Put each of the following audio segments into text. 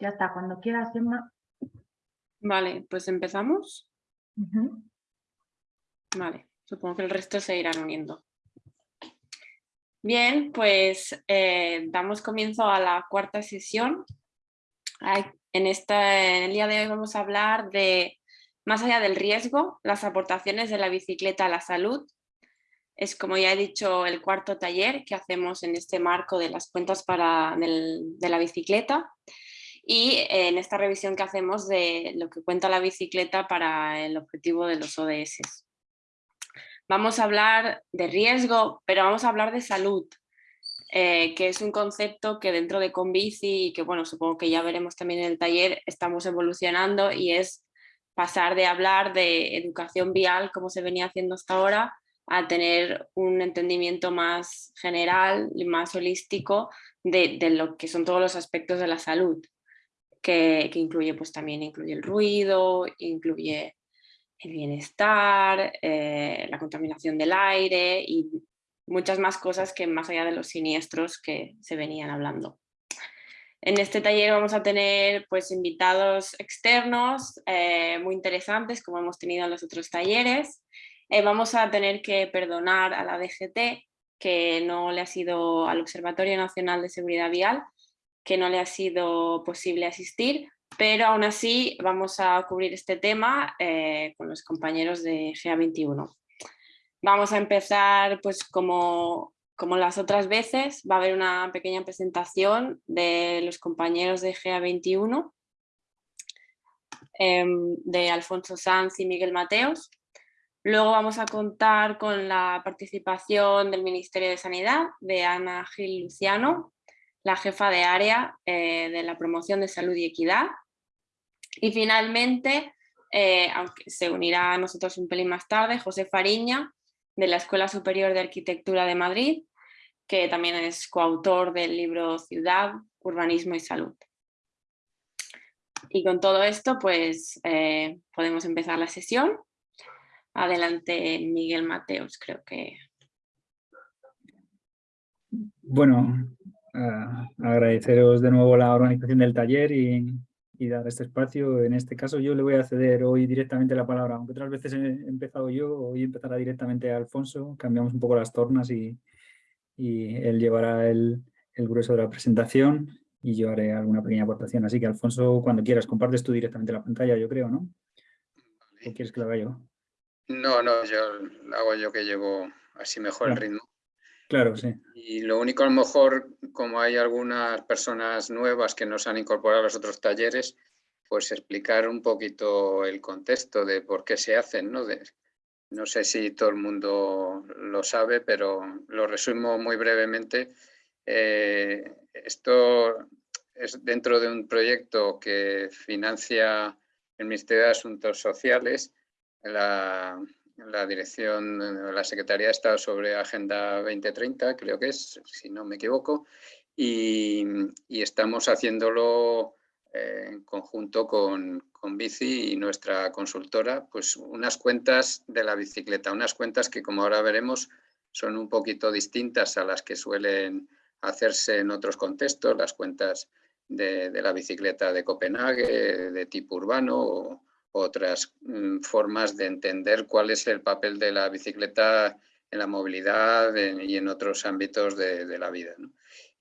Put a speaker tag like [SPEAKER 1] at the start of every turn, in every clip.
[SPEAKER 1] Ya está, cuando quieras, Emma.
[SPEAKER 2] Vale, pues empezamos. Vale, supongo que el resto se irán uniendo. Bien, pues eh, damos comienzo a la cuarta sesión. En, esta, en el día de hoy vamos a hablar de, más allá del riesgo, las aportaciones de la bicicleta a la salud. Es, como ya he dicho, el cuarto taller que hacemos en este marco de las cuentas para, de la bicicleta y en esta revisión que hacemos de lo que cuenta la bicicleta para el objetivo de los ODS. Vamos a hablar de riesgo, pero vamos a hablar de salud, eh, que es un concepto que dentro de Conbici y que bueno, supongo que ya veremos también en el taller, estamos evolucionando y es pasar de hablar de educación vial, como se venía haciendo hasta ahora, a tener un entendimiento más general y más holístico de, lo que son todos los aspectos de la salud que, incluye pues también incluye el ruido, incluye el bienestar, eh, la contaminación del aire y muchas más cosas que más allá de los siniestros que se venían hablando. En este taller vamos a tener pues, invitados externos eh, muy interesantes, como hemos tenido en los otros talleres. Eh, vamos a tener que perdonar a la DGT, que no le ha sido al Observatorio Nacional de Seguridad Vial, que no le ha sido posible asistir, pero aún así vamos a cubrir este tema eh, con los compañeros de GA21. Vamos a empezar pues como, como las otras veces, va a haber una pequeña presentación de los compañeros de GA21, em, de Alfonso Sanz y Miguel Mateos. Luego vamos a contar con la participación del Ministerio de Sanidad, de Ana Gil Luciano, la jefa de área eh, de la promoción de salud y equidad. Y finalmente, eh, aunque se unirá a nosotros un pelín más tarde, José Fariña, de la Escuela Superior de Arquitectura de Madrid, que también es coautor del libro Ciudad, Urbanismo y Salud. Y con todo esto, pues eh, podemos empezar la sesión. Adelante, Miguel Mateos, creo que...
[SPEAKER 3] Bueno, agradeceros de nuevo la organización del taller y, dar este espacio. En este caso yo le voy a ceder hoy directamente la palabra, aunque otras veces he empezado yo, hoy empezará directamente Alfonso, cambiamos un poco las tornas y, él llevará el, grueso de la presentación y yo haré alguna pequeña aportación. Así que Alfonso, cuando quieras, compartes tú directamente la pantalla, yo creo, ¿no? ¿O quieres que lo haga yo?
[SPEAKER 4] No, no, yo lo hago yo que llevo así mejor el ritmo.
[SPEAKER 3] Claro, sí.
[SPEAKER 4] Y lo único, a lo mejor, como hay algunas personas nuevas que nos han incorporado a los otros talleres, pues explicar un poquito el contexto de por qué se hacen, ¿no? no sé si todo el mundo lo sabe, pero lo resumo muy brevemente. Eh, esto es dentro de un proyecto que financia el Ministerio de Asuntos Sociales, la dirección, la Secretaría Estado sobre Agenda 2030, creo que es, si no me equivoco, y, estamos haciéndolo eh, en conjunto con, con, Bici y nuestra consultora, pues unas cuentas de la bicicleta, unas cuentas que como ahora veremos son un poquito distintas a las que suelen hacerse en otros contextos, las cuentas de, de la bicicleta de Copenhague, de tipo urbano otras mm, formas de entender cuál es el papel de la bicicleta en la movilidad y en otros ámbitos de, la vida.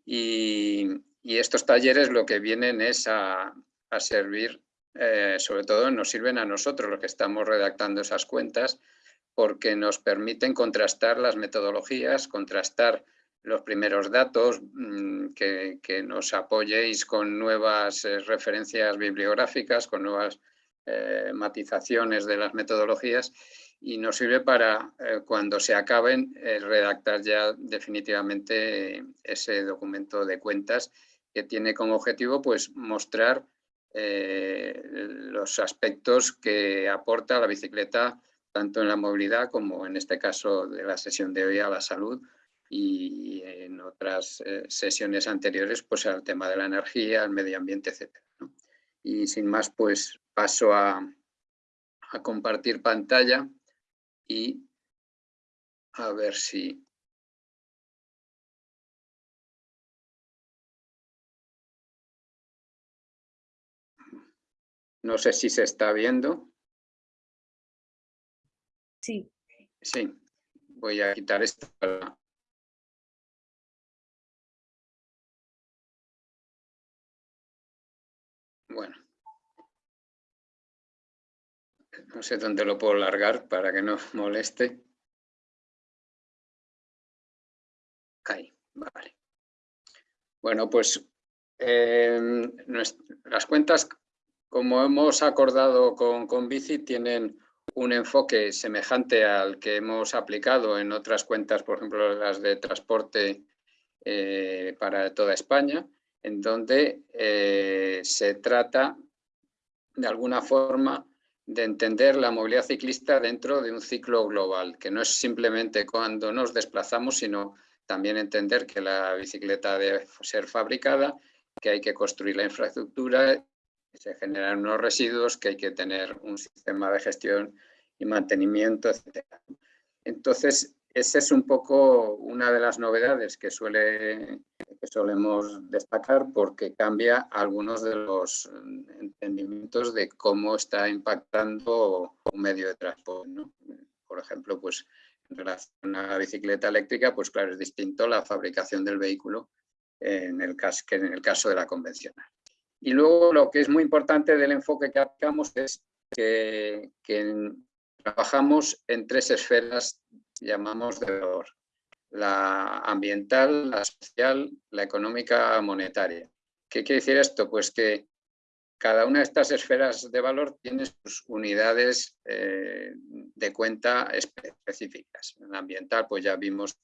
[SPEAKER 4] Y, estos talleres lo que vienen es a, servir, eh, sobre todo nos sirven a nosotros los que estamos redactando esas cuentas, porque nos permiten contrastar las metodologías, contrastar los primeros datos, mm, que, nos apoyéis con nuevas eh, referencias bibliográficas, con nuevas eh, matizaciones de las metodologías y nos sirve para, eh, cuando se acaben, eh, redactar ya definitivamente ese documento de cuentas que tiene como objetivo pues, mostrar los aspectos que aporta la bicicleta tanto en la movilidad como en este caso de la sesión de hoy a la salud y en otras sesiones anteriores pues al tema de la energía, el medio ambiente, etc. Y sin más, pues paso a, compartir pantalla y a ver si No sé si se está viendo.
[SPEAKER 2] Sí.
[SPEAKER 4] Sí, voy a quitar esto Bueno. No sé dónde lo puedo largar para que no moleste. Ahí, vale. Bueno, pues em, las cuentas, como hemos acordado con, con Bici, tienen un enfoque semejante al que hemos aplicado en otras cuentas, por ejemplo, las de transporte eh, para toda España, en donde eh, se trata de alguna forma de entender la movilidad ciclista dentro de un ciclo global, que no es simplemente cuando nos desplazamos, sino también entender que la bicicleta debe ser fabricada, que hay que construir la infraestructura, que se generan unos residuos, que hay que tener un sistema de gestión y mantenimiento, etc. Entonces, esa es un poco una de las novedades que, suele, que solemos destacar porque cambia algunos de los entendimientos de cómo está impactando un medio de transporte. Por ejemplo, pues en relación a la bicicleta eléctrica, pues claro, es distinto la fabricación del vehículo en el caso, que en el caso de la convencional. Y luego lo que es muy importante del enfoque que aplicamos es que, trabajamos en tres esferas, llamamos de valor. La ambiental, la social, la económica monetaria. ¿Qué quiere decir esto? Pues que cada una de estas esferas de valor tiene sus unidades eh, de cuenta específicas. En la ambiental, pues ya vimos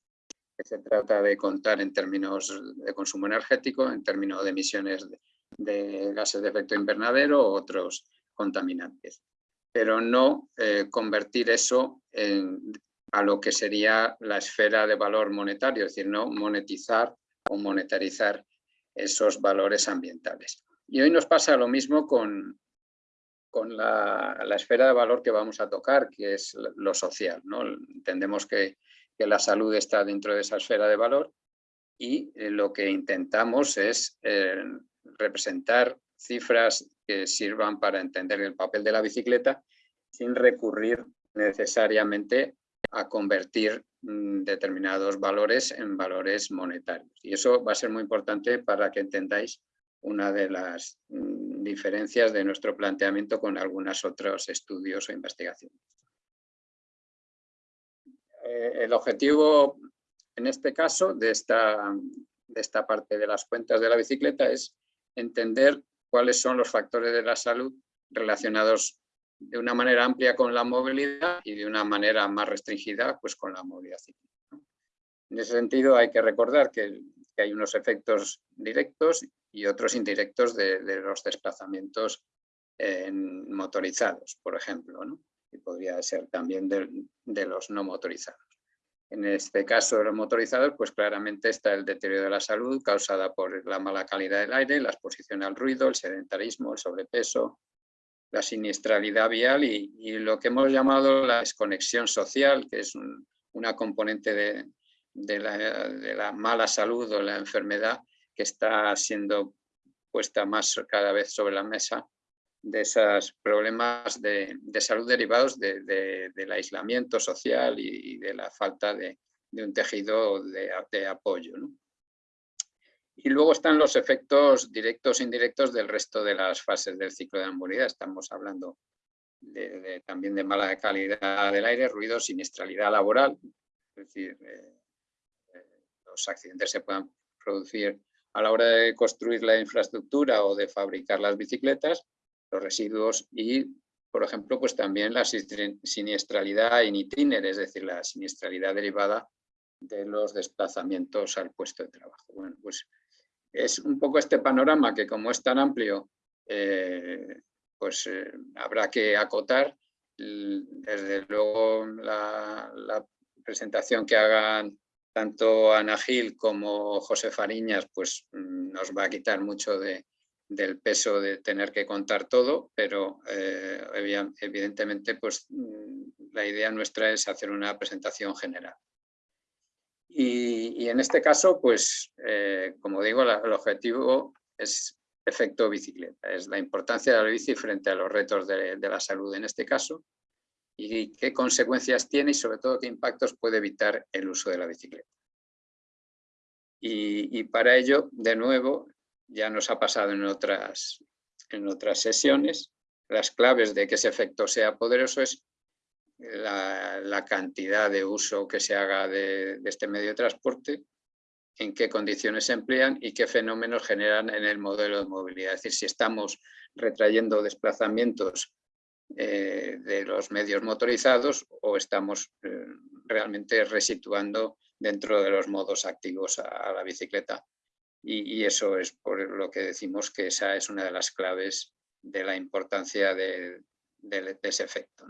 [SPEAKER 4] que se trata de contar en términos de consumo energético, en términos de emisiones de, gases de efecto invernadero o otros contaminantes. Pero no eh, convertir eso a lo que sería la esfera de valor monetario, es decir, no monetizar o monetarizar esos valores ambientales. Y hoy nos pasa lo mismo con, con la, esfera de valor que vamos a tocar, que es lo social. ¿no? Entendemos que, la salud está dentro de esa esfera de valor y eh, lo que intentamos es eh, representar cifras que sirvan para entender el papel de la bicicleta sin recurrir necesariamente a convertir mm, determinados valores en valores monetarios. Y eso va a ser muy importante para que entendáis una de las mm, diferencias de nuestro planteamiento con algunos otros estudios o investigaciones. Eh, el objetivo, en este caso, de esta, de esta parte de las cuentas de la bicicleta es entender cuáles son los factores de la salud relacionados de una manera amplia con la movilidad y de una manera más restringida pues, con la movilidad ciclista. En ese sentido hay que recordar que que hay unos efectos directos y otros indirectos de, los desplazamientos motorizados, por ejemplo, y podría ser también de, los no motorizados. En este caso de los motorizados, pues claramente está el deterioro de la salud causada por la mala calidad del aire, la exposición al ruido, el sedentarismo, el sobrepeso, la siniestralidad vial y, lo que hemos llamado la desconexión social, que es una componente de, la, mala salud o la enfermedad que está siendo puesta más cada vez sobre la mesa de esos problemas de, salud derivados del aislamiento social y, de la falta de, un tejido de, apoyo. Y luego están los efectos directos e indirectos del resto de las fases del ciclo de la. Estamos hablando también de mala calidad del aire, ruido, siniestralidad laboral, es decir, eh, los accidentes se puedan producir a la hora de construir la infraestructura o de fabricar las bicicletas, los residuos y, por ejemplo, pues también la siniestralidad in es decir, la siniestralidad derivada de los desplazamientos al puesto de trabajo. Bueno, pues es un poco este panorama que como es tan amplio, eh, pues eh, habrá que acotar. Desde luego la, presentación que hagan tanto Ana Gil como José Fariñas pues, nos va a quitar mucho de, del peso de tener que contar todo, pero eh, evidentemente pues, mm, la idea nuestra es hacer una presentación general. Y, en este caso, pues, eh, como digo, el objetivo es efecto bicicleta. Es la importancia de la bici frente a los retos de, la salud en este caso y qué consecuencias tiene y sobre todo qué impactos puede evitar el uso de la bicicleta. Y, para ello, de nuevo, ya nos ha pasado en otras, en otras sesiones, las claves de que ese efecto sea poderoso es la, cantidad de uso que se haga de, este medio de transporte, en qué condiciones se emplean y qué fenómenos generan en el modelo de movilidad. Es decir, si estamos retrayendo desplazamientos eh, de los medios motorizados o estamos eh, realmente resituando dentro de los modos activos a, la bicicleta. Y, eso es por lo que decimos que esa es una de las claves de la importancia de, ese efecto.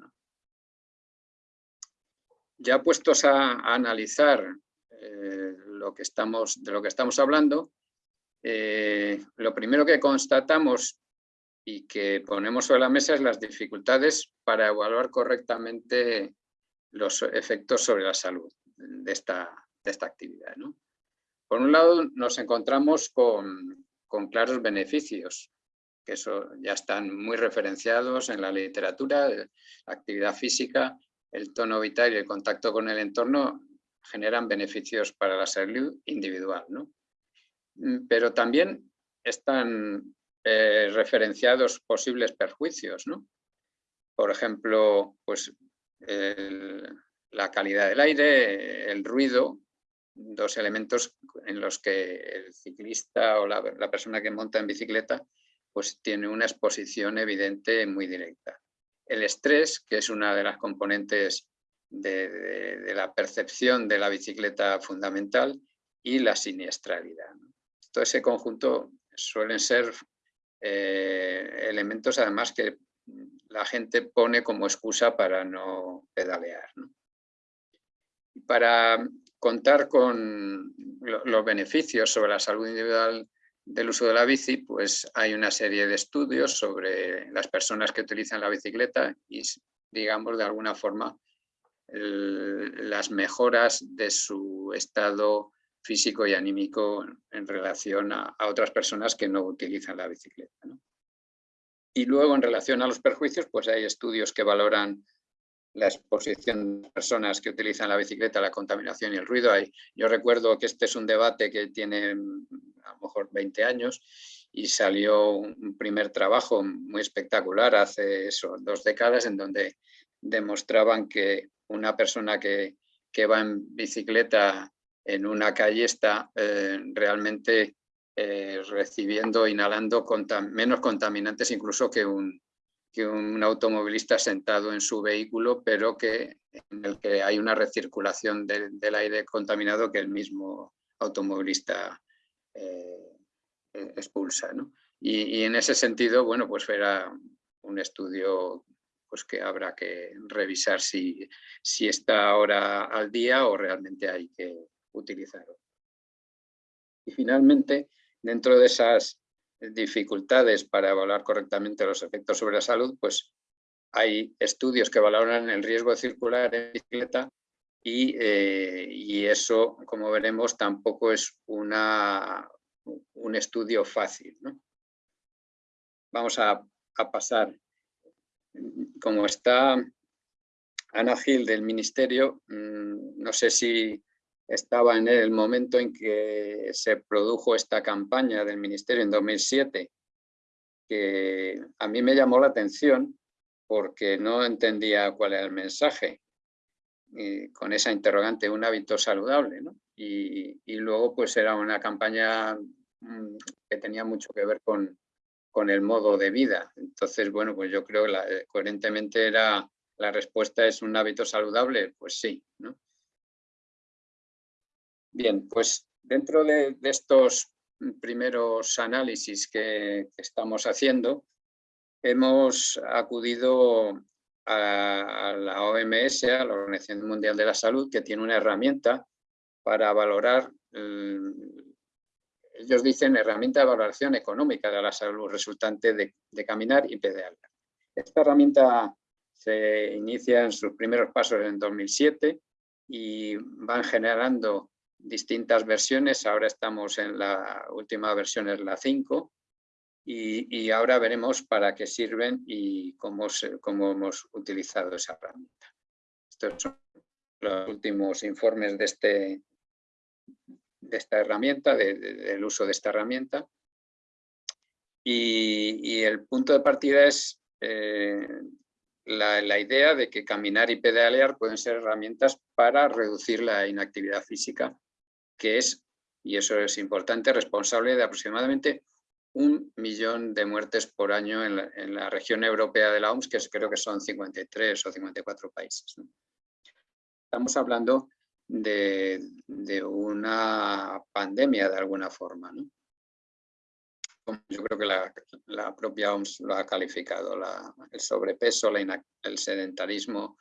[SPEAKER 4] Ya puestos a, analizar eh, lo que estamos, de lo que estamos hablando, eh, lo primero que constatamos y que ponemos sobre la mesa es las dificultades para evaluar correctamente los efectos sobre la salud de esta, de esta actividad. Por un lado, nos encontramos con, con claros beneficios que eso ya están muy referenciados en la literatura, la actividad física, el tono vital y el contacto con el entorno generan beneficios para la salud individual. ¿no? Mm, pero también están eh, referenciados posibles perjuicios. ¿no? Por ejemplo, pues, la calidad del aire, el ruido, dos elementos en los que el ciclista o la, persona que monta en bicicleta pues tiene una exposición evidente muy directa. El estrés, que es una de las componentes de, la percepción de la bicicleta fundamental, y la siniestralidad. Todo ese conjunto suelen ser eh, elementos además que la gente pone como excusa para no pedalear. Para contar con los beneficios sobre la salud individual del uso de la bici, pues hay una serie de estudios sobre las personas que utilizan la bicicleta y, digamos, de alguna forma, las mejoras de su estado físico y anímico en relación a, otras personas que no utilizan la bicicleta. Y luego, en relación a los perjuicios, pues hay estudios que valoran la exposición de personas que utilizan la bicicleta, la contaminación y el ruido. yo recuerdo que este es un debate que tiene a lo mejor 20 años y salió un primer trabajo muy espectacular hace dos décadas en donde demostraban que una persona que, va en bicicleta en una calle está eh, realmente eh, recibiendo, inhalando menos contaminantes incluso que un, que un automovilista sentado en su vehículo, pero que, en el que hay una recirculación del aire contaminado que el mismo automovilista eh, eh, expulsa. Y, en ese sentido, bueno, pues era un estudio pues que habrá que revisar si, si está ahora al día o realmente hay que utilizarlo. Y finalmente, dentro de esas dificultades para evaluar correctamente los efectos sobre la salud, pues hay estudios que valoran el riesgo de circular en bicicleta y, eh, eso, como veremos, tampoco es una, un estudio fácil. Vamos a, a pasar. Como está Ana Gil del Ministerio, mm, no sé si estaba en el momento en que se produjo esta campaña del Ministerio en 2007, que a mí me llamó la atención porque no entendía cuál era el mensaje con esa interrogante, un hábito saludable. Y, luego pues era una campaña mm, que tenía mucho que ver con, con el modo de vida. Entonces, bueno, pues yo creo que coherentemente era la respuesta es un hábito saludable, pues sí. ¿no? Bien, pues dentro de, estos primeros análisis que, estamos haciendo, hemos acudido a, la OMS, a la Organización Mundial de la Salud, que tiene una herramienta para valorar, ellos dicen herramienta de valoración económica de la salud resultante de, de caminar y pedalear. Esta herramienta se inicia en sus primeros pasos en 2007 y van generando distintas versiones, ahora estamos en la última versión, es la 5, y, ahora veremos para qué sirven y cómo, hemos utilizado esa herramienta. Estos son los últimos informes de, este, de esta herramienta, del uso de esta herramienta. Y, el punto de partida es eh, la, idea de que caminar y pedalear pueden ser herramientas para reducir la inactividad física, que es, y eso es importante, responsable de aproximadamente un millón de muertes por año en la, región europea de la OMS, que creo que son 53 o 54 países. Estamos hablando de, una pandemia de alguna forma. Yo creo que la, propia OMS lo ha calificado, el sobrepeso, el sedentarismo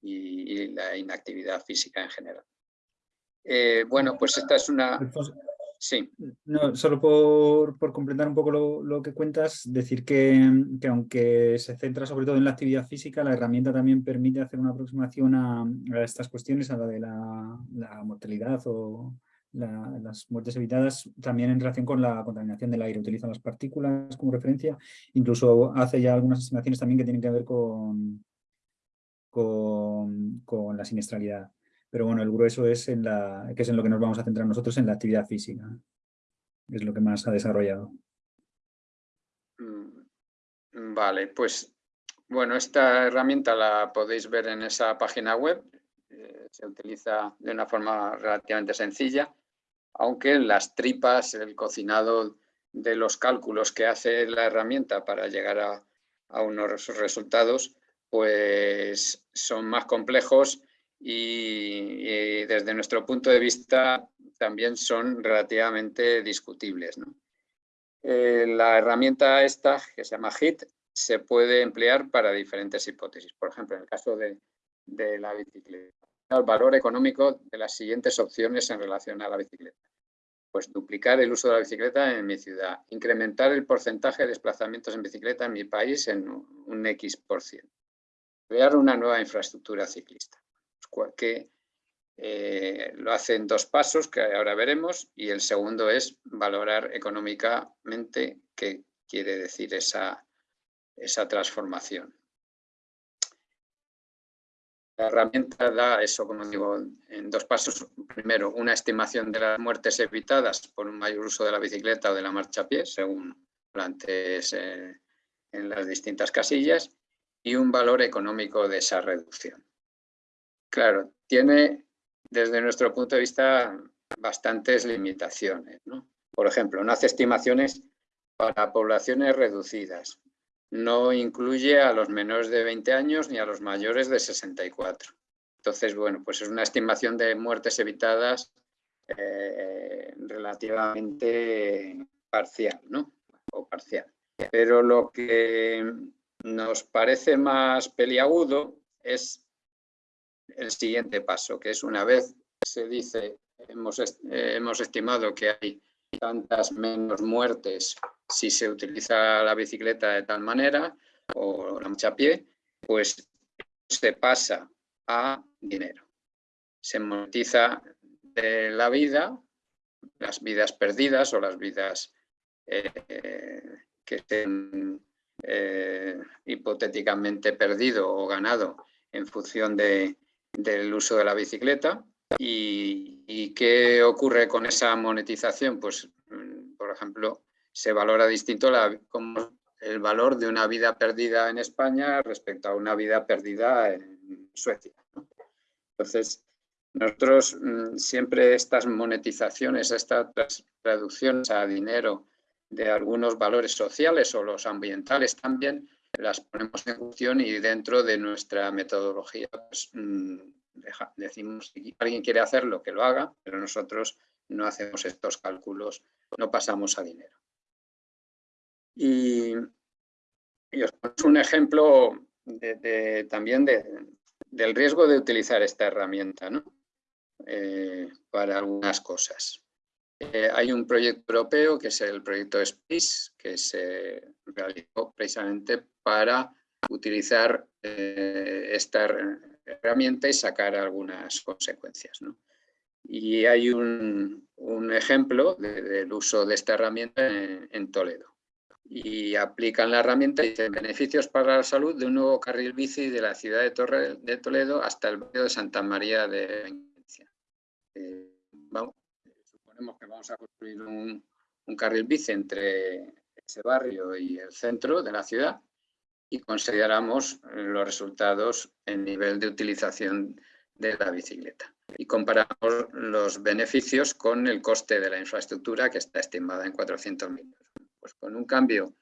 [SPEAKER 4] y, la inactividad física en general. Eh, bueno, pues esta es una... Sí.
[SPEAKER 3] No, solo por, por completar un poco lo, que cuentas, decir que, que, aunque se centra sobre todo en la actividad física, la herramienta también permite hacer una aproximación a, estas cuestiones, a la de la, mortalidad o las muertes evitadas, también en relación con la contaminación del aire. Utiliza las partículas como referencia, incluso hace ya algunas estimaciones también que tienen que ver con, con, con la siniestralidad. Pero bueno, el grueso es en la, que es en lo que nos vamos a centrar nosotros, en la actividad física. Es lo que más ha desarrollado.
[SPEAKER 4] Mm, vale, pues bueno, esta herramienta la podéis ver en esa página web. Eh, se utiliza de una forma relativamente sencilla, aunque las tripas, el cocinado de los cálculos que hace la herramienta para llegar a, a unos resultados, pues son más complejos y, desde nuestro punto de vista también son relativamente discutibles. Eh, la herramienta esta, que se llama HIT, se puede emplear para diferentes hipótesis. Por ejemplo, en el caso de, de la bicicleta, el valor económico de las siguientes opciones en relación a la bicicleta. Pues duplicar el uso de la bicicleta en mi ciudad, incrementar el porcentaje de desplazamientos en bicicleta en mi país en un X por ciento, crear una nueva infraestructura ciclista que eh, lo hace en dos pasos que ahora veremos y el segundo es valorar económicamente qué quiere decir esa, esa transformación. La herramienta da eso, como digo, en dos pasos. Primero, una estimación de las muertes evitadas por un mayor uso de la bicicleta o de la marcha a pie, según plantees eh, en las distintas casillas, y un valor económico de esa reducción. Claro, tiene desde nuestro punto de vista bastantes limitaciones. Por ejemplo, no hace estimaciones para poblaciones reducidas. No incluye a los menores de 20 años ni a los mayores de 64. Entonces, bueno, pues es una estimación de muertes evitadas eh, relativamente parcial, ¿no? O parcial. Pero lo que nos parece más peliagudo es el siguiente paso, que es una vez se dice, hemos, eh, hemos estimado que hay tantas menos muertes si se utiliza la bicicleta de tal manera o la marcha a pie, pues se pasa a dinero. Se monetiza de la vida, las vidas perdidas o las vidas eh, que estén eh, hipotéticamente perdido o ganado en función de, del uso de la bicicleta. ¿Y, qué ocurre con esa monetización? Pues, mm, por ejemplo, se valora distinto como el valor de una vida perdida en España respecto a una vida perdida en Suecia. Entonces, nosotros mm, siempre estas monetizaciones, estas traducciones a dinero de algunos valores sociales o los ambientales también, las ponemos en función y dentro de nuestra metodología pues, mm, decimos si alguien quiere hacerlo, que lo haga, pero nosotros no hacemos estos cálculos, no pasamos a dinero. Y, os pongo un ejemplo también del riesgo de utilizar esta herramienta eh, para algunas cosas. Eh, hay un proyecto europeo que es el proyecto SPIS, que se realizó precisamente para utilizar eh, esta herramienta y sacar algunas consecuencias. Y hay un, ejemplo del uso de esta herramienta en, Toledo. y aplican la herramienta y dicen beneficios para la salud de un nuevo carril bici de la ciudad de, Torre, de Toledo hasta el barrio de Santa María de Venecia. Eh, suponemos que vamos a construir un, un carril bici entre ese barrio y el centro de la ciudad y consideramos los resultados en nivel de utilización de la bicicleta. Y comparamos los beneficios con el coste de la infraestructura que está estimada en 400.000 euros. Pues con un cambio,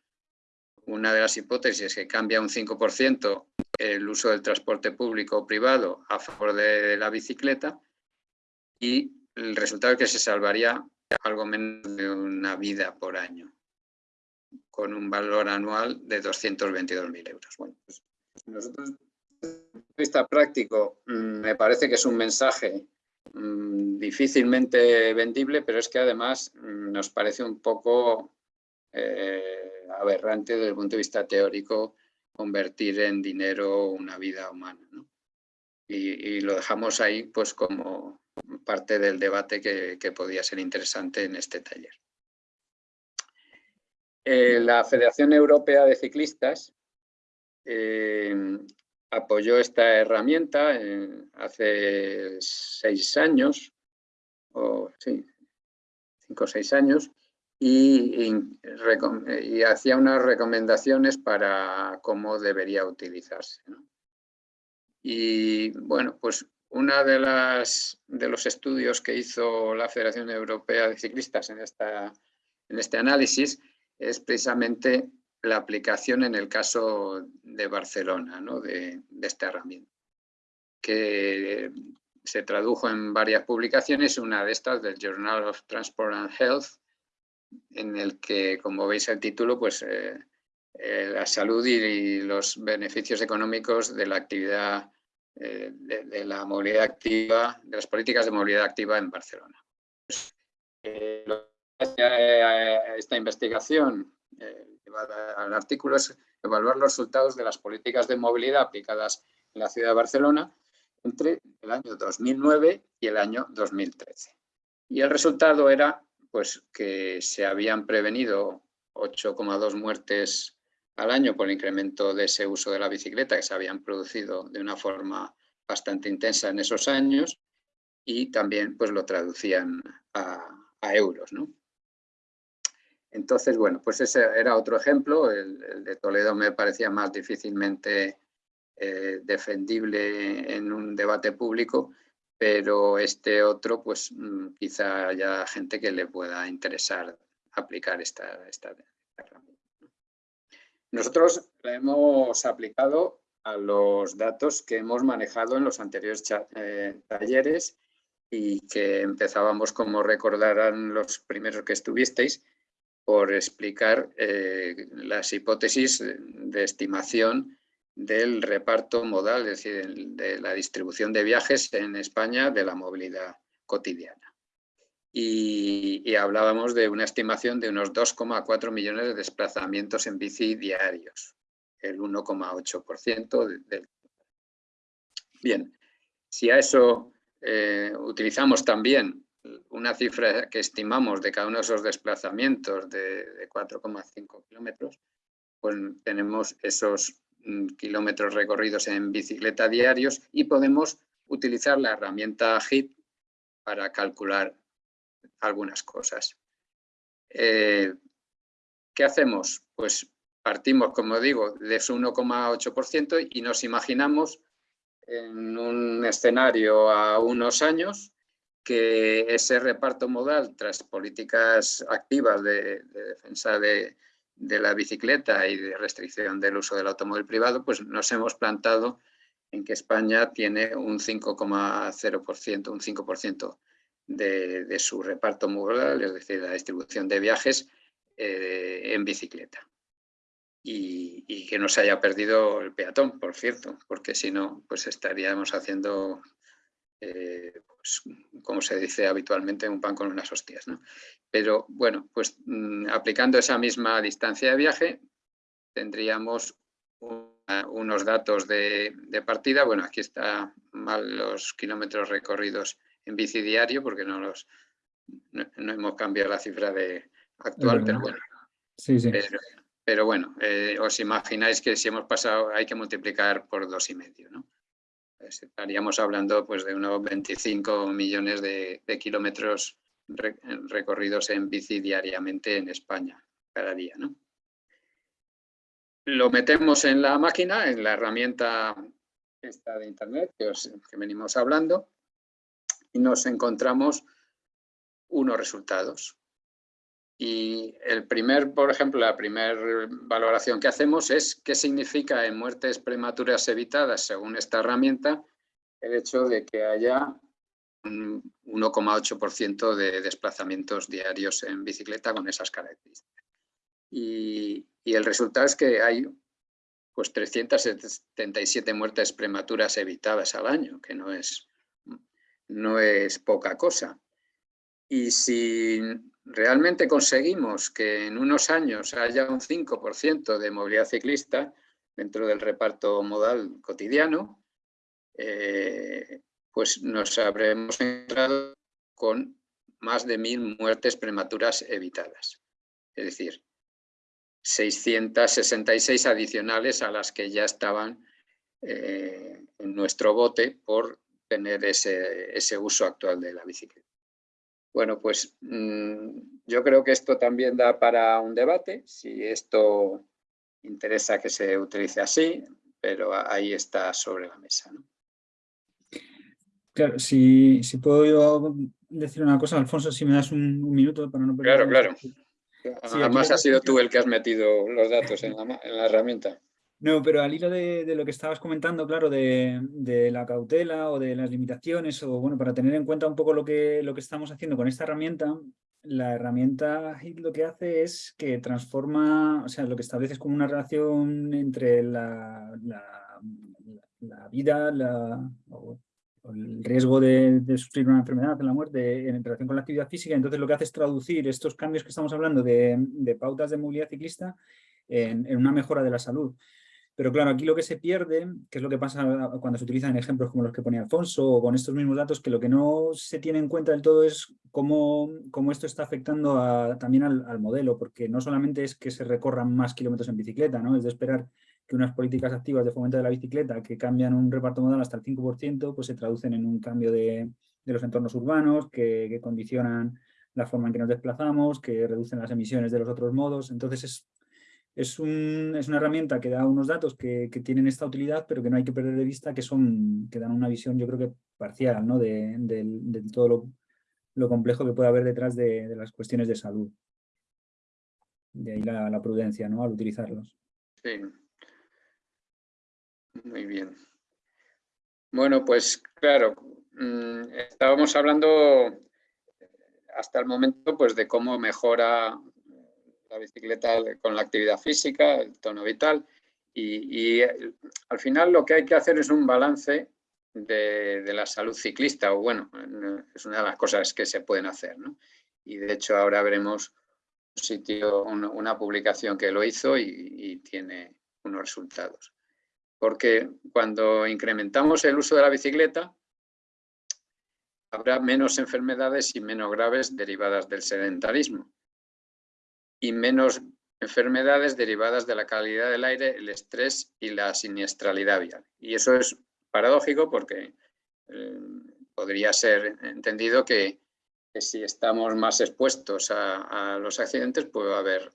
[SPEAKER 4] una de las hipótesis es que cambia un 5% el uso del transporte público o privado a favor de la bicicleta y el resultado es que se salvaría algo menos de una vida por año con un valor anual de 222.000 euros. Bueno, pues desde el punto de vista práctico, mm, me parece que es un mensaje mm, difícilmente vendible, pero es que además mm, nos parece un poco eh, aberrante desde el punto de vista teórico convertir en dinero una vida humana. Y, lo dejamos ahí pues como parte del debate que, podía ser interesante en este taller. Eh, la Federación Europea de Ciclistas eh, apoyó esta herramienta hace seis años, o sí, cinco o seis años, y, hacía unas recomendaciones para cómo debería utilizarse. Y bueno, pues uno de, de los estudios que hizo la Federación Europea de Ciclistas en, esta, en este análisis es precisamente la aplicación en el caso de Barcelona, ¿no? de, esta herramienta, que se tradujo en varias publicaciones, una de estas del Journal of Transport and Health, en el que, como veis el título, pues eh, eh, la salud y, los beneficios económicos de la actividad, eh, de, la movilidad activa, de las políticas de movilidad activa en Barcelona. Pues, esta investigación eh, al artículo es evaluar los resultados de las políticas de movilidad aplicadas en la ciudad de Barcelona entre el año 2009 y el año 2013. Y el resultado era pues, que se habían prevenido 8,2 muertes al año por el incremento de ese uso de la bicicleta que se habían producido de una forma bastante intensa en esos años y también pues, lo traducían a, euros. ¿no? Entonces, bueno, pues ese era otro ejemplo, el, de Toledo me parecía más difícilmente eh, defendible en un debate público, pero este otro, pues mm, quizá haya gente que le pueda interesar aplicar esta, esta. Nosotros la hemos aplicado a los datos que hemos manejado en los anteriores eh, talleres y que empezábamos, como recordarán los primeros que estuvisteis, por explicar eh, las hipótesis de estimación del reparto modal, es decir, de la distribución de viajes en España de la movilidad cotidiana. Y, hablábamos de una estimación de unos 2,4 millones de desplazamientos en bici diarios, el 1,8% del... Bien, si a eso eh, utilizamos también una cifra que estimamos de cada uno de esos desplazamientos de, 4,5 kilómetros, pues tenemos esos mm, kilómetros recorridos en bicicleta diarios y podemos utilizar la herramienta HIT para calcular algunas cosas. Eh, ¿Qué hacemos? Pues partimos, como digo, de ese 1,8% y nos imaginamos en un escenario a unos años que ese reparto modal tras políticas activas de, defensa de, la bicicleta y de restricción del uso del automóvil privado, pues nos hemos plantado en que España tiene un 5,0%, un 5% de, su reparto modal, es decir, la distribución de viajes eh, en bicicleta. Y, que no se haya perdido el peatón, por cierto, porque si no, pues estaríamos haciendo eh, pues, como se dice habitualmente, un pan con unas hostias. ¿no? Pero bueno, pues mm, aplicando esa misma distancia de viaje, tendríamos unos datos de, partida. Bueno, aquí está mal los kilómetros recorridos en bici diario porque no los no, hemos cambiado la cifra de actual, pero bueno.
[SPEAKER 3] Sí, sí.
[SPEAKER 4] pero bueno, eh, os imagináis que si hemos pasado hay que multiplicar por dos y medio, ¿no? Pues estaríamos hablando pues, de unos 25 millones de, kilómetros recorridos en bici diariamente en España, cada día, ¿no? Lo metemos en la máquina, en la herramienta esta de internet que, que venimos hablando, y nos encontramos unos resultados. Y el primer, por ejemplo, la primera valoración que hacemos es qué significa en muertes prematuras evitadas, según esta herramienta, el hecho de que haya un 1,8% de desplazamientos diarios en bicicleta con esas características. Y, y, el resultado es que hay pues, 377 muertes prematuras evitadas al año, que no es, no es poca cosa. Y si realmente conseguimos que en unos años haya un 5% de movilidad ciclista dentro del reparto modal cotidiano, eh, pues nos habremos encontrado con más de mil muertes prematuras evitadas. Es decir, 666 adicionales a las que ya estaban eh, en nuestro bote por tener ese uso actual de la bicicleta. Bueno, pues mm, yo creo que esto también da para un debate, si esto interesa que se utilice así, pero ahí está sobre la mesa.
[SPEAKER 3] Claro, si, puedo yo decir una cosa, Alfonso, si me das un, minuto para no
[SPEAKER 4] perder... Claro, claro. Además has sido tú el que has metido los datos en la herramienta.
[SPEAKER 3] No, pero al hilo de, lo que estabas comentando, claro, de, la cautela o de las limitaciones, o bueno, para tener en cuenta un poco lo que, lo que estamos haciendo con esta herramienta, la herramienta lo que hace es que transforma, o sea, lo que establece es como una relación entre la, la, vida, o, el riesgo de, sufrir una enfermedad, la muerte, en relación con la actividad física, entonces lo que hace es traducir estos cambios que estamos hablando de, pautas de movilidad ciclista en una mejora de la salud. Pero claro, aquí lo que se pierde, que es lo que pasa cuando se utilizan ejemplos como los que ponía Alfonso o con estos mismos datos, que lo que no se tiene en cuenta del todo es cómo, cómo esto está afectando también al, modelo, porque no solamente es que se recorran más kilómetros en bicicleta, ¿no? es de esperar que unas políticas activas de fomento de la bicicleta que cambian un reparto modal hasta el 5%, pues se traducen en un cambio de, los entornos urbanos, que condicionan la forma en que nos desplazamos, que reducen las emisiones de los otros modos. Entonces es es, una herramienta que da unos datos que, tienen esta utilidad, pero que no hay que perder de vista que, son, que dan una visión, yo creo que parcial, ¿no? de, todo lo, complejo que puede haber detrás de, las cuestiones de salud. De ahí la, prudencia ¿no? al utilizarlos.
[SPEAKER 4] Sí. Muy bien. Bueno, pues claro, mm, estábamos hablando hasta el momento pues, de cómo mejora la bicicleta con la actividad física, el tono vital, y, eh, al final lo que hay que hacer es un balance de, la salud ciclista, o bueno, es una de las cosas que se pueden hacer, ¿no? Y de hecho ahora veremos un sitio, una, publicación que lo hizo y, tiene unos resultados. Porque cuando incrementamos el uso de la bicicleta, habrá menos enfermedades y menos graves derivadas del sedentarismo y menos enfermedades derivadas de la calidad del aire, el estrés y la siniestralidad vial. Y eso es paradójico porque eh, podría ser entendido que, si estamos más expuestos a, los accidentes puede haber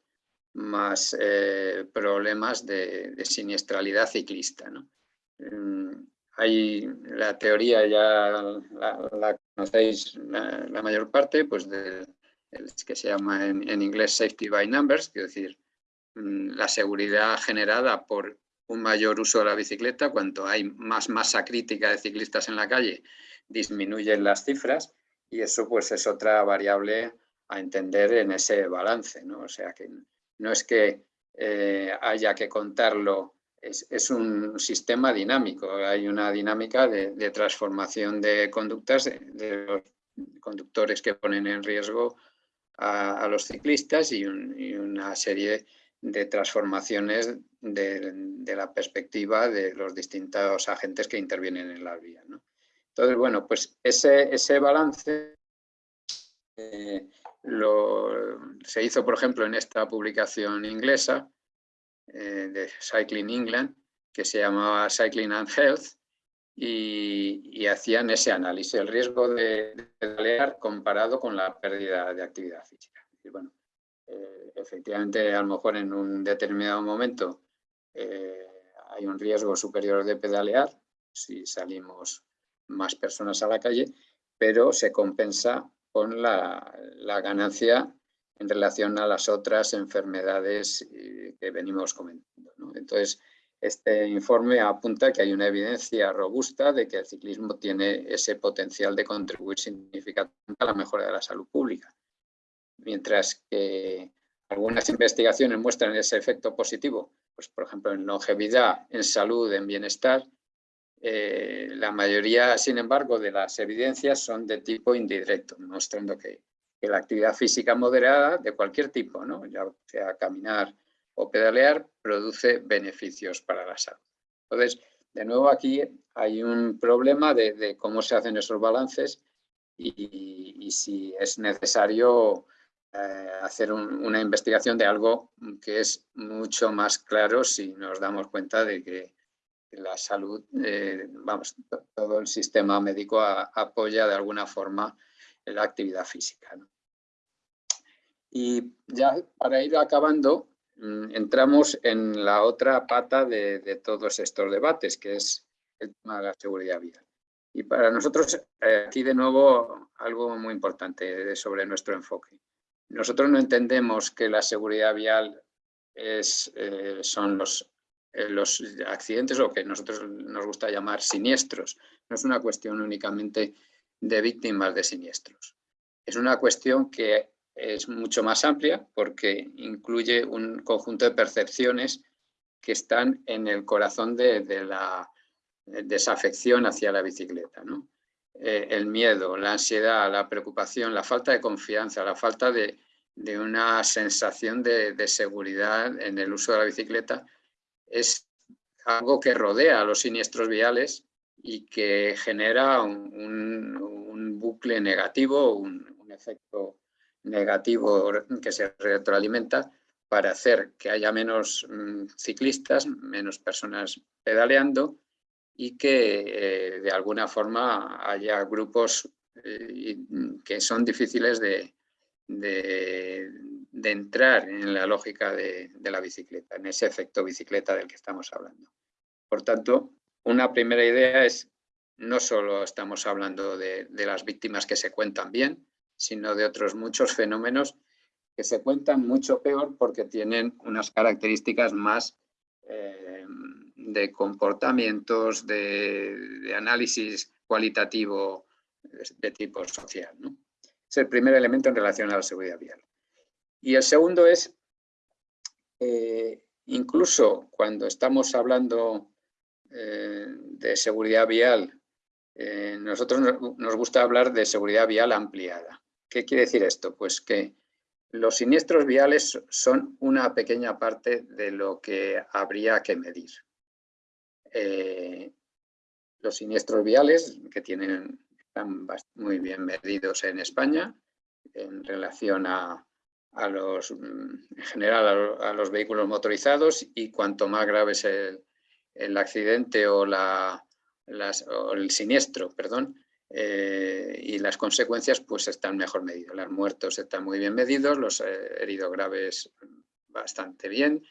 [SPEAKER 4] más eh, problemas de, siniestralidad ciclista. Mm, hay la teoría, ya la, conocéis la, mayor parte, pues de que se llama en, inglés safety by numbers, es decir, mm, la seguridad generada por un mayor uso de la bicicleta, cuanto hay más masa crítica de ciclistas en la calle, disminuyen las cifras y eso pues es otra variable a entender en ese balance, ¿no? O sea que no es que eh, haya que contarlo, es, un sistema dinámico, hay una dinámica de, transformación de conductas de los conductores que ponen en riesgo a, los ciclistas y, una serie de transformaciones de, la perspectiva de los distintos agentes que intervienen en la vía. Entonces, bueno, pues ese, ese balance eh, lo, se hizo, por ejemplo, en esta publicación inglesa, eh, de Cycling England, que se llamaba Cycling and Health, y, hacían ese análisis, el riesgo de, pedalear comparado con la pérdida de actividad física. Y bueno, eh, efectivamente, a lo mejor en un determinado momento eh, hay un riesgo superior de pedalear si salimos más personas a la calle, pero se compensa con la, ganancia en relación a las otras enfermedades eh, que venimos comentando. Entonces, este informe apunta que hay una evidencia robusta de que el ciclismo tiene ese potencial de contribuir significativamente a la mejora de la salud pública. Mientras que algunas investigaciones muestran ese efecto positivo, pues por ejemplo en longevidad, en salud, en bienestar, eh, la mayoría, sin embargo, de las evidencias son de tipo indirecto, mostrando que, la actividad física moderada de cualquier tipo, ¿no? ya sea caminar o pedalear, produce beneficios para la salud. Entonces, de nuevo aquí hay un problema de, cómo se hacen esos balances y, si es necesario eh, hacer una investigación de algo que es mucho más claro si nos damos cuenta de que la salud, eh, vamos, todo el sistema médico apoya de alguna forma la actividad física. Y ya para ir acabando, entramos en la otra pata de, todos estos debates, que es el tema de la seguridad vial. Y para nosotros, eh, aquí de nuevo, algo muy importante sobre nuestro enfoque. Nosotros no entendemos que la seguridad vial eh, son los eh, los accidentes o que nosotros nos gusta llamar siniestros. No es una cuestión únicamente de víctimas de siniestros. Es una cuestión que es mucho más amplia porque incluye un conjunto de percepciones que están en el corazón de, la desafección hacia la bicicleta. Eh, el miedo, la ansiedad, la preocupación, la falta de confianza, la falta de, una sensación de, de, seguridad en el uso de la bicicleta es algo que rodea a los siniestros viales y que genera un, bucle negativo, un, efecto negativo que se retroalimenta para hacer que haya menos mm, ciclistas, menos personas pedaleando y que eh, de alguna forma haya grupos eh, que son difíciles de, de entrar en la lógica de, la bicicleta, en ese efecto bicicleta del que estamos hablando. Por tanto, una primera idea es, no solo estamos hablando de, las víctimas que se cuentan bien, sino de otros muchos fenómenos que se cuentan mucho peor porque tienen unas características más eh, de comportamientos, de, análisis cualitativo de, tipo social. Es el primer elemento en relación a la seguridad vial. Y el segundo es, eh, incluso cuando estamos hablando eh, de seguridad vial, eh, nosotros nos gusta hablar de seguridad vial ampliada. ¿Qué quiere decir esto? Pues que los siniestros viales son una pequeña parte de lo que habría que medir. los siniestros viales que tienen, están muy bien medidos en España en relación a, a los, mm, en general a, los vehículos motorizados y cuanto más grave es el, accidente o, la, el siniestro, perdón, eh, y las consecuencias pues están mejor medidos. Los muertos están muy bien medidos, los eh, heridos graves bastante bien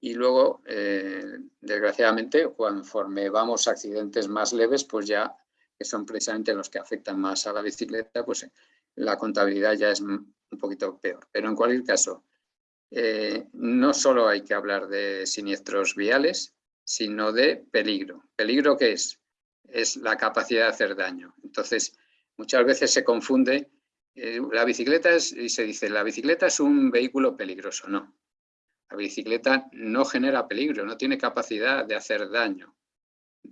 [SPEAKER 4] y luego, eh, desgraciadamente, conforme vamos a accidentes más leves, pues ya que son precisamente los que afectan más a la bicicleta, pues la contabilidad ya es un poquito peor. Pero en cualquier caso, no solo hay que hablar de siniestros viales, sino de peligro. ¿Peligro qué es? Es la capacidad de hacer daño. Entonces, muchas veces se confunde, eh, la bicicleta es, y se dice, la bicicleta es un vehículo peligroso. No, la bicicleta no genera peligro, no tiene capacidad de hacer daño.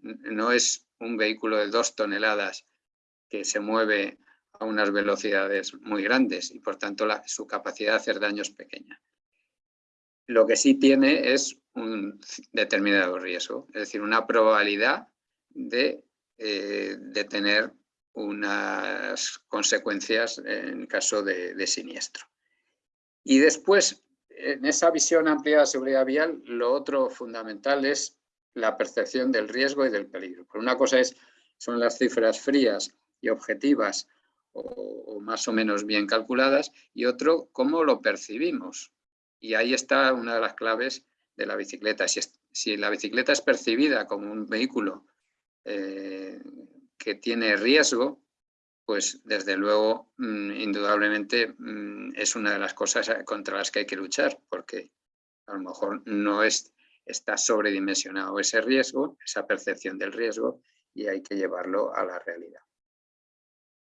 [SPEAKER 4] No es un vehículo de dos toneladas que se mueve a unas velocidades muy grandes y por tanto su capacidad de hacer daño es pequeña. Lo que sí tiene es un determinado riesgo, es decir, una probabilidad de, eh, de tener unas consecuencias en caso de, siniestro. Y después, en esa visión amplia de seguridad vial, lo otro fundamental es la percepción del riesgo y del peligro. Por una cosa es, son las cifras frías y objetivas o, más o menos bien calculadas, y otro, cómo lo percibimos. Y ahí está una de las claves de la bicicleta. Si, la bicicleta es percibida como un vehículo eh, que tiene riesgo, pues desde luego, mm, indudablemente, mm, es una de las cosas contra las que hay que luchar, porque a lo mejor no es, está sobredimensionado ese riesgo, esa percepción del riesgo, y hay que llevarlo a la realidad.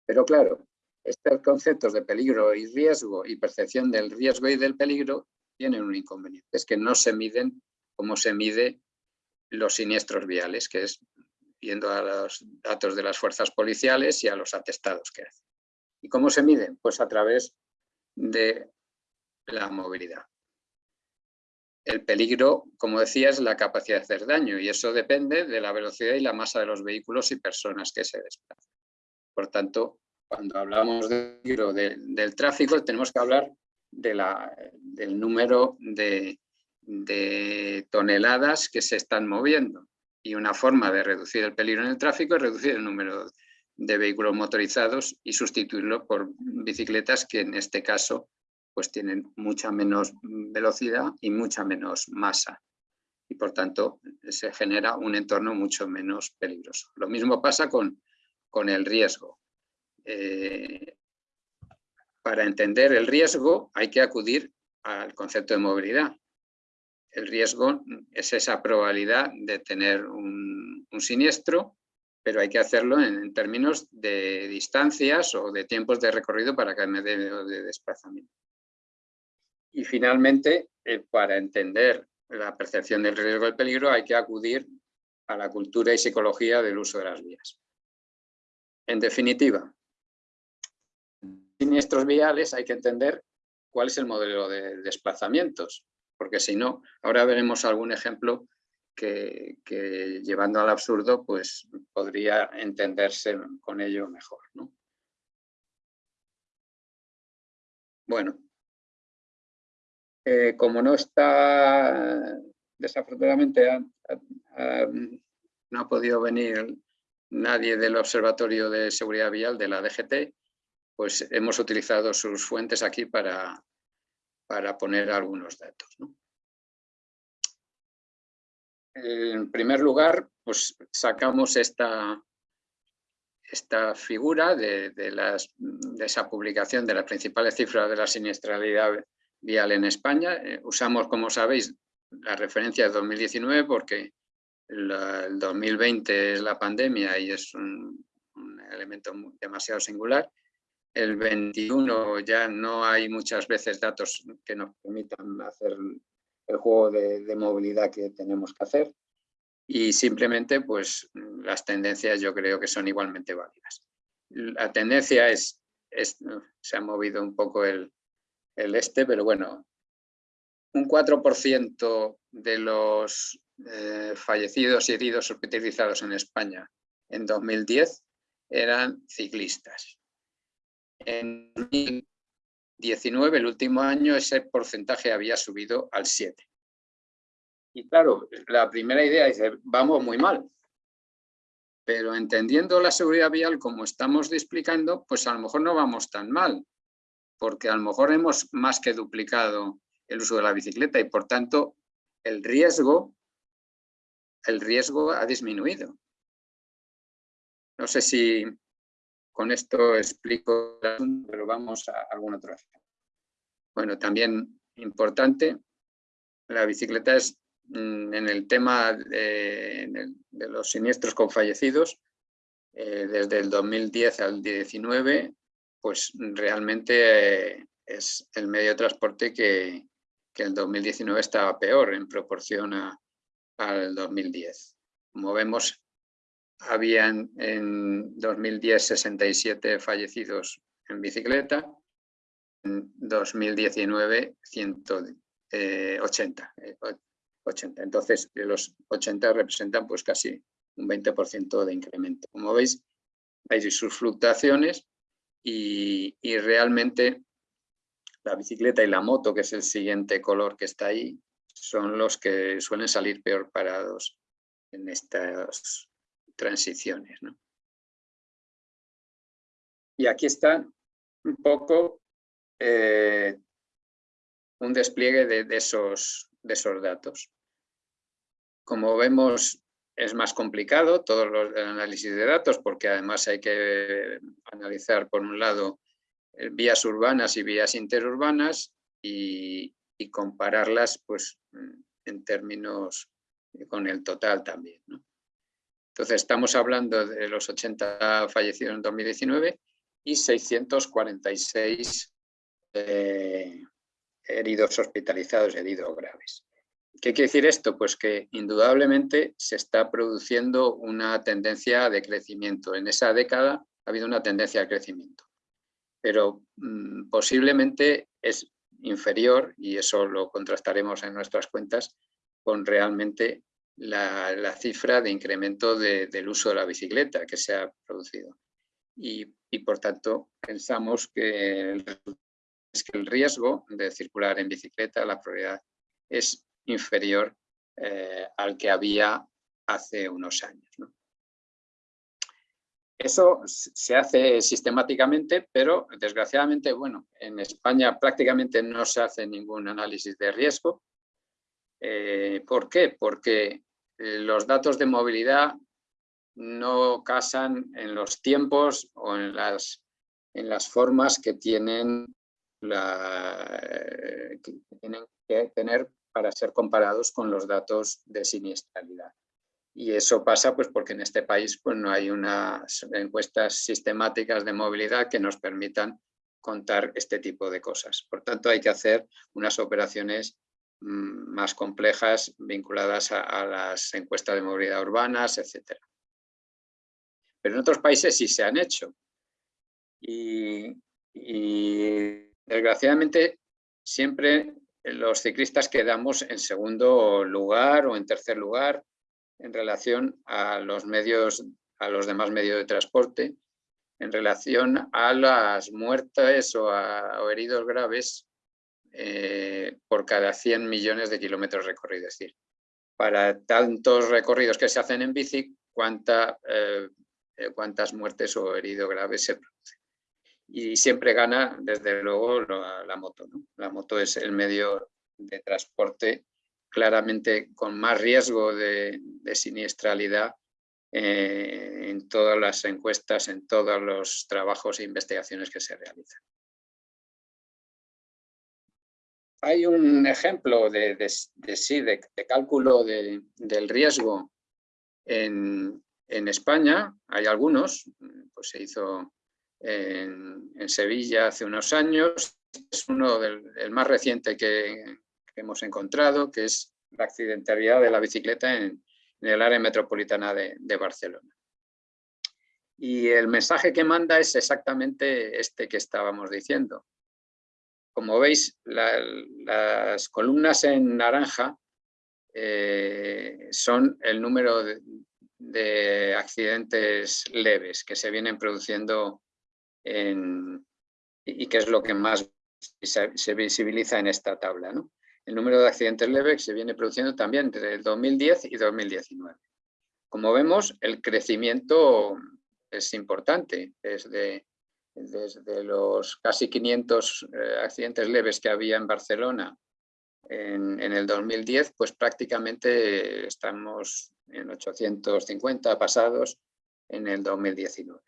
[SPEAKER 4] Pero claro, estos conceptos de peligro y riesgo y percepción del riesgo y del peligro tienen un inconveniente, es que no se miden como se mide los siniestros viales, que es viendo a los datos de las fuerzas policiales y a los atestados que hacen. ¿Y cómo se miden? Pues a través de la movilidad. El peligro, como decía, es la capacidad de hacer daño y eso depende de la velocidad y la masa de los vehículos y personas que se desplazan. Por tanto, cuando hablamos del peligro del tráfico, tenemos que hablar de la, del número de toneladas que se están moviendo y una forma de reducir el peligro en el tráfico es reducir el número de vehículos motorizados y sustituirlo por bicicletas que en este caso pues tienen mucha menos velocidad y mucha menos masa y por tanto se genera un entorno mucho menos peligroso. Lo mismo pasa con, con el riesgo. Eh, para entender el riesgo hay que acudir al concepto de movilidad el riesgo es esa probabilidad de tener un, siniestro, pero hay que hacerlo en, términos de distancias o de tiempos de recorrido para cada medio de desplazamiento. Y finalmente, eh, para entender la percepción del riesgo del peligro hay que acudir a la cultura y psicología del uso de las vías. En definitiva, siniestros viales hay que entender cuál es el modelo de desplazamientos porque si no, ahora veremos algún ejemplo que, llevando al absurdo pues podría entenderse con ello mejor. Bueno, eh, como no está, desafortunadamente no ha podido venir nadie del Observatorio de Seguridad Vial de la DGT, pues hemos utilizado sus fuentes aquí para, para poner algunos datos. En primer lugar, pues sacamos esta, esta figura de, las, de, esa publicación de las principales cifras de la siniestralidad vial en España. Eh, usamos, como sabéis, la referencia de 2019 porque el 2020 es la pandemia y es un elemento demasiado singular el 21 ya no hay muchas veces datos que nos permitan hacer el juego de, movilidad que tenemos que hacer y simplemente pues las tendencias yo creo que son igualmente válidas. La tendencia es, se ha movido un poco el, este, pero bueno, un 4% de los eh, fallecidos y heridos hospitalizados en España en 2010 eran ciclistas. En 2019, el último año, ese porcentaje había subido al 7. Y claro, la primera idea es, vamos muy mal. Pero entendiendo la seguridad vial como estamos explicando, pues a lo mejor no vamos tan mal, porque a lo mejor hemos más que duplicado el uso de la bicicleta y por tanto el riesgo, el riesgo ha disminuido. No sé si con esto explico pero vamos a algún otro. Bueno, también importante, la bicicleta es mm, en el tema de, los siniestros con fallecidos, eh, desde el 2010 al 2019, pues realmente eh, es el medio de transporte que, el 2019 estaba peor en proporción al 2010. Como vemos, habían en 2010 67 fallecidos en bicicleta, en 2019 180. 80. Entonces, los 80 representan pues casi un 20% de incremento. Como veis, hay sus fluctuaciones y, realmente la bicicleta y la moto, que es el siguiente color que está ahí, son los que suelen salir peor parados en estas transiciones. Y aquí está un poco eh, un despliegue de, esos, de esos datos. Como vemos, es más complicado todo el análisis de datos porque además hay que analizar, por un lado, eh, vías urbanas y vías interurbanas y, compararlas pues, en términos con el total también. Entonces estamos hablando de los 80 fallecidos en 2019 y 646 eh, heridos hospitalizados, heridos graves. ¿Qué quiere decir esto? Pues que indudablemente se está produciendo una tendencia de crecimiento. En esa década ha habido una tendencia de crecimiento, pero mm, posiblemente es inferior, y eso lo contrastaremos en nuestras cuentas, con realmente la, cifra de incremento del uso de la bicicleta que se ha producido. Y, por tanto pensamos que el, es que el riesgo de circular en bicicleta, la probabilidad es inferior eh, al que había hace unos años. Eso se hace sistemáticamente, pero desgraciadamente, bueno, en España prácticamente no se hace ningún análisis de riesgo. Eh, ¿Por qué? Porque los datos de movilidad no casan en los tiempos o en las, en las formas que tienen, que tener para ser comparados con los datos de siniestralidad. Y eso pasa pues porque en este país pues, no hay unas encuestas sistemáticas de movilidad que nos permitan contar este tipo de cosas. Por tanto, hay que hacer unas operaciones más complejas vinculadas a, las encuestas de movilidad urbanas, etc. Pero en otros países sí se han hecho. Y, desgraciadamente siempre los ciclistas quedamos en segundo lugar o en tercer lugar en relación a los medios, a los demás medios de transporte, en relación a las muertes o, a, heridos graves eh, por cada 100 millones de kilómetros recorridos. Es decir, para tantos recorridos que se hacen en bici, eh, eh, cuántas muertes o heridos graves se producen y siempre gana, desde luego, la, moto. La moto es el medio de transporte claramente con más riesgo de, siniestralidad eh, en todas las encuestas, en todos los trabajos e investigaciones que se realizan. Hay un ejemplo de, de, cálculo del riesgo en España, hay algunos, pues se hizo en, Sevilla hace unos años. Es uno del más reciente que, hemos encontrado, que es la accidentalidad de la bicicleta en, el área metropolitana de, Barcelona. Y el mensaje que manda es exactamente este que estábamos diciendo. Como veis, las columnas en naranja eh, son el número de, de, accidentes leves que se vienen produciendo y que es lo que más se, visibiliza en esta tabla. ¿no? El número de accidentes leves se viene produciendo también entre el 2010 y 2019. Como vemos, el crecimiento es importante. Desde, desde los casi 500 eh, accidentes leves que había en Barcelona en, en, el 2010, pues prácticamente estamos en 850 pasados en el 2019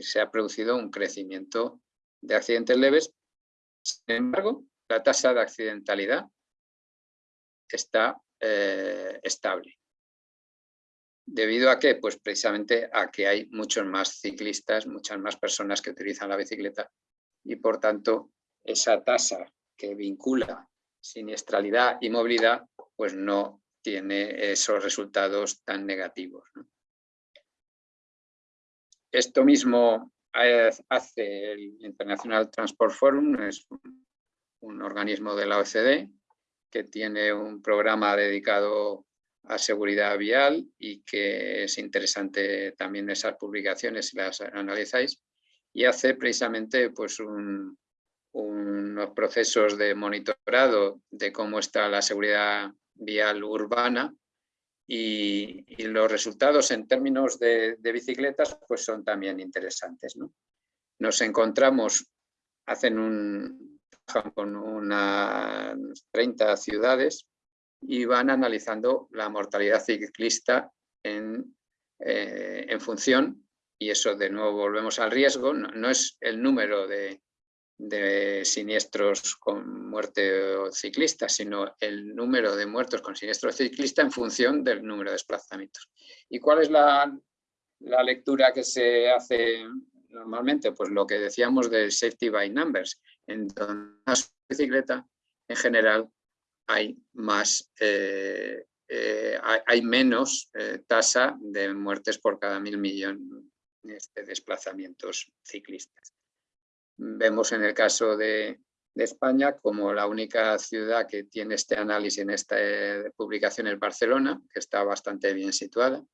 [SPEAKER 4] se ha producido un crecimiento de accidentes leves. Sin embargo, la tasa de accidentalidad está eh, estable. ¿Debido a qué? Pues precisamente a que hay muchos más ciclistas, muchas más personas que utilizan la bicicleta y por tanto esa tasa que vincula siniestralidad y movilidad pues no tiene esos resultados tan negativos. Esto mismo hace el International Transport Forum, es un, organismo de la OECD que tiene un programa dedicado a seguridad vial y que es interesante también esas publicaciones si las analizáis y hace precisamente pues un, unos procesos de monitorado de cómo está la seguridad vial urbana y, los resultados en términos de, bicicletas pues son también interesantes. Nos encontramos, hacen un, con unas 30 ciudades y van analizando la mortalidad ciclista en, eh, en función, y eso de nuevo volvemos al riesgo, no es el número de, de siniestros con muerte ciclista, sino el número de muertos con siniestro ciclista en función del número de desplazamientos. ¿Y cuál es la, lectura que se hace normalmente? Pues lo que decíamos de safety by numbers. En donde más bicicleta, en general, hay más eh, eh, hay, menos eh, tasa de muertes por cada mil millones de desplazamientos ciclistas. Vemos en el caso de, España como la única ciudad que tiene este análisis en esta publicación es Barcelona, que está bastante bien situada.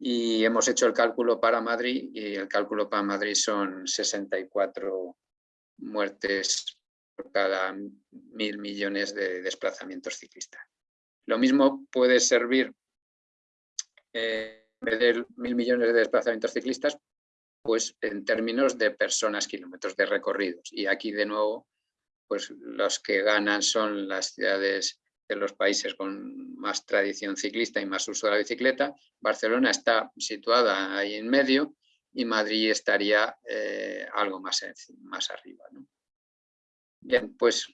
[SPEAKER 4] Y hemos hecho el cálculo para Madrid y el cálculo para Madrid son 64 muertes cada mil millones de desplazamientos ciclistas. Lo mismo puede servir eh, de mil millones de desplazamientos ciclistas pues en términos de personas, kilómetros de recorridos. Y aquí de nuevo, pues los que ganan son las ciudades de los países con más tradición ciclista y más uso de la bicicleta. Barcelona está situada ahí en medio y Madrid estaría eh, algo más, más arriba. Bien, pues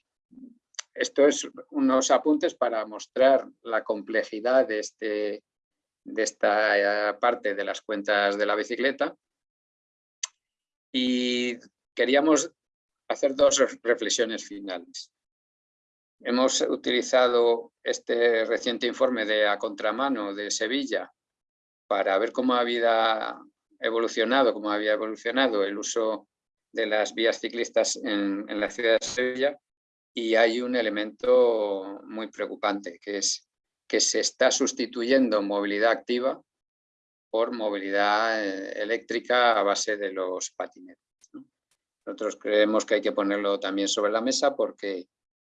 [SPEAKER 4] esto es unos apuntes para mostrar la complejidad de, este, de esta eh, parte de las cuentas de la bicicleta y queríamos hacer dos reflexiones finales. Hemos utilizado este reciente informe de A Contramano de Sevilla para ver cómo había evolucionado, cómo había evolucionado el uso de las vías ciclistas en, la ciudad de Sevilla y hay un elemento muy preocupante, que es que se está sustituyendo movilidad activa por movilidad eh, eléctrica a base de los patinetes. Nosotros creemos que hay que ponerlo también sobre la mesa porque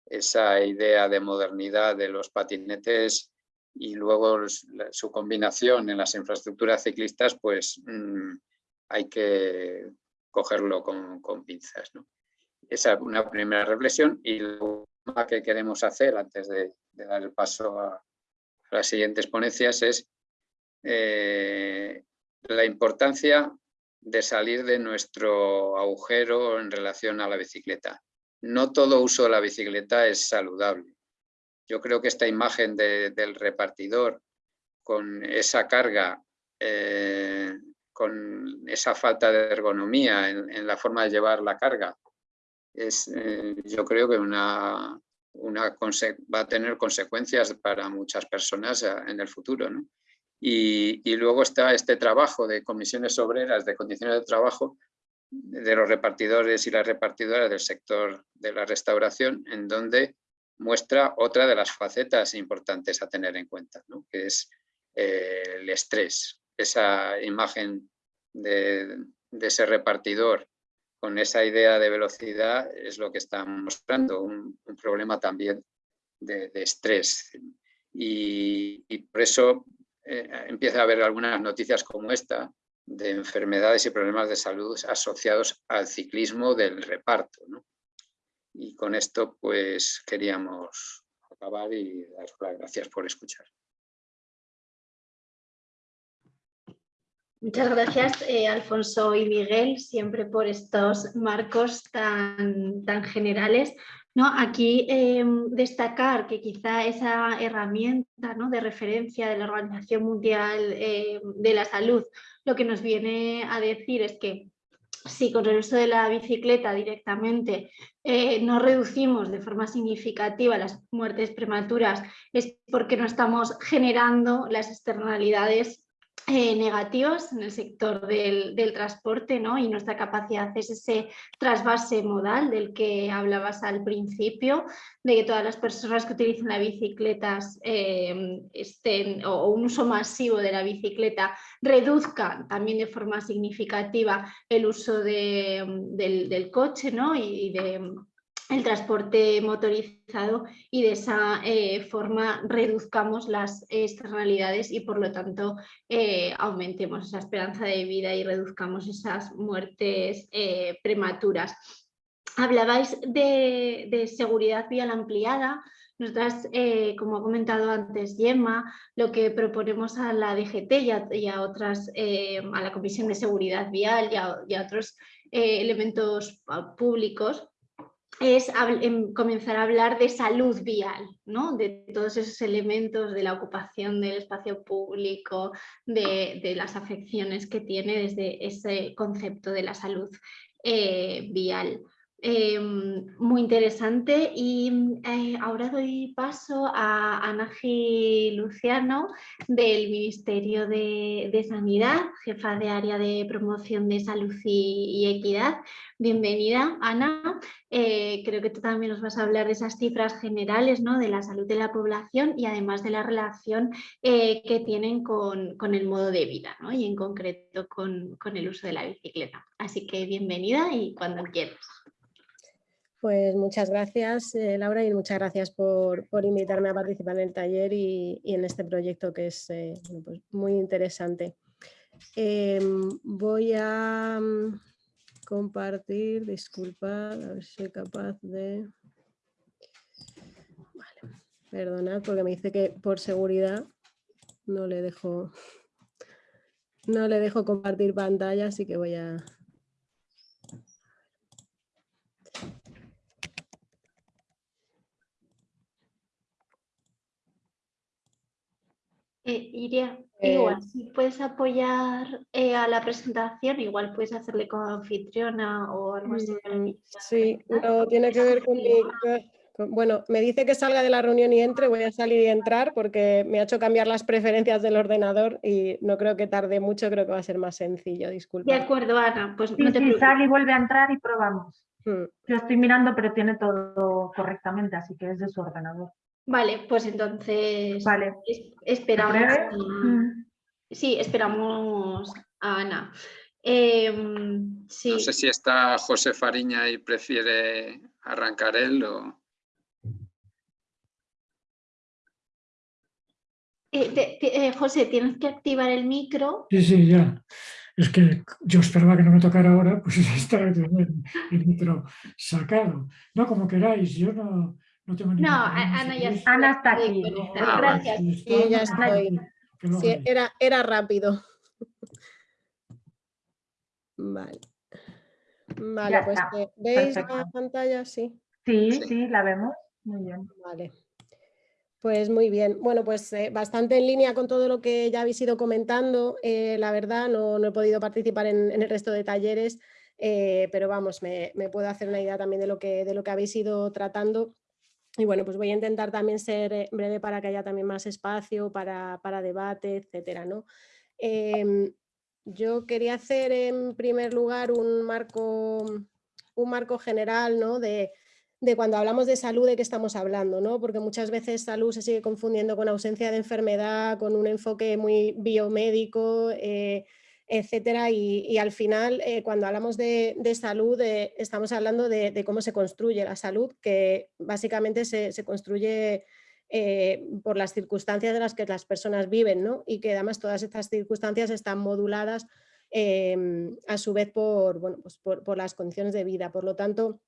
[SPEAKER 4] esa idea de modernidad de los patinetes y luego su combinación en las infraestructuras ciclistas, pues mm, hay que cogerlo con, pinzas. Esa es una primera reflexión y lo que queremos hacer antes de, dar el paso a las siguientes ponencias es eh, la importancia de salir de nuestro agujero en relación a la bicicleta. No todo uso de la bicicleta es saludable. Yo creo que esta imagen del repartidor con esa carga, eh, con esa falta de ergonomía en, la forma de llevar la carga, es, eh, yo creo que una, una va a tener consecuencias para muchas personas en el futuro. ¿no? Y, luego está este trabajo de comisiones obreras, de condiciones de trabajo de los repartidores y las repartidoras del sector de la restauración, en donde muestra otra de las facetas importantes a tener en cuenta, que es eh, el estrés. Esa imagen de, ese repartidor con esa idea de velocidad es lo que está mostrando, un, problema también de, estrés. Y, y, por eso eh, empieza a haber algunas noticias como esta de enfermedades y problemas de salud asociados al ciclismo del reparto. Y con esto pues queríamos acabar y daros las gracias por escuchar.
[SPEAKER 1] Muchas gracias, eh, Alfonso y Miguel, siempre por estos marcos tan, tan generales. ¿no? Aquí em, destacar que quizá esa herramienta ¿no? de referencia de la Organización Mundial em, de la Salud lo que nos viene a decir es que si con el uso de la bicicleta directamente eh, no reducimos de forma significativa las muertes prematuras es porque no estamos generando las externalidades eh, negativos en el sector del, transporte ¿no? y nuestra capacidad es ese trasvase modal del que hablabas al principio, de que todas las personas que utilizan la bicicleta eh, estén, o un uso masivo de la bicicleta reduzcan también de forma significativa el uso del, coche ¿no? y de el transporte motorizado y de esa eh, forma reduzcamos las externalidades y por lo tanto eh, aumentemos esa esperanza de vida y reduzcamos esas muertes eh, prematuras. Hablabais de, seguridad vial ampliada, nosotras, como ha comentado antes Gemma, lo que proponemos a la DGT y a, otras, a la Comisión de Seguridad Vial y a otros elementos públicos, es em, comenzar a hablar de salud vial, ¿no? de todos esos elementos de la ocupación del espacio público, de, las afecciones que tiene desde ese concepto de la salud eh, vial. Em, muy interesante y eh, ahora doy paso a Anaji Luciano del Ministerio de, Sanidad, jefa de área de promoción de salud y, equidad. Bienvenida Ana, eh, creo que tú también nos vas a hablar de esas cifras generales ¿no? de la salud de la población y además de la relación eh, que tienen con, el modo de vida y en concreto con, con el uso de la bicicleta. Así que bienvenida y cuando quieras.
[SPEAKER 5] Pues muchas gracias eh, Laura y muchas gracias por, invitarme a participar en el taller y, en este proyecto que es eh, pues muy interesante. Em, voy a mm, compartir, disculpad, a ver si soy capaz de... Vale, perdonad porque me dice que por seguridad no le dejo, no le dejo compartir pantalla, así que voy a,
[SPEAKER 1] Eh, Iria, igual, si puedes apoyar eh, a la presentación, igual puedes hacerle como anfitriona o algo así.
[SPEAKER 5] Mm, sí, no tiene que ver con mi... Bueno, me dice que salga de la reunión y entre, voy a salir y entrar porque me ha hecho cambiar las preferencias del ordenador y no creo que tarde mucho, creo que va a ser más sencillo, disculpa.
[SPEAKER 1] De acuerdo, Ana, pues
[SPEAKER 6] no te sale y vuelve a entrar y probamos. Mm. Yo estoy mirando, pero tiene todo correctamente, así que es de su ordenador.
[SPEAKER 1] Vale, pues entonces
[SPEAKER 6] vale.
[SPEAKER 1] esperamos. Mm. Sí, esperamos a Ana. Em,
[SPEAKER 4] no sé si está José Fariña y prefiere arrancar él o...
[SPEAKER 1] Eh, eh, José, tienes que activar el micro.
[SPEAKER 7] Sí, sí, ya. Es que yo esperaba que no me tocara ahora, pues está el, el micro sacado. No, como queráis, yo no, no tengo
[SPEAKER 1] No, Ana ya está,
[SPEAKER 6] Ana está aquí.
[SPEAKER 1] Gracias.
[SPEAKER 5] Sí, ya estoy. Sí, era, era rápido. Vale. Vale, pues eh, ¿veis la pantalla? Sí.
[SPEAKER 6] Sí, sí, la vemos. Muy bien.
[SPEAKER 5] Vale. Pues muy bien. Bueno, pues eh, bastante en línea con todo lo que ya habéis ido comentando. Eh, la verdad, no, no, he podido participar en, en, el resto de talleres, pero vamos, me, me, puedo hacer una idea también de lo que, de lo que habéis ido tratando y bueno, pues voy a intentar también ser eh, breve para que haya también más espacio para, debate, etcétera. ¿no? Em, yo quería hacer en primer lugar un marco, un marco general ¿no? de, cuando hablamos de salud de qué estamos hablando, ¿no? porque muchas veces salud se sigue confundiendo con ausencia de enfermedad, con un enfoque muy biomédico, eh, etcétera. Y, al final, eh, cuando hablamos de, salud, eh, estamos hablando de, cómo se construye la salud, que básicamente se, construye eh, por las circunstancias de las que las personas viven, ¿no? y que además todas estas circunstancias están moduladas em, a su vez por, bueno, pues por las condiciones de vida. Por lo tanto,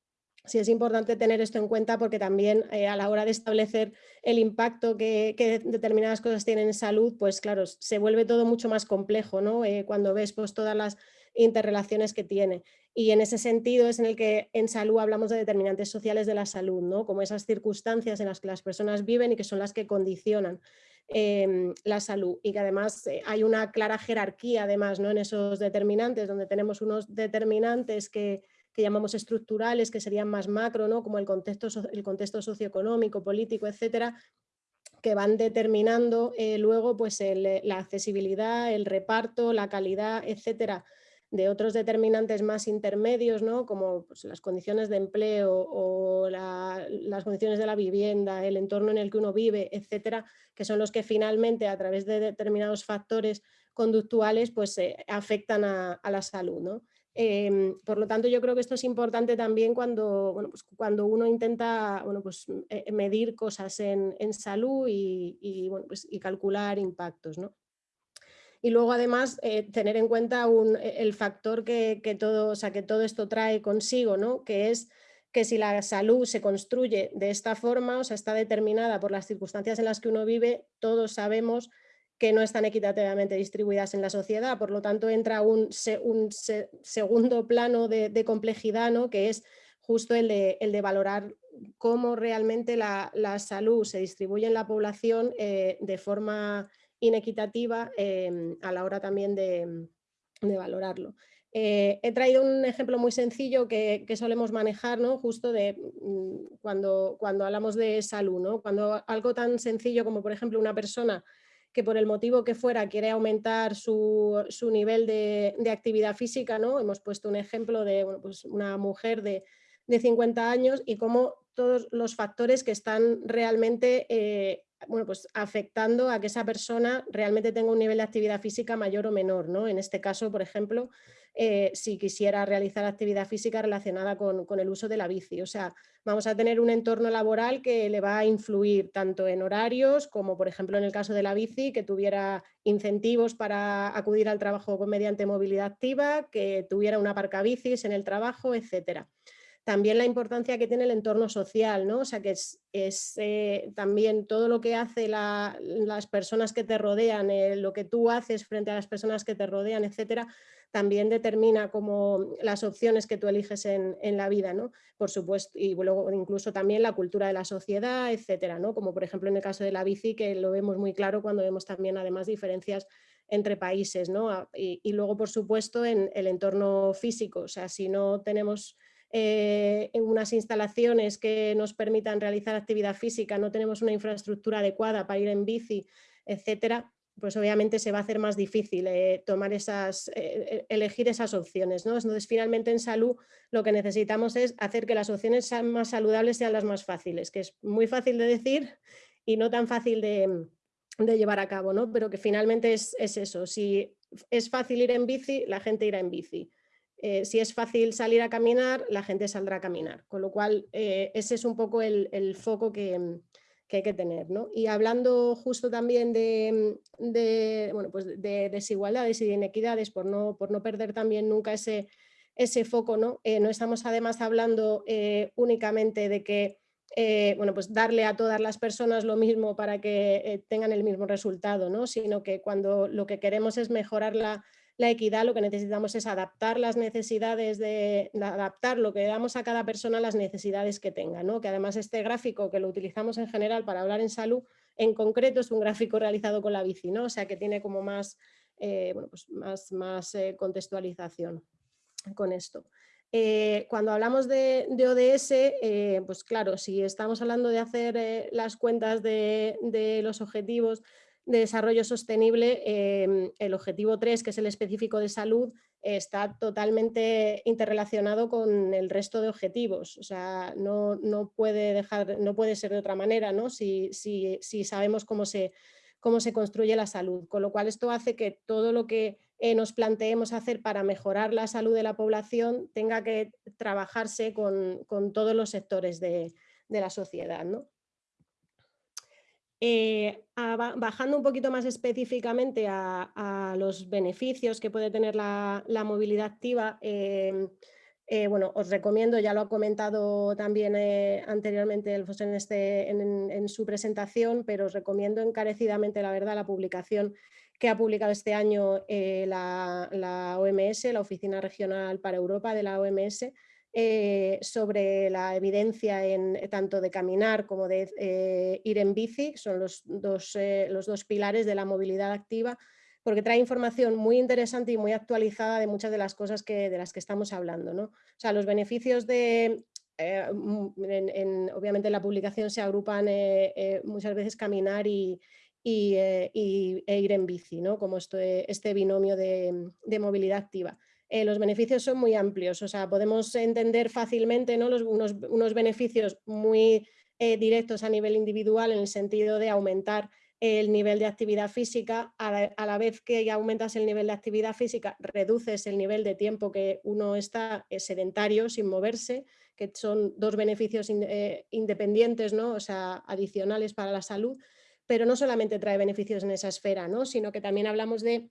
[SPEAKER 5] sí es importante tener esto en cuenta porque también eh, a la hora de establecer el impacto que, determinadas cosas tienen en salud, pues claro, se vuelve todo mucho más complejo ¿no? Eh, cuando ves pues, todas las interrelaciones que tiene. Y en ese sentido es en el que en salud hablamos de determinantes sociales de la salud, ¿no? como esas circunstancias en las que las personas viven y que son las que condicionan em, la salud y que además eh, hay una clara jerarquía además ¿no? en esos determinantes donde tenemos unos determinantes que que llamamos estructurales, que serían más macro, ¿no? como el contexto, el contexto socioeconómico, político, etcétera, que van determinando eh, luego pues la accesibilidad, el reparto, la calidad, etcétera, de otros determinantes más intermedios, ¿no? como pues, las condiciones de empleo o las condiciones de la vivienda, el entorno en el que uno vive, etcétera, que son los que finalmente a través de determinados factores conductuales pues, eh, afectan a, la salud. ¿no? Em, por lo tanto, yo creo que esto es importante también cuando, bueno, pues cuando uno intenta bueno, pues, eh, medir cosas en, salud pues, y calcular impactos. ¿no? Y luego además eh, tener en cuenta e, el factor que, todo, o sea, que todo esto trae consigo, ¿no? que es que si la salud se construye de esta forma, o sea, está determinada por las circunstancias en las que uno vive, todos sabemos que no están equitativamente distribuidas en la sociedad, por lo tanto entra un, un segundo plano de, complejidad, ¿no? que es justo el de, valorar cómo realmente la, salud se distribuye en la población eh, de forma inequitativa em, a la hora también de, valorarlo. Eh, he traído un ejemplo muy sencillo que, solemos manejar, ¿no? justo de mm, cuando, cuando hablamos de salud, ¿no? cuando algo tan sencillo como por ejemplo una persona que por el motivo que fuera quiere aumentar su, nivel de, actividad física, ¿no? hemos puesto un ejemplo de pues una mujer de, 50 años y cómo todos los factores que están realmente eh, bueno, pues afectando a que esa persona realmente tenga un nivel de actividad física mayor o menor. ¿no? En este caso, por ejemplo, eh, si quisiera realizar actividad física relacionada con, el uso de la bici. O sea, vamos a tener un entorno laboral que le va a influir tanto en horarios como, por ejemplo, en el caso de la bici, que tuviera incentivos para acudir al trabajo mediante movilidad activa, que tuviera una parca bicis en el trabajo, etcétera también la importancia que tiene el entorno social, ¿no? O sea, que es, eh, también todo lo que hace las personas que te rodean, eh, lo que tú haces frente a las personas que te rodean, etcétera, también determina como las opciones que tú eliges en, la vida, ¿no? Por supuesto, y luego incluso también la cultura de la sociedad, etcétera, ¿no? Como por ejemplo en el caso de la bici, que lo vemos muy claro cuando vemos también además diferencias entre países, ¿no? Y, y luego, por supuesto, en el entorno físico, o sea, si no tenemos eh, en unas instalaciones que nos permitan realizar actividad física, no tenemos una infraestructura adecuada para ir en bici, etcétera, pues obviamente se va a hacer más difícil eh, tomar esas, eh, elegir esas opciones. ¿no? Entonces, finalmente en salud lo que necesitamos es hacer que las opciones más saludables sean las más fáciles, que es muy fácil de decir y no tan fácil de, llevar a cabo, ¿no? pero que finalmente es, es, eso. Si es fácil ir en bici, la gente irá en bici. Eh, si es fácil salir a caminar, la gente saldrá a caminar. Con lo cual, ese es un poco el, foco que, hay que tener. Y hablando justo también de, pues de, desigualdades y de inequidades, por no, por no perder también nunca ese, ese foco, ¿no? Eh, no estamos además hablando únicamente de que bueno, pues darle a todas las personas lo mismo para que tengan el mismo resultado, ¿no? sino que cuando lo que queremos es mejorar la, la equidad lo que necesitamos es adaptar las necesidades de, adaptar lo que damos a cada persona a las necesidades que tenga, ¿no? que además este gráfico que lo utilizamos en general para hablar en salud, en concreto es un gráfico realizado con la bici, ¿no? o sea que tiene como más, eh, bueno, pues más, más eh, contextualización con esto. Eh, cuando hablamos de, ODS, pues claro, si estamos hablando de hacer las cuentas de, de los objetivos de desarrollo sostenible, em, el objetivo 3, que es el específico de salud, está totalmente interrelacionado con el resto de objetivos. O sea, no, puede, dejar, no puede ser de otra manera ¿no? si, si, sabemos cómo se, cómo se construye la salud. Con lo cual esto hace que todo lo que eh, nos planteemos hacer para mejorar la salud de la población tenga que trabajarse con, todos los sectores de, de la sociedad. ¿no? Eh, bajando un poquito más específicamente a, los beneficios que puede tener la, movilidad activa, em, eh, bueno, os recomiendo, ya lo ha comentado también eh, anteriormente el en, este, en, su presentación, pero os recomiendo encarecidamente, la verdad, la publicación que ha publicado este año la OMS, la Oficina Regional para Europa de la OMS, eh, sobre la evidencia en, eh, tanto de caminar como de eh, ir en bici, son los dos, los dos pilares de la movilidad activa, porque trae información muy interesante y muy actualizada de muchas de las cosas que, de las que estamos hablando. ¿no? O sea, los beneficios de, obviamente en la publicación se agrupan muchas veces caminar y, e ir en bici, ¿no? como este, este binomio de, movilidad activa. Los beneficios son muy amplios, o sea, podemos entender fácilmente ¿no? unos, beneficios muy directos a nivel individual en el sentido de aumentar el nivel de actividad física, a la, vez que aumentas el nivel de actividad física, reduces el nivel de tiempo que uno está eh, sedentario, sin moverse, que son dos beneficios eh, independientes, ¿no? o sea, adicionales para la salud, pero no solamente trae beneficios en esa esfera, ¿no? sino que también hablamos de,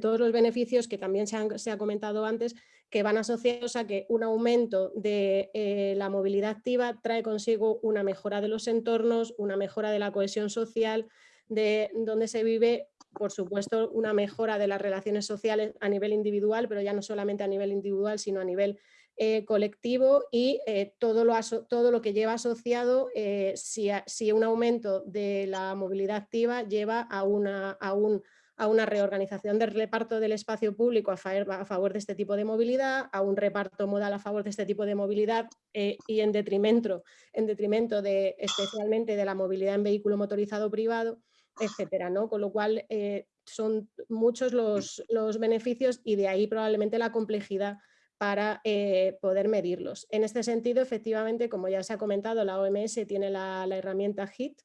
[SPEAKER 5] todos los beneficios que también se, ha comentado antes, que van asociados a que un aumento de eh, la movilidad activa trae consigo una mejora de los entornos, una mejora de la cohesión social, de donde se vive, por supuesto, una mejora de las relaciones sociales a nivel individual, pero ya no solamente a nivel individual, sino a nivel eh, colectivo y eh, todo, lo todo, lo que lleva asociado si, si, un aumento de la movilidad activa lleva a una, a un, a una reorganización del reparto del espacio público a favor, de este tipo de movilidad, a un reparto modal a favor de este tipo de movilidad y en detrimento, en detrimento de, especialmente de la movilidad en vehículo motorizado privado, etcétera, ¿no? Con lo cual eh, son muchos los, beneficios y de ahí probablemente la complejidad para eh, poder medirlos. En este sentido, efectivamente, como ya se ha comentado, la OMS tiene la, herramienta HIT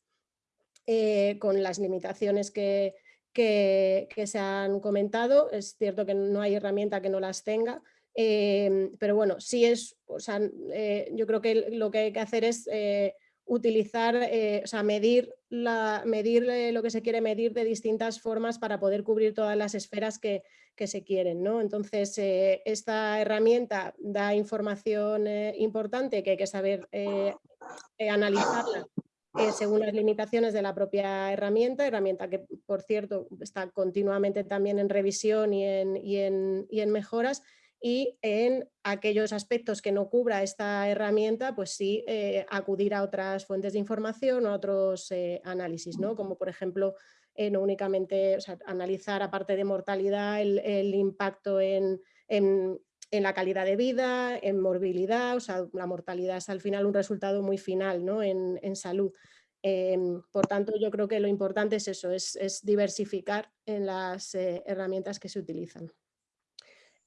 [SPEAKER 5] eh, con las limitaciones que, que, se han comentado. Es cierto que no hay herramienta que no las tenga, pero bueno, sí es, o sea, yo creo que lo que hay que hacer es utilizar, o sea, medir medir eh, lo que se quiere medir de distintas formas para poder cubrir todas las esferas que, se quieren. ¿no? Entonces, eh, esta herramienta da información eh, importante que hay que saber analizarla según las limitaciones de la propia herramienta, herramienta que, por cierto, está continuamente también en revisión y en, y en mejoras, y en aquellos aspectos que no cubra esta herramienta, pues sí eh, acudir a otras fuentes de información o a otros eh, análisis, ¿no? como por ejemplo eh, no únicamente analizar aparte de mortalidad el, impacto en, la calidad de vida, en morbilidad, o sea, la mortalidad es al final un resultado muy final ¿no? en, salud. Em, por tanto, yo creo que lo importante es eso, es, es diversificar en las herramientas que se utilizan.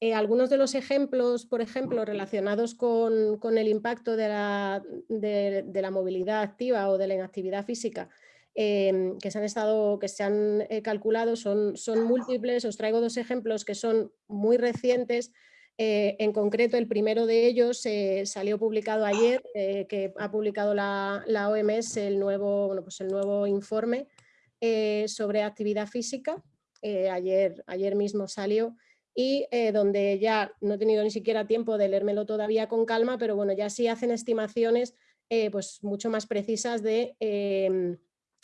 [SPEAKER 5] Eh, algunos de los ejemplos, por ejemplo, relacionados con, el impacto de la, movilidad activa o de la inactividad física, em, que se han, estado, que se han eh, calculado son, son múltiples. Os traigo dos ejemplos que son muy recientes. Eh, en concreto, el primero de ellos salió publicado ayer, que ha publicado la, OMS el nuevo, bueno, pues el nuevo informe sobre actividad física. ayer, ayer mismo salió y eh, donde ya no he tenido ni siquiera tiempo de leérmelo todavía con calma, pero bueno, ya sí hacen estimaciones eh, pues mucho más precisas de, em,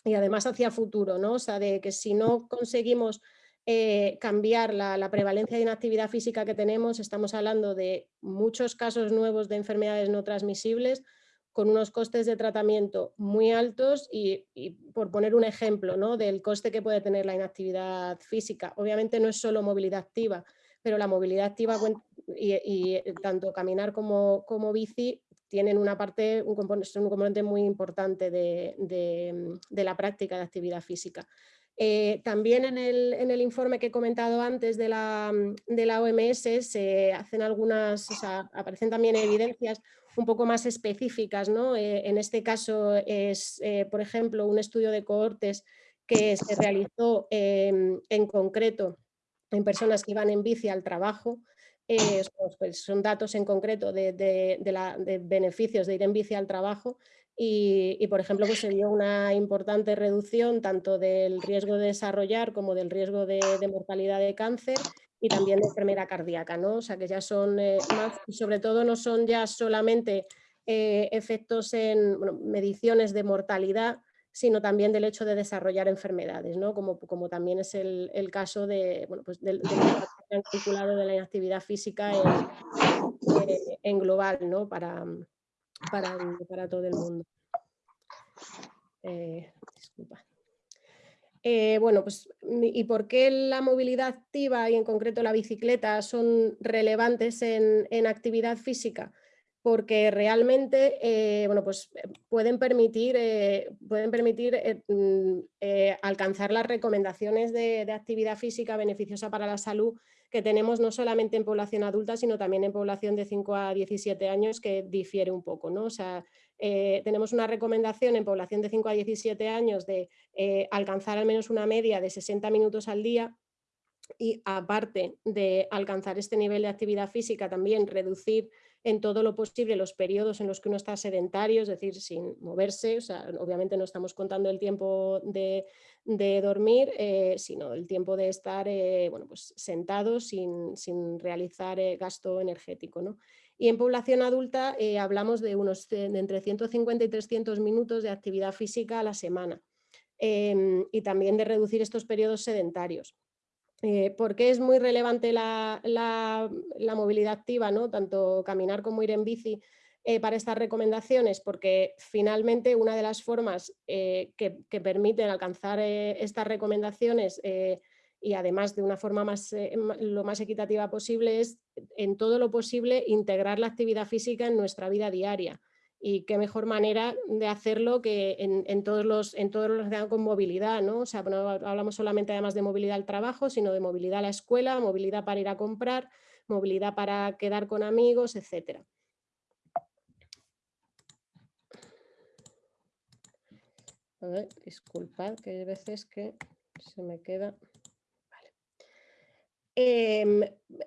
[SPEAKER 5] y además hacia futuro, ¿no? O sea, de que si no conseguimos eh, cambiar la, prevalencia de inactividad física que tenemos, estamos hablando de muchos casos nuevos de enfermedades no transmisibles, con unos costes de tratamiento muy altos y, por poner un ejemplo ¿no? del coste que puede tener la inactividad física, obviamente no es solo movilidad activa, pero la movilidad activa y, eh, tanto caminar como, como bici tienen una parte, un componente, muy importante de, la práctica de actividad física. Eh, también en el, informe que he comentado antes de la, de la OMS se hacen algunas, aparecen también evidencias un poco más específicas. ¿no? Eh, en este caso es, por ejemplo, un estudio de cohortes que se realizó en concreto en personas que iban en bici al trabajo, eh, pues son datos en concreto de, beneficios de ir en bici al trabajo y, por ejemplo, pues se dio una importante reducción tanto del riesgo de desarrollar como del riesgo de, mortalidad de cáncer y también de enfermedad cardíaca, ¿no? O sea que ya son eh, más, sobre todo no son ya solamente eh, efectos en mediciones de mortalidad, sino también del hecho de desarrollar enfermedades, ¿no? como, como también es el, caso de, bueno, pues del calculado de la inactividad física en, global ¿no? para, para, para, todo el mundo. Eh, disculpa. Eh, bueno, pues, ¿y por qué la movilidad activa y en concreto la bicicleta son relevantes en, actividad física? porque realmente eh, bueno, pues pueden permitir, pueden permitir mm, alcanzar las recomendaciones de, actividad física beneficiosa para la salud que tenemos no solamente en población adulta, sino también en población de 5 a 17 años, que difiere un poco. ¿no? O sea, tenemos una recomendación en población de 5 a 17 años de alcanzar al menos una media de 60 minutos al día, y aparte de alcanzar este nivel de actividad física, también reducir en todo lo posible los periodos en los que uno está sedentario, es decir, sin moverse, o sea, obviamente no estamos contando el tiempo de, dormir, eh, sino el tiempo de estar eh, bueno, pues sentado sin, realizar eh, gasto energético. ¿no? Y en población adulta hablamos de unos de entre 150 y 300 minutos de actividad física a la semana em, y también de reducir estos periodos sedentarios. Eh, ¿Por qué es muy relevante la, movilidad activa, ¿no? tanto caminar como ir en bici eh, para estas recomendaciones? Porque finalmente una de las formas eh, que, permiten alcanzar estas recomendaciones y además de una forma más, lo más equitativa posible es en todo lo posible integrar la actividad física en nuestra vida diaria y qué mejor manera de hacerlo que en, todos los en todos los con movilidad, ¿no? O sea, no hablamos solamente además de movilidad al trabajo, sino de movilidad a la escuela, movilidad para ir a comprar, movilidad para quedar con amigos, etcétera. A ver, disculpad que hay veces que se me queda... Em,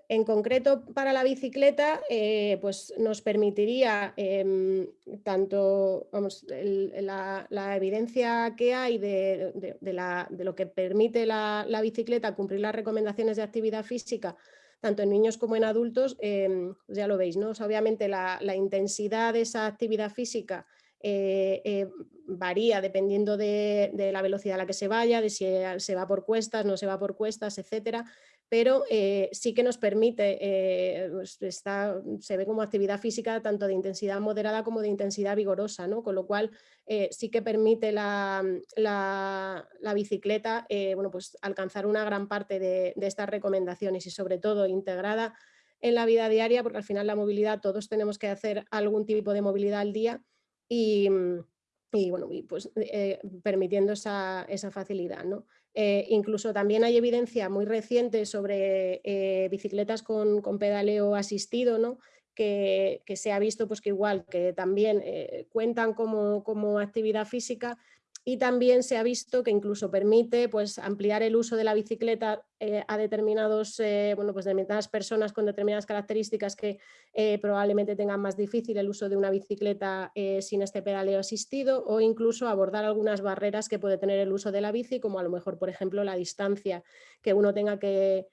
[SPEAKER 5] en concreto para la bicicleta, eh, pues nos permitiría em, tanto la, evidencia que hay de, lo que permite la, bicicleta cumplir las recomendaciones de actividad física, tanto en niños como en adultos, em, pues ya lo veis, ¿no? obviamente la, intensidad de esa actividad física eh, eh, varía dependiendo de, de, la velocidad a la que se vaya, de si se va por cuestas, no se va por cuestas, etcétera, pero eh, sí que nos permite, eh, pues, se ve como actividad física tanto de intensidad moderada como de intensidad vigorosa, ¿no? con lo cual eh, sí que permite la, bicicleta bueno, pues alcanzar una gran parte de, estas recomendaciones y sobre todo integrada en la vida diaria, porque al final la movilidad, todos tenemos que hacer algún tipo de movilidad al día y, bueno, pues, permitiendo esa, esa facilidad. ¿no? Eh, incluso también hay evidencia muy reciente sobre eh, bicicletas con, pedaleo asistido, ¿no? que, se ha visto pues, que igual que también eh, cuentan como, como actividad física, y también se ha visto que incluso permite pues, ampliar el uso de la bicicleta eh, a determinados, eh, bueno, pues determinadas personas con determinadas características que eh, probablemente tengan más difícil el uso de una bicicleta sin este pedaleo asistido o incluso abordar algunas barreras que puede tener el uso de la bici, como a lo mejor, por ejemplo, la distancia que uno tenga que,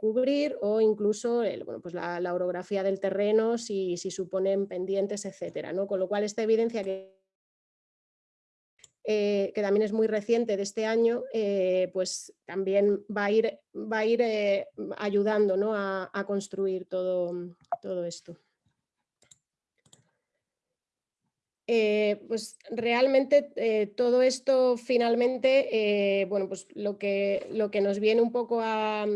[SPEAKER 5] cubrir o incluso bueno, pues la, orografía del terreno, si, si suponen pendientes, etcétera. ¿no? Con lo cual esta evidencia que eh, que también es muy reciente de este año, eh, pues también va a ir, va a ir eh, ayudando ¿no? a, construir todo, todo esto. pues realmente todo esto finalmente, bueno, pues lo que, lo que nos viene un poco a,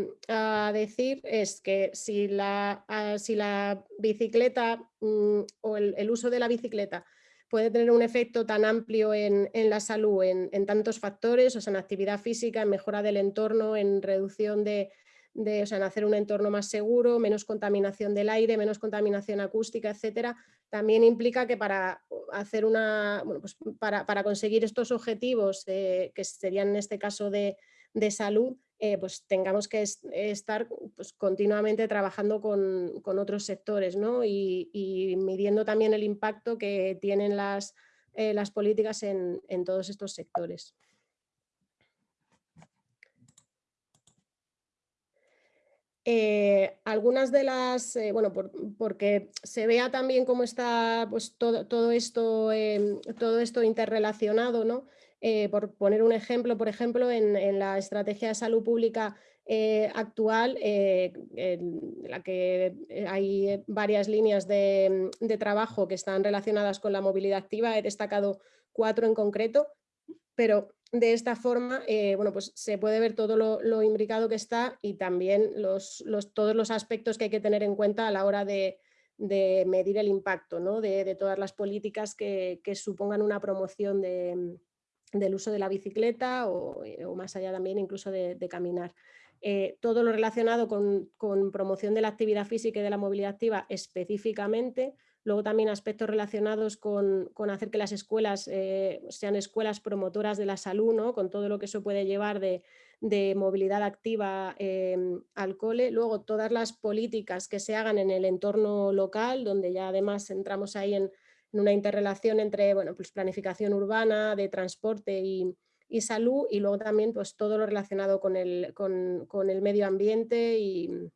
[SPEAKER 5] decir es que si la, si la bicicleta mm, o el uso de la bicicleta puede tener un efecto tan amplio en, la salud, en, tantos factores, o sea, en actividad física, en mejora del entorno, en reducción de, o sea, en hacer un entorno más seguro, menos contaminación del aire, menos contaminación acústica, etcétera, también implica que para hacer una, pues para, conseguir estos objetivos, eh, que serían en este caso de, de salud, eh, pues tengamos que estar pues, continuamente trabajando con, otros sectores y, midiendo también el impacto que tienen las, eh, las políticas en, todos estos sectores. Eh, algunas de las, bueno, porque se vea también cómo está pues, todo, todo, esto, todo esto interrelacionado, ¿no? Eh, por poner un ejemplo, por ejemplo, en, la estrategia de salud pública eh, actual, eh, en la que hay varias líneas de, trabajo que están relacionadas con la movilidad activa, he destacado cuatro en concreto, pero de esta forma bueno, pues se puede ver todo lo, imbricado que está y también los, todos los aspectos que hay que tener en cuenta a la hora de, medir el impacto ¿no? de, todas las políticas que, supongan una promoción del uso de la bicicleta o, más allá también incluso de, caminar. Eh, todo lo relacionado con, promoción de la actividad física y de la movilidad activa específicamente, luego también aspectos relacionados con, hacer que las escuelas eh, sean escuelas promotoras de la salud, con todo lo que eso puede llevar de, movilidad activa em, al cole, luego todas las políticas que se hagan en el entorno local, donde ya además entramos ahí en, una interrelación entre bueno, pues planificación urbana, de transporte y, y salud y luego también pues todo lo relacionado con el, con, el medio ambiente y,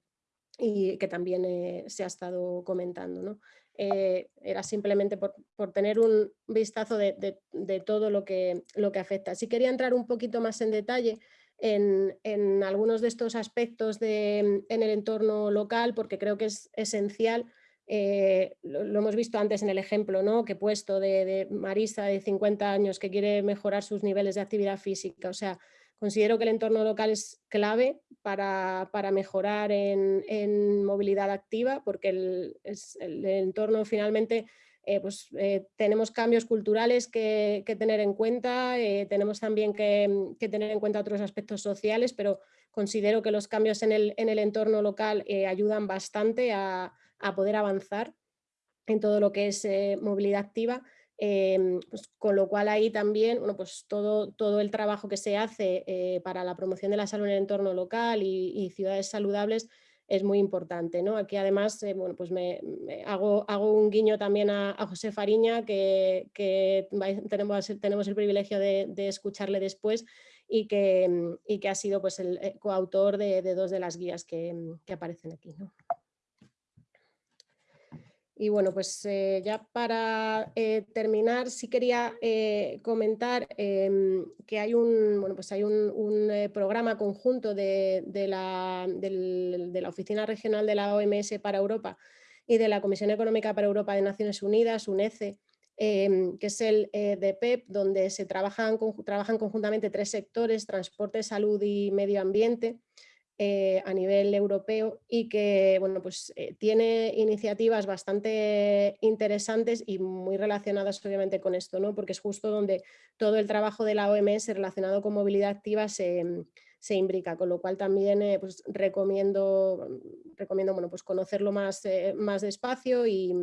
[SPEAKER 5] que también eh, se ha estado comentando. Eh, era simplemente por, tener un vistazo de, todo lo que, lo que afecta. Si quería entrar un poquito más en detalle en, en algunos de estos aspectos en el entorno local porque creo que es esencial eh, lo, hemos visto antes en el ejemplo ¿no? que he puesto de, Marisa de 50 años que quiere mejorar sus niveles de actividad física. O sea, considero que el entorno local es clave para, mejorar en, movilidad activa porque el, entorno finalmente eh, pues, eh, tenemos cambios culturales que, tener en cuenta, tenemos también que, tener en cuenta otros aspectos sociales, pero considero que los cambios en el, en el entorno local ayudan bastante a, a poder avanzar en todo lo que es eh, movilidad activa, em, pues, con lo cual ahí también bueno, pues todo, todo el trabajo que se hace eh, para la promoción de la salud en el entorno local y, ciudades saludables es muy importante. ¿no? Aquí además eh, bueno, pues me, hago, hago, un guiño también a, José Fariña, que, tenemos, tenemos, el privilegio de, escucharle después y que, y que, ha sido pues, el coautor de, dos de las guías que, aparecen aquí. ¿no? Y bueno, pues eh, ya para eh, terminar, sí quería eh, comentar em, que hay un, bueno, pues hay un, programa conjunto de, la, de, la, Oficina Regional de la OMS para Europa y de la Comisión Económica para Europa de Naciones Unidas, UNECE, em, que es el de PEP, donde se trabajan, trabajan conjuntamente tres sectores, transporte, salud y medio ambiente, eh, a nivel europeo y que bueno, pues, eh, tiene iniciativas bastante interesantes y muy relacionadas obviamente con esto, ¿no? porque es justo donde todo el trabajo de la OMS relacionado con movilidad activa se, se imbrica, con lo cual también eh, pues, recomiendo, recomiendo bueno, pues conocerlo más, más despacio y,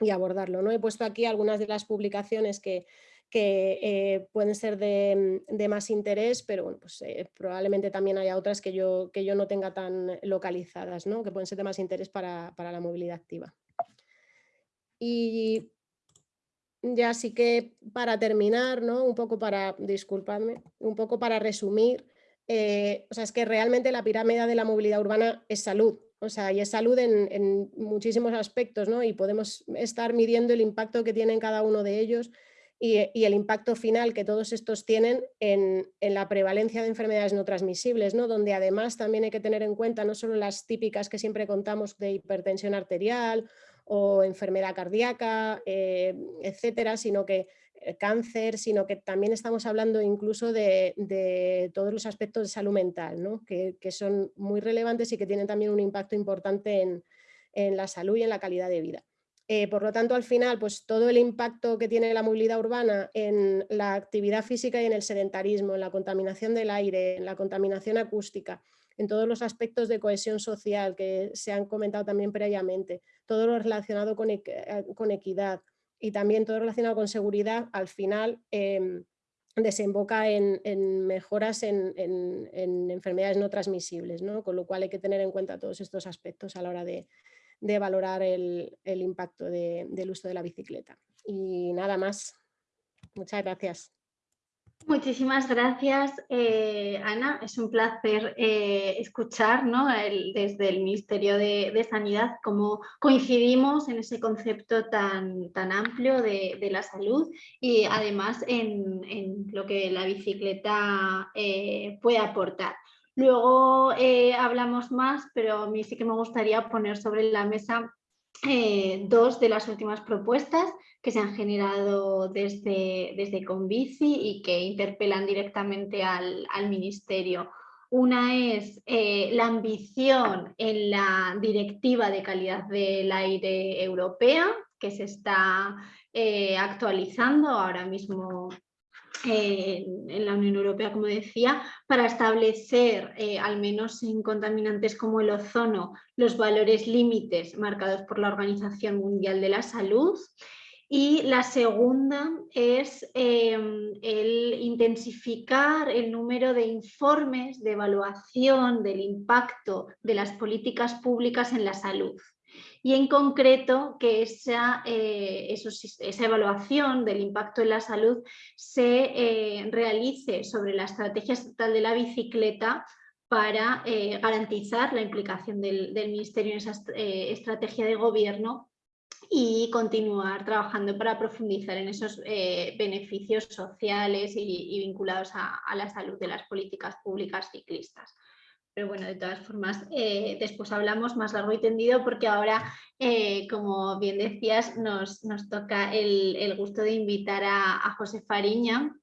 [SPEAKER 5] y abordarlo. ¿no? He puesto aquí algunas de las publicaciones que, que eh, pueden ser mm, de, más interés, pero bueno, pues, eh, probablemente también haya otras que yo, que yo no tenga tan localizadas, ¿no? que pueden ser de más interés para, la movilidad activa. Y ya sí que para terminar, ¿no? un poco para, disculpadme, un poco para resumir, eh, o sea, es que realmente la pirámide de la movilidad urbana es salud, o sea, y es salud en, en, muchísimos aspectos, ¿no? Y podemos estar midiendo el impacto que tienen cada uno de ellos y, el impacto final que todos estos tienen en, la prevalencia de enfermedades no transmisibles, ¿no? donde además también hay que tener en cuenta no solo las típicas que siempre contamos de hipertensión arterial o enfermedad cardíaca, eh, etcétera, sino que eh, cáncer, sino que también estamos hablando incluso de, todos los aspectos de salud mental, ¿no? que, son muy relevantes y que tienen también un impacto importante en la salud y en la calidad de vida. Eh, por lo tanto, al final, pues todo el impacto que tiene la movilidad urbana en la actividad física y en el sedentarismo, en la contaminación del aire, en la contaminación acústica, en todos los aspectos de cohesión social que se han comentado también previamente, todo lo relacionado con, eh, equidad y también todo lo relacionado con seguridad, al final em, desemboca en, mejoras en, enfermedades no transmisibles, con lo cual hay que tener en cuenta todos estos aspectos a la hora de, de valorar el, impacto del uso de la bicicleta. Y nada más. Muchas gracias.
[SPEAKER 1] Muchísimas gracias, eh, Ana. Es un placer eh, escuchar desde el Ministerio de, Sanidad cómo coincidimos en ese concepto tan, tan amplio de, la salud y además en, lo que la bicicleta eh, puede aportar. Luego eh, hablamos más, pero a mí sí que me gustaría poner sobre la mesa eh, dos de las últimas propuestas que se han generado desde, desde Convici y que interpelan directamente al, Ministerio. Una es eh, la ambición en la Directiva de Calidad del Aire Europea, que se está actualizando ahora mismo en la Unión Europea, como decía, para establecer, eh, al menos en contaminantes como el ozono, los valores límites marcados por la Organización Mundial de la Salud. Y la segunda es em, el intensificar el número de informes de evaluación del impacto de las políticas públicas en la salud y en concreto que esa, eh, esa evaluación del impacto en la salud se eh, realice sobre la estrategia estatal de la bicicleta para eh, garantizar la implicación del, Ministerio en esa estrategia de gobierno y continuar trabajando para profundizar en esos beneficios sociales y, vinculados a, la salud de las políticas públicas ciclistas. Pero bueno, de todas formas, eh, después hablamos más largo y tendido porque ahora, eh, como bien decías, nos, toca el, gusto de invitar a, José Fariña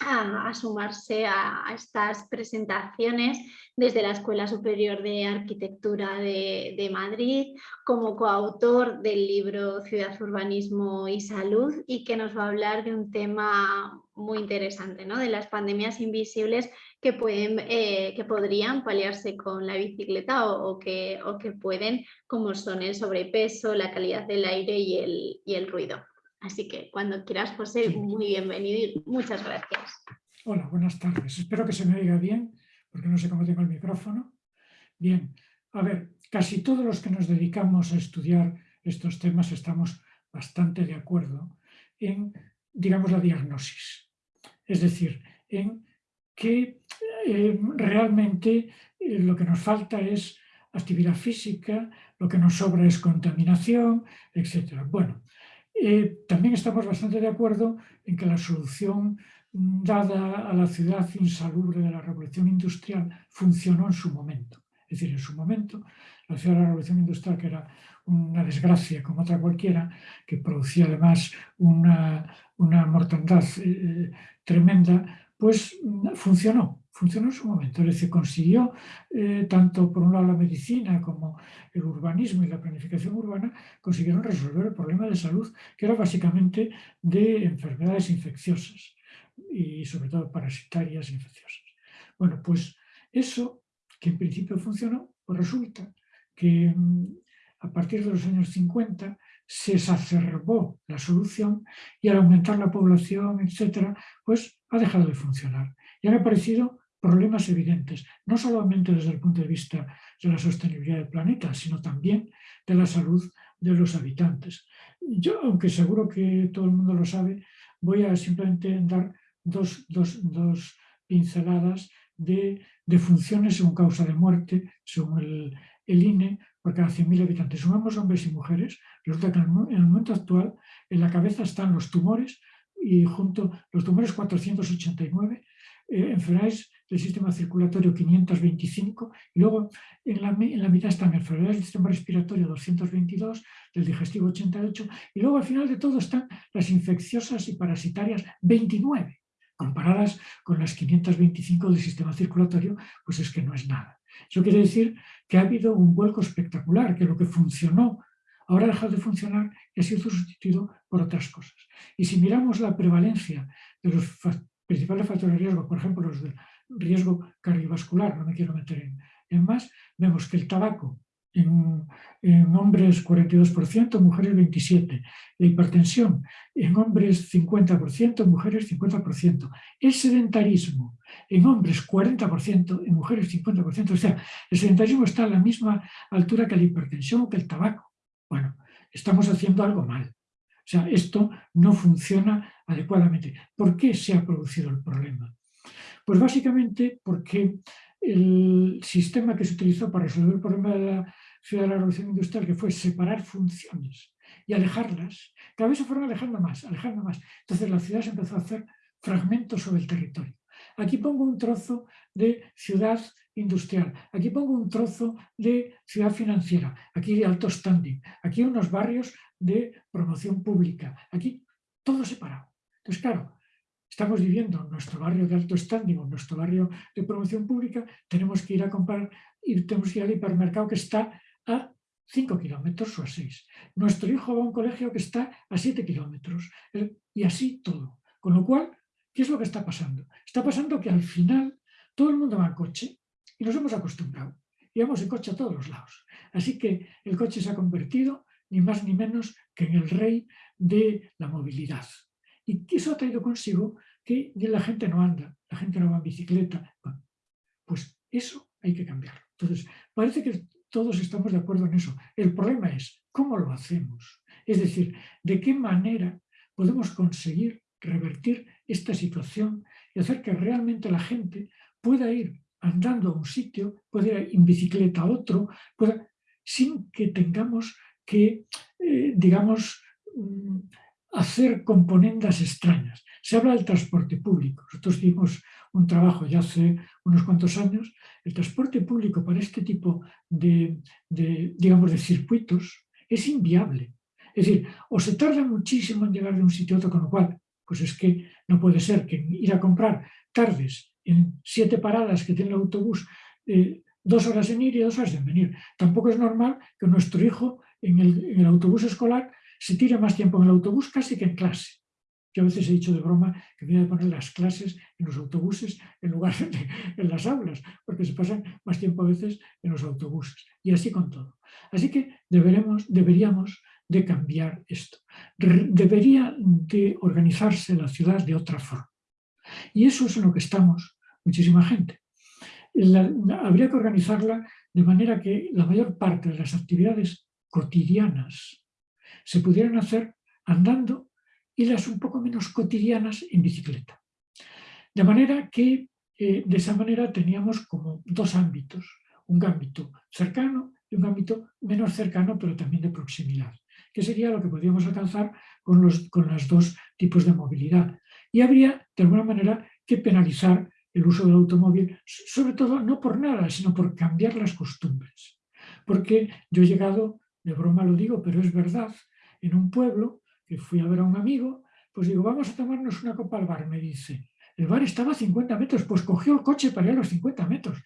[SPEAKER 1] a, sumarse a, estas presentaciones desde la Escuela Superior de Arquitectura de, de, Madrid, como coautor del libro Ciudad, Urbanismo y Salud y que nos va a hablar de un tema muy interesante, ¿no? de las pandemias invisibles que, pueden, eh, que podrían paliarse con la bicicleta o, que, o, que, pueden, como son el sobrepeso, la calidad del aire y el, y el ruido. Así que cuando quieras, José, muy bienvenido y muchas gracias.
[SPEAKER 7] Hola, buenas tardes. Espero que se me oiga bien, porque no sé cómo tengo el micrófono. Bien, a ver, casi todos los que nos dedicamos a estudiar estos temas estamos bastante de acuerdo en, digamos, la diagnosis. Es decir, en que eh, realmente eh, lo que nos falta es actividad física, lo que nos sobra es contaminación, etc. Bueno, eh, también estamos bastante de acuerdo en que la solución mm, dada a la ciudad insalubre de la revolución industrial funcionó en su momento. Es decir, en su momento, la ciudad de la revolución industrial, que era una desgracia como otra cualquiera, que producía además una, una mortandad tremenda, pues mm, funcionó, funcionó en su momento, es decir, consiguió eh, tanto por un lado la medicina como el urbanismo y la planificación urbana, consiguieron resolver el problema de salud que era básicamente de enfermedades infecciosas y sobre todo parasitarias infecciosas. Bueno, pues eso que en principio funcionó, pues resulta que mm, a partir de los años 50 se exacerbó la solución y al aumentar la población, etcétera, pues ha dejado de funcionar. Y han aparecido problemas evidentes, no solamente desde el punto de vista de la sostenibilidad del planeta, sino también de la salud de los habitantes. Yo, aunque seguro que todo el mundo lo sabe, voy a simplemente dar dos, pinceladas de, funciones según causa de muerte, según el, el INE, por cada 100.000 habitantes. Sumamos hombres y mujeres, resulta que en el momento actual en la cabeza están los tumores y junto los tumores 489, eh, enfermedades del sistema circulatorio 525 y luego en la, en la mitad están enfermedades del sistema respiratorio 222, del digestivo 88 y luego al final de todo están las infecciosas y parasitarias 29 comparadas con las 525 del sistema circulatorio, pues es que no es nada. Eso quiere decir que ha habido un vuelco espectacular, que lo que funcionó ahora ha dejado de funcionar y ha sido sustituido por otras cosas. Y si miramos la prevalencia de los principales factores de riesgo, por ejemplo los de riesgo cardiovascular, no me quiero meter en más, vemos que el tabaco en, hombres 42%, mujeres 27%. La hipertensión en hombres 50%, mujeres 50%. El sedentarismo en hombres 40%, en mujeres 50%. O sea, el sedentarismo está a la misma altura que la hipertensión o que el tabaco. Bueno, estamos haciendo algo mal. O sea, esto no funciona adecuadamente. ¿Por qué se ha producido el problema? Pues básicamente porque el sistema que se utilizó para resolver el problema de la ciudad de la revolución industrial, que fue separar funciones y alejarlas, cada vez se fueron alejando más, alejando más. Entonces la ciudad se empezó a hacer fragmentos sobre el territorio. Aquí pongo un trozo de ciudad industrial, aquí pongo un trozo de ciudad financiera, aquí de alto standing, aquí unos barrios de promoción pública, aquí todo separado. Entonces, claro, estamos viviendo en nuestro barrio de alto standing en nuestro barrio de promoción pública, tenemos que ir a comprar tenemos que ir al hipermercado que está a 5 kilómetros o a 6. Nuestro hijo va a un colegio que está a 7 kilómetros y así todo. Con lo cual, ¿qué es lo que está pasando? Está pasando que al final todo el mundo va en coche y nos hemos acostumbrado. Y vamos en coche a todos los lados. Así que el coche se ha convertido ni más ni menos que en el rey de la movilidad. Y eso ha traído consigo que la gente no anda, la gente no va en bicicleta. pues eso hay que cambiarlo. Entonces, parece que todos estamos de acuerdo en eso. El problema es cómo lo hacemos. Es decir, de qué manera podemos conseguir revertir esta situación y hacer que realmente la gente pueda ir andando a un sitio, pueda ir en bicicleta a otro, sin que tengamos que, eh, digamos, mm, hacer componendas extrañas. Se habla del transporte público. Nosotros hicimos un trabajo ya hace unos cuantos años. El transporte público para este tipo de, digamos, de circuitos es inviable. Es decir, o se tarda muchísimo en llegar de un sitio a otro, con lo cual, pues es que no puede ser que ir a comprar tardes en siete paradas que tiene el autobús, eh, dos horas en ir y dos horas en venir. Tampoco es normal que nuestro hijo en el autobús escolar se tira más tiempo en el autobús casi que en clase. Yo a veces he dicho de broma que voy a poner las clases en los autobuses en lugar de en las aulas, porque se pasan más tiempo a veces en los autobuses. Y así con todo. Así que deberemos, deberíamos de cambiar esto. Debería de organizarse la ciudad de otra forma. Y eso es en lo que estamos muchísima gente. habría que organizarla de manera que la mayor parte de las actividades cotidianas se pudieran hacer andando y las un poco menos cotidianas en bicicleta. De manera que eh, de esa manera teníamos como dos ámbitos, un ámbito cercano y un ámbito menos cercano pero también de proximidad, que sería lo que podríamos alcanzar con los con los dos tipos de movilidad. Y habría de alguna manera que penalizar el uso del automóvil, sobre todo no por nada, sino por cambiar las costumbres. Porque yo he llegado, de broma lo digo, pero es verdad, en un pueblo, que fui a ver a un amigo, pues digo, vamos a tomarnos una copa al bar, me dice. El bar estaba a 50 metros, pues cogió el coche para ir a los 50 metros.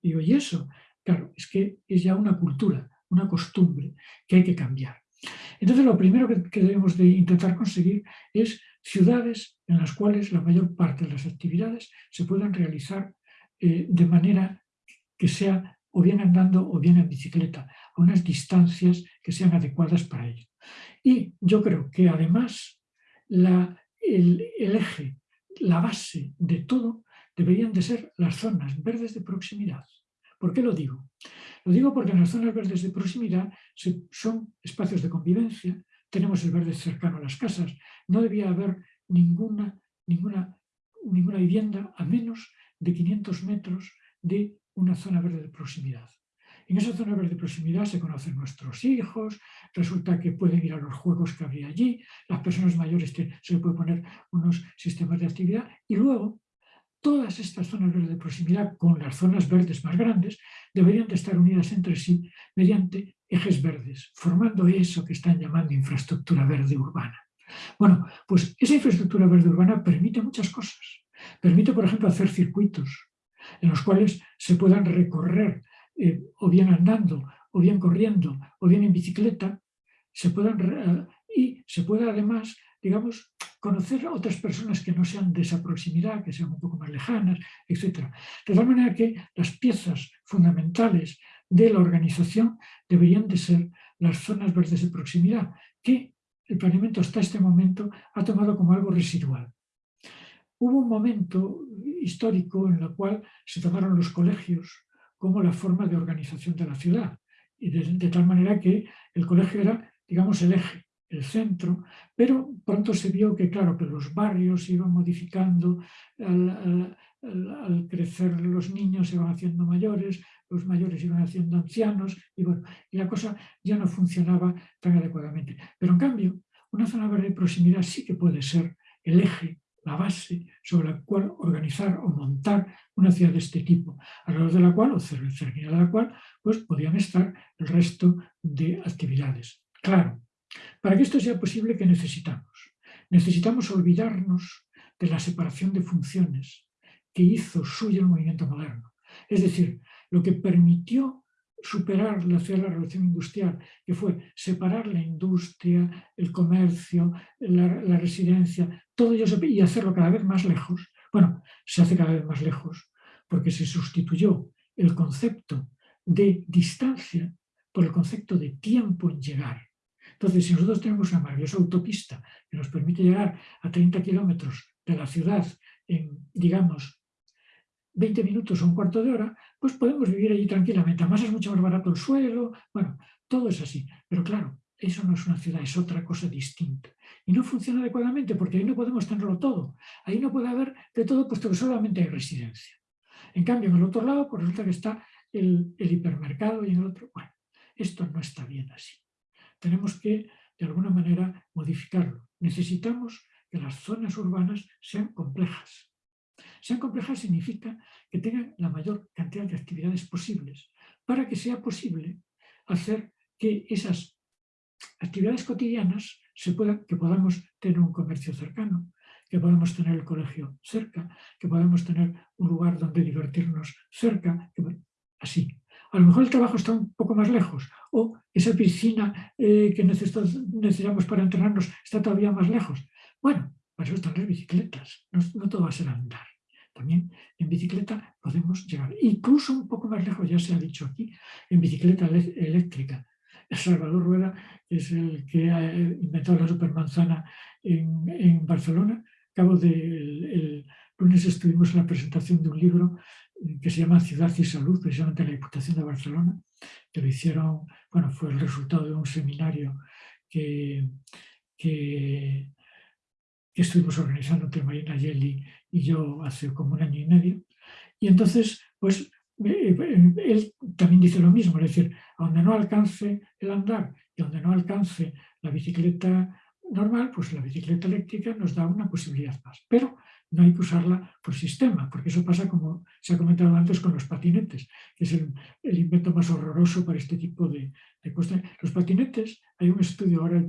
[SPEAKER 7] Digo, ¿y eso? Claro, es que es ya una cultura, una costumbre que hay que cambiar. Entonces, lo primero que, debemos de intentar conseguir es ciudades en las cuales la mayor parte de las actividades se puedan realizar eh, de manera que sea o bien andando o bien en bicicleta, unas distancias que sean adecuadas para ello. Y yo creo que además el, eje, la base de todo deberían de ser las zonas verdes de proximidad. ¿Por qué lo digo? Lo digo porque en las zonas verdes de proximidad son espacios de convivencia, tenemos el verde cercano a las casas, no debía haber ninguna, ninguna, ninguna vivienda a menos de 500 metros de una zona verde de proximidad. En esa zona verde de proximidad se conocen nuestros hijos, resulta que pueden ir a los juegos que habría allí, las personas mayores se les puede poner unos sistemas de actividad y luego todas estas zonas verdes de proximidad con las zonas verdes más grandes deberían de estar unidas entre sí mediante ejes verdes, formando eso que están llamando infraestructura verde urbana. Bueno, pues esa infraestructura verde urbana permite muchas cosas. Permite, por ejemplo, hacer circuitos en los cuales se puedan recorrer eh, o bien andando, o bien corriendo, o bien en bicicleta, se puedan, eh, y se pueda además, digamos, conocer a otras personas que no sean de esa proximidad, que sean un poco más lejanas, etc. De tal manera que las piezas fundamentales de la organización deberían de ser las zonas verdes de proximidad, que el planeamiento hasta este momento ha tomado como algo residual. Hubo un momento histórico en el cual se tomaron los colegios como la forma de organización de la ciudad. Y de, tal manera que el colegio era, digamos, el eje, el centro, pero pronto se vio que, claro, que los barrios iban modificando, al, crecer los niños se iban haciendo mayores, los mayores iban haciendo ancianos, y bueno, y la cosa ya no funcionaba tan adecuadamente. Pero en cambio, una zona verde de proximidad sí que puede ser el eje la base sobre la cual organizar o montar una ciudad de este tipo, alrededor de la cual, o cerca de la cual, pues podían estar el resto de actividades. Claro, para que esto sea posible, ¿qué necesitamos? Necesitamos olvidarnos de la separación de funciones que hizo suyo el movimiento moderno. Es decir, lo que permitió superar la, la revolución industrial, que fue separar la industria, el comercio, la, residencia, todo ello y hacerlo cada vez más lejos. Bueno, se hace cada vez más lejos porque se sustituyó el concepto de distancia por el concepto de tiempo en llegar. Entonces, si nosotros tenemos una maravillosa autopista que nos permite llegar a 30 kilómetros de la ciudad digamos, 20 minutos o un cuarto de hora, pues podemos vivir allí tranquilamente. Además es mucho más barato el suelo, bueno, todo es así. Pero claro, eso no es una ciudad, es otra cosa distinta. Y no funciona adecuadamente porque ahí no podemos tenerlo todo. Ahí no puede haber de todo puesto que solamente hay residencia. En cambio, en el otro lado, pues resulta que está el, el hipermercado y en el otro... Bueno, esto no está bien así. Tenemos que, de alguna manera, modificarlo. Necesitamos que las zonas urbanas sean complejas. Sean complejas significa que tengan la mayor cantidad de actividades posibles para que sea posible hacer que esas actividades cotidianas se puedan, que podamos tener un comercio cercano, que podamos tener el colegio cerca, que podamos tener un lugar donde divertirnos cerca, así. A lo mejor el trabajo está un poco más lejos o esa piscina eh, que necesitamos para entrenarnos está todavía más lejos. Bueno, para eso están las bicicletas, no, todo va a ser andar. También en bicicleta podemos llegar, incluso un poco más lejos, ya se ha dicho aquí, en bicicleta eléctrica. Salvador Rueda, es el que ha inventado la supermanzana en, en Barcelona. Cabo del el lunes estuvimos en la presentación de un libro que se llama Ciudad y Salud, precisamente en la Diputación de Barcelona, que lo hicieron, bueno, fue el resultado de un seminario que, que, estuvimos organizando entre Marina Yeli y yo hace como un año y medio. Y entonces, pues, eh, eh, él también dice lo mismo, es decir, donde no alcance el andar y donde no alcance la bicicleta normal, pues la bicicleta eléctrica nos da una posibilidad más. Pero no hay que usarla por sistema, porque eso pasa como se ha comentado antes con los patinetes, que es el, invento más horroroso para este tipo de, de, cuestiones. Los patinetes, hay un estudio, ahora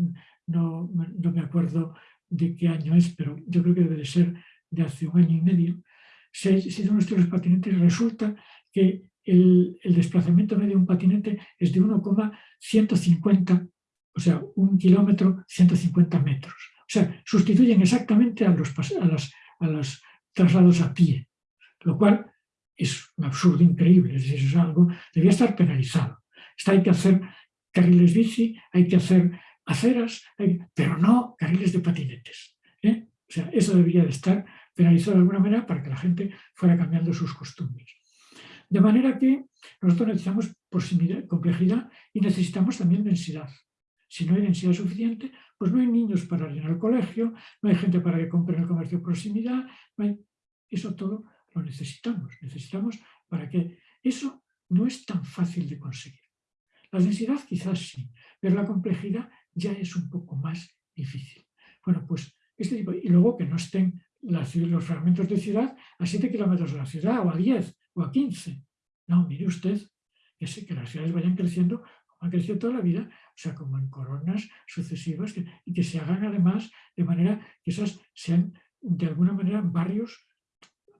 [SPEAKER 7] no, no, me acuerdo de qué año es, pero yo creo que debe de ser de hace un año y medio, se, se hizo un estudio de los patinetes resulta que el, el desplazamiento medio de un patinete es de 1,150, o sea, un kilómetro, 150 metros. O sea, sustituyen exactamente a, los, a las a los traslados a pie, lo cual es un absurdo increíble, es decir, es algo, debía estar penalizado. Está, hay que hacer carriles bici, hay que hacer aceras, pero no carriles de patinetes. ¿eh? O sea, eso debería de estar penalizado de alguna manera para que la gente fuera cambiando sus costumbres. De manera que nosotros necesitamos complejidad y necesitamos también densidad. Si no hay densidad suficiente, pues no hay niños para ir al colegio, no hay gente para que compre en el comercio de proximidad, eso todo lo necesitamos, necesitamos para que eso no es tan fácil de conseguir. La densidad quizás sí, pero la complejidad ya es un poco más difícil. Bueno, pues este tipo, y luego que no estén los fragmentos de ciudad a 7 kilómetros de la ciudad, o a 10, o a 15. No, mire usted, que, que las ciudades vayan creciendo han crecido toda la vida, o sea, como en coronas sucesivas, y que se hagan además de manera que esas sean de alguna manera barrios,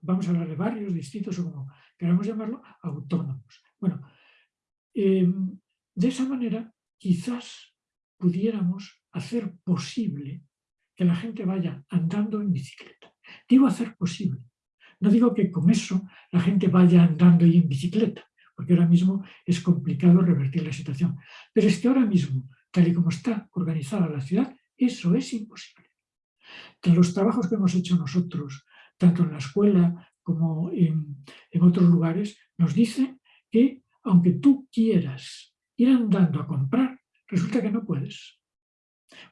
[SPEAKER 7] vamos a hablar de barrios distintos o como queramos llamarlo, autónomos. Bueno, em, de esa manera quizás pudiéramos hacer posible que la gente vaya andando en bicicleta. Digo hacer posible. No digo que con eso la gente vaya andando y en bicicleta, porque ahora mismo es complicado revertir la situación. Pero es que ahora mismo, tal y como está organizada la ciudad, eso es imposible. Que los trabajos que hemos hecho nosotros, tanto en la escuela como en, en otros lugares, nos dicen que aunque tú quieras ir andando a comprar, resulta que no puedes.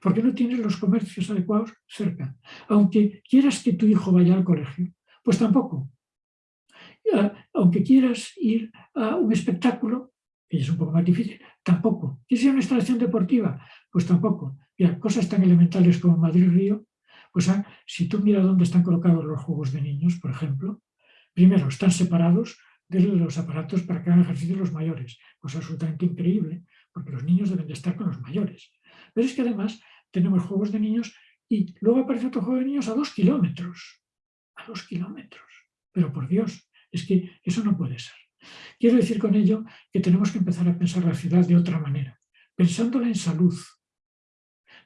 [SPEAKER 7] Porque no tienes los comercios adecuados cerca. Aunque quieras que tu hijo vaya al colegio, pues tampoco, aunque quieras ir a un espectáculo, que es un poco más difícil, tampoco. ¿Quieres ir a una instalación deportiva? Pues tampoco. Mira, cosas tan elementales como Madrid-Río, pues ah, si tú miras dónde están colocados los juegos de niños, por ejemplo, primero, están separados de los aparatos para que hagan ejercicio los mayores, cosa absolutamente increíble, porque los niños deben de estar con los mayores. Pero es que además tenemos juegos de niños y luego aparece otro juego de niños a dos kilómetros. a dos kilómetros. Pero por Dios, es que eso no puede ser. Quiero decir con ello que tenemos que empezar a pensar la ciudad de otra manera, pensándola en salud,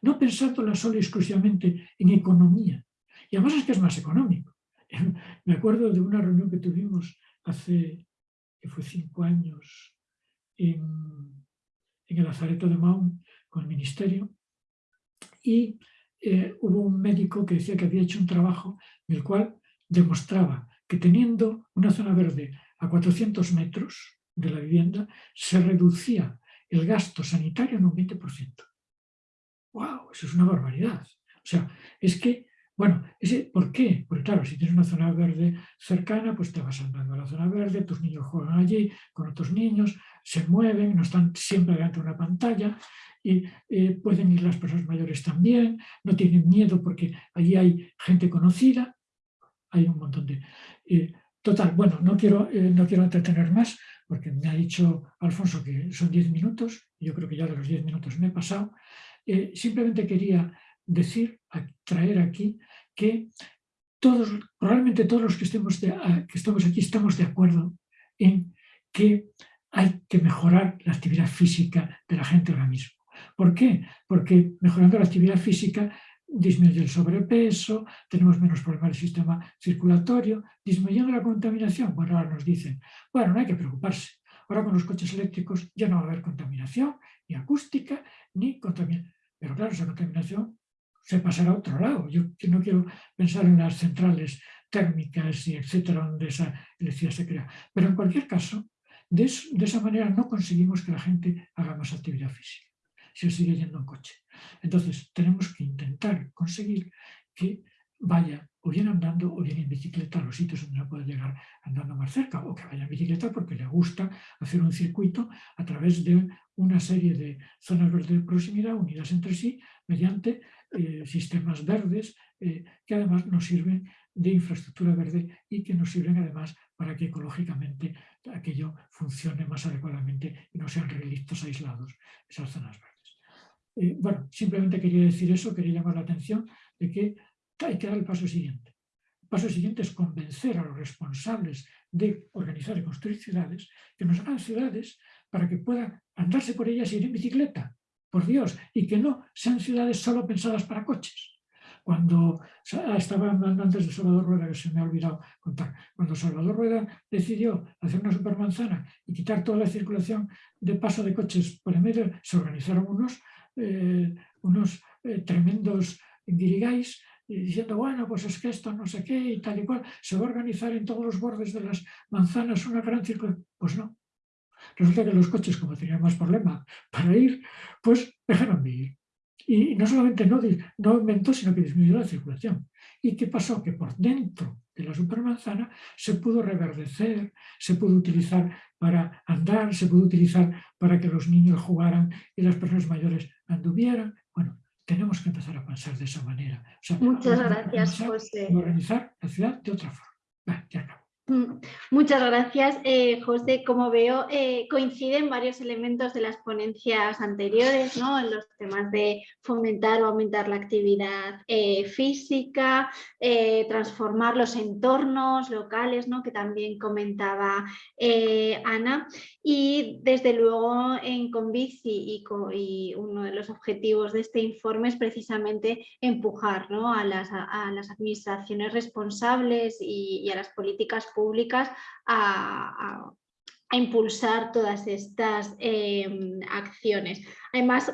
[SPEAKER 7] no pensándola solo y exclusivamente en economía. Y además es que es más económico. Me acuerdo de una reunión que tuvimos hace, que fue cinco años, en, el Lazareto de Mahón con el Ministerio, y eh, hubo un médico que decía que había hecho un trabajo en el cual demostraba que teniendo una zona verde a 400 metros de la vivienda, se reducía el gasto sanitario en un 20%. ¡Wow! Eso es una barbaridad. O sea, es que, bueno, ¿por qué? Porque claro, si tienes una zona verde cercana, pues te vas andando a la zona verde, tus niños juegan allí con otros niños, se mueven, no están siempre delante de una pantalla, y eh, pueden ir las personas mayores también, no tienen miedo porque allí hay gente conocida, hay un montón de... Eh, total, bueno, no quiero, eh, no quiero entretener más porque me ha dicho Alfonso que son 10 minutos, yo creo que ya de los 10 minutos me he pasado. Simplemente quería decir, traer aquí, que todos, probablemente todos los que, estemos que estamos aquí estamos de acuerdo en que hay que mejorar la actividad física de la gente ahora mismo. ¿Por qué? Porque mejorando la actividad física disminuye el sobrepeso, tenemos menos problemas del sistema circulatorio, disminuyendo la contaminación. Bueno, ahora nos dicen, bueno, no hay que preocuparse. Ahora con los coches eléctricos ya no va a haber contaminación, ni acústica, ni contaminación. Pero claro, esa contaminación se pasará a otro lado. Yo no quiero pensar en las centrales térmicas y etcétera, donde esa electricidad se crea. Pero en cualquier caso, de esa manera no conseguimos que la gente haga más actividad física se sigue yendo en coche. Entonces tenemos que intentar conseguir que vaya o bien andando o bien en bicicleta a los sitios donde no puede llegar andando más cerca o que vaya en bicicleta porque le gusta hacer un circuito a través de una serie de zonas verdes de proximidad unidas entre sí mediante eh, sistemas verdes eh, que además nos sirven de infraestructura verde y que nos sirven además para que ecológicamente aquello funcione más adecuadamente y no sean relictos aislados esas zonas verdes. Eh, bueno, simplemente quería decir eso, quería llamar la atención de que hay que dar el paso siguiente. El paso siguiente es convencer a los responsables de organizar y construir ciudades que nos hagan ciudades para que puedan andarse por ellas y ir en bicicleta, por Dios, y que no sean ciudades solo pensadas para coches. Cuando estaba hablando antes de Salvador Rueda, que se me ha olvidado contar, cuando Salvador Rueda decidió hacer una supermanzana y quitar toda la circulación de paso de coches por el medio, se organizaron unos eh, unos eh, tremendos guirigais diciendo, bueno, pues es que esto no sé qué y tal y cual, se va a organizar en todos los bordes de las manzanas una gran circulación. Pues no. Resulta que los coches, como tenían más problema para ir, pues dejaron de ir. Y no solamente no, no aumentó, sino que disminuyó la circulación. ¿Y qué pasó? Que por dentro de la supermanzana se pudo reverdecer, se pudo utilizar para andar, se pudo utilizar para que los niños jugaran y las personas mayores anduvieran. Tenemos que empezar a pensar de esa manera.
[SPEAKER 1] Muchas gracias, José.
[SPEAKER 7] organizar la ciudad de otra forma. ya acabo.
[SPEAKER 1] Muchas gracias, eh, José. Como veo, eh, coinciden varios elementos de las ponencias anteriores, ¿no? en los temas de fomentar o aumentar la actividad eh, física, transformar los entornos locales, ¿no? que también comentaba Ana. Y desde luego en Convici y, uno de los objetivos de este informe es precisamente empujar a, las, administraciones responsables y a las políticas públicas a, impulsar todas estas em, acciones. Además,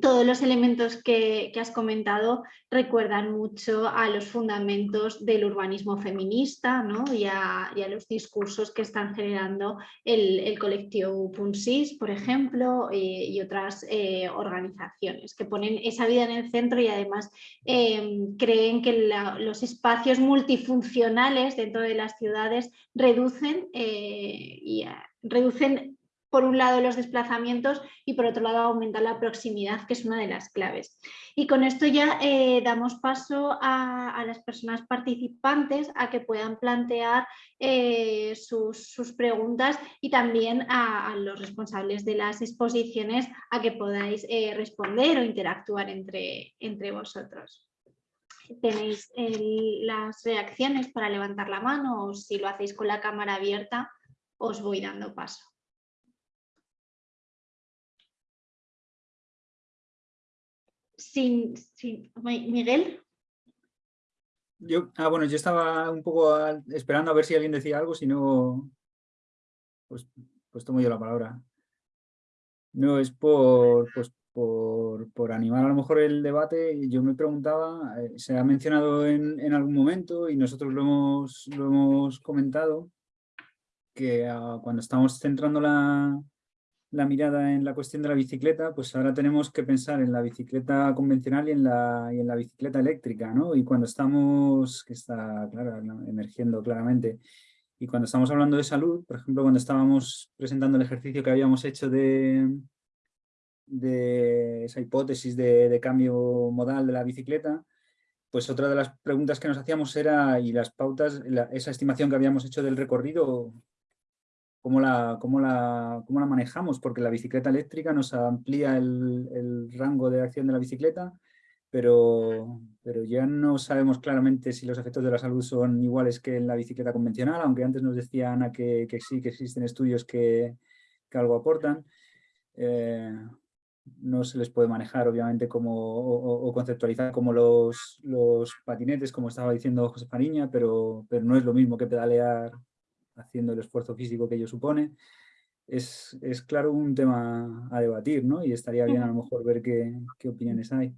[SPEAKER 1] todos los elementos que, has comentado recuerdan mucho a los fundamentos del urbanismo feminista ¿no? y, a, los discursos que están generando el, colectivo Punsis, por ejemplo, eh, y otras eh, organizaciones que ponen esa vida en el centro y además em, creen que los espacios multifuncionales dentro de las ciudades reducen, eh, y, reducen por un lado los desplazamientos y por otro lado aumentar la proximidad, que es una de las claves. Y con esto ya eh, damos paso a, las personas participantes a que puedan plantear eh, sus, preguntas y también a, los responsables de las exposiciones a que podáis eh, responder o interactuar entre, entre vosotros. tenéis las reacciones para levantar la mano o si lo hacéis con la cámara abierta, os voy dando paso. Sin, Miguel.
[SPEAKER 3] Yo, ah, bueno, yo estaba un poco esperando a ver si alguien decía algo, si no, pues, pues tomo yo la palabra. No, es por, pues, por, animar a lo mejor el debate. Yo me preguntaba, eh, se ha mencionado en, algún momento y nosotros lo hemos, lo hemos comentado, que cuando estamos centrando la, la, mirada en la cuestión de la bicicleta, pues ahora tenemos que pensar en la bicicleta convencional y en la, y en la bicicleta eléctrica, ¿no? Y cuando estamos, que está claro, emergiendo claramente, y cuando estamos hablando de salud, por ejemplo, cuando estábamos presentando el ejercicio que habíamos hecho de, de esa hipótesis de, cambio modal de la bicicleta, pues otra de las preguntas que nos hacíamos era, y las pautas, esa estimación que habíamos hecho del recorrido, ¿cómo la, cómo la, cómo la manejamos? Porque la bicicleta eléctrica nos amplía el, rango de acción de la bicicleta, pero, pero ya no sabemos claramente si los efectos de la salud son iguales que en la bicicleta convencional, aunque antes nos decía Ana que, que sí, que existen estudios que, que algo aportan. Eh, no se les puede manejar obviamente como, o, conceptualizar como los, los, patinetes, como estaba diciendo José Fariña, pero, pero no es lo mismo que pedalear haciendo el esfuerzo físico que ello supone. Es, es claro un tema a debatir, ¿no? Y estaría bien a lo mejor ver qué, qué opiniones hay.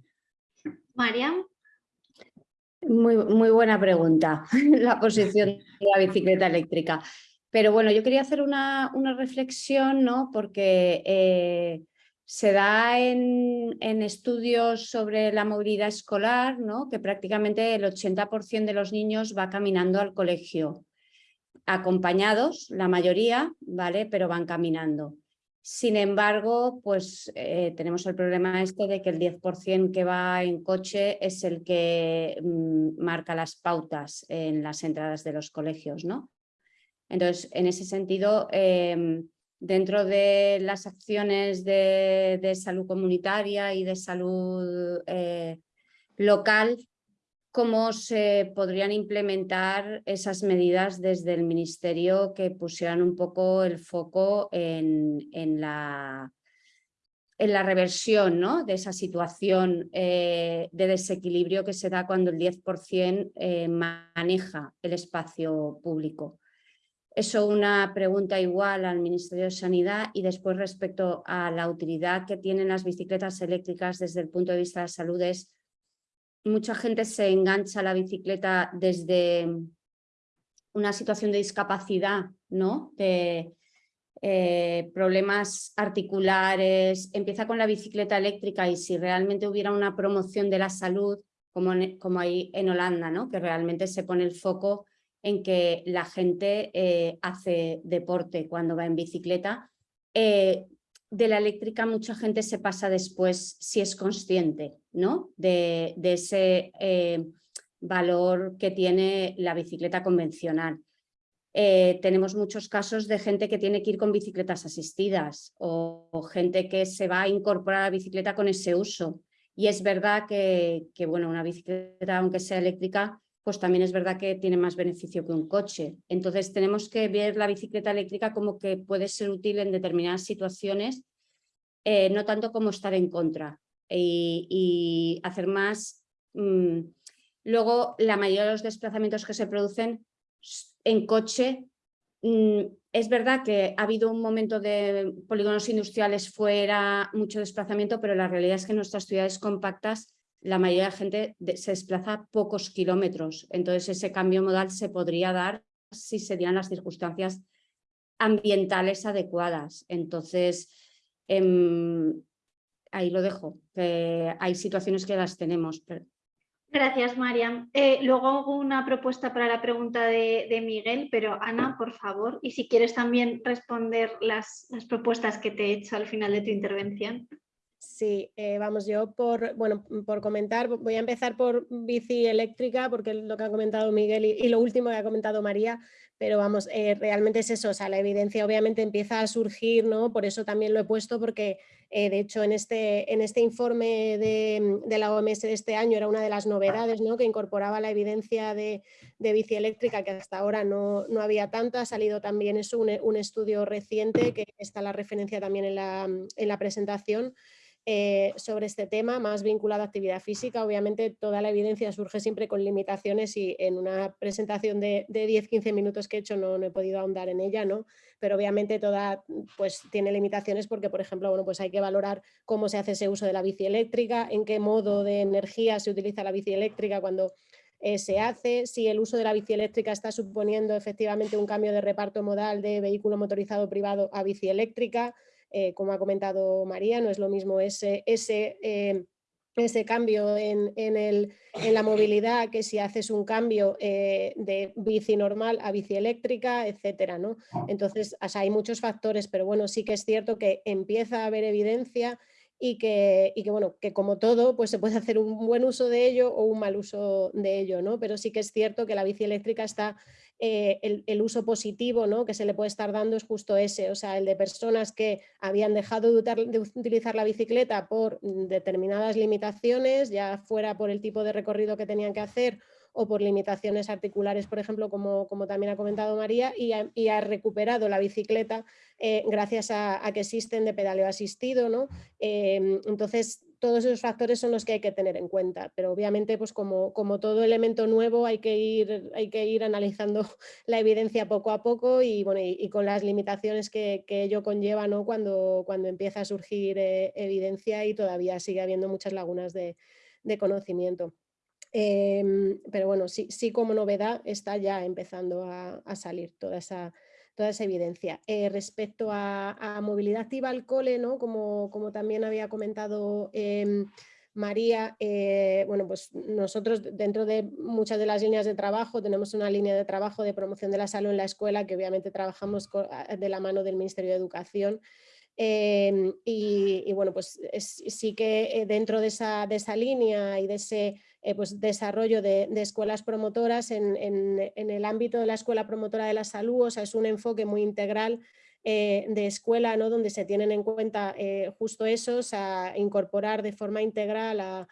[SPEAKER 1] Mariam.
[SPEAKER 8] Muy, muy buena pregunta, la posición de la bicicleta eléctrica. Pero bueno, yo quería hacer una, una reflexión, ¿no? Porque eh, se da en, estudios sobre la movilidad escolar, ¿no? que prácticamente el 80% de los niños va caminando al colegio, acompañados, la mayoría, ¿vale? pero van caminando. Sin embargo, pues eh, tenemos el problema este de que el 10% que va en coche es el que mm, marca las pautas en las entradas de los colegios. ¿no? Entonces, en ese sentido, em, dentro de las acciones de, salud comunitaria y de salud eh, local, cómo se podrían implementar esas medidas desde el Ministerio que pusieran un poco el foco en, la, reversión ¿no? de esa situación eh, de desequilibrio que se da cuando el 10% eh, maneja el espacio público. Eso una pregunta igual al Ministerio de Sanidad y después respecto a la utilidad que tienen las bicicletas eléctricas desde el punto de vista de la salud es mucha gente se engancha a la bicicleta desde una situación de discapacidad, ¿no? de eh, problemas articulares, empieza con la bicicleta eléctrica y si realmente hubiera una promoción de la salud como, como hay en Holanda, ¿no? que realmente se pone el foco en que la gente eh, hace deporte cuando va en bicicleta. Eh, de la eléctrica mucha gente se pasa después si es consciente ¿no? de, ese eh, valor que tiene la bicicleta convencional. tenemos muchos casos de gente que tiene que ir con bicicletas asistidas o, gente que se va a incorporar a la bicicleta con ese uso. Y es verdad que, que bueno, una bicicleta, aunque sea eléctrica, pues también es verdad que tiene más beneficio que un coche. Entonces tenemos que ver la bicicleta eléctrica como que puede ser útil en determinadas situaciones, eh, no tanto como estar en contra y, hacer más... Mm, luego, la mayoría de los desplazamientos que se producen en coche, mm, es verdad que ha habido un momento de polígonos industriales fuera, mucho desplazamiento, pero la realidad es que nuestras ciudades compactas la mayoría de la gente se desplaza pocos kilómetros. Entonces ese cambio modal se podría dar si se dieran las circunstancias ambientales adecuadas. Entonces, em, ahí lo dejo. hay situaciones que las tenemos.
[SPEAKER 1] Gracias, Mariam. Eh, luego hago una propuesta para la pregunta de, Miguel, pero Ana, por favor, y si quieres también responder las, las propuestas que te he hecho al final de tu intervención.
[SPEAKER 5] Sí, eh, vamos, yo por, bueno, por comentar, voy a empezar por bici eléctrica, porque lo que ha comentado Miguel y, lo último que ha comentado María, pero vamos, eh, realmente es eso, o sea, la evidencia obviamente empieza a surgir, ¿no? Por eso también lo he puesto, porque Eh, de hecho, en este, en este informe de, la OMS de este año era una de las novedades ¿no? que incorporaba la evidencia de, bici eléctrica, que hasta ahora no, había tanto. Ha salido también eso, un, estudio reciente, que está la referencia también en la, en la presentación, eh, sobre este tema, más vinculado a actividad física. Obviamente toda la evidencia surge siempre con limitaciones y en una presentación de, 10-15 minutos que he hecho no, he podido ahondar en ella, ¿no? pero obviamente toda pues, tiene limitaciones porque, por ejemplo, bueno, pues hay que valorar cómo se hace ese uso de la bici eléctrica, en qué modo de energía se utiliza la bici eléctrica cuando eh, se hace, si el uso de la bici eléctrica está suponiendo efectivamente un cambio de reparto modal de vehículo motorizado privado a bici eléctrica, eh, como ha comentado María, no es lo mismo ese, ese, eh, ese cambio en, el, en, la movilidad que si haces un cambio eh, de bici normal a bici eléctrica, etcétera. ¿no? Entonces, hay muchos factores, pero bueno, sí que es cierto que empieza a haber evidencia y que, y que, bueno, que como todo, pues se puede hacer un buen uso de ello o un mal uso de ello, ¿no? Pero sí que es cierto que la bici eléctrica está, eh, el, uso positivo ¿no? que se le puede estar dando es justo ese, o sea, el de personas que habían dejado de, utilizar la bicicleta por determinadas limitaciones, ya fuera por el tipo de recorrido que tenían que hacer o por limitaciones articulares, por ejemplo, como, como también ha comentado María, y ha, recuperado la bicicleta eh, gracias a, que existen de pedaleo asistido. ¿no? Em, entonces, todos esos factores son los que hay que tener en cuenta, pero obviamente pues como, como todo elemento nuevo hay que, ir, hay que ir analizando la evidencia poco a poco y, bueno, y, con las limitaciones que, que, ello conlleva ¿no? cuando, cuando empieza a surgir eh, evidencia y todavía sigue habiendo muchas lagunas de, de conocimiento. Em, pero bueno, sí, sí como novedad está ya empezando a, salir toda esa, toda esa evidencia. Eh, respecto a, movilidad activa al cole, ¿no? como, como también había comentado em, María, eh, bueno, pues nosotros dentro de muchas de las líneas de trabajo tenemos una línea de trabajo de promoción de la salud en la escuela que obviamente trabajamos de la mano del Ministerio de Educación em, y, bueno, pues sí que eh, dentro de esa, de esa línea y de ese eh, pues, desarrollo de, escuelas promotoras en, el ámbito de la escuela promotora de la salud, o sea, es un enfoque muy integral eh, de escuela, ¿no? donde se tienen en cuenta eh, justo esos, a incorporar de forma integral a,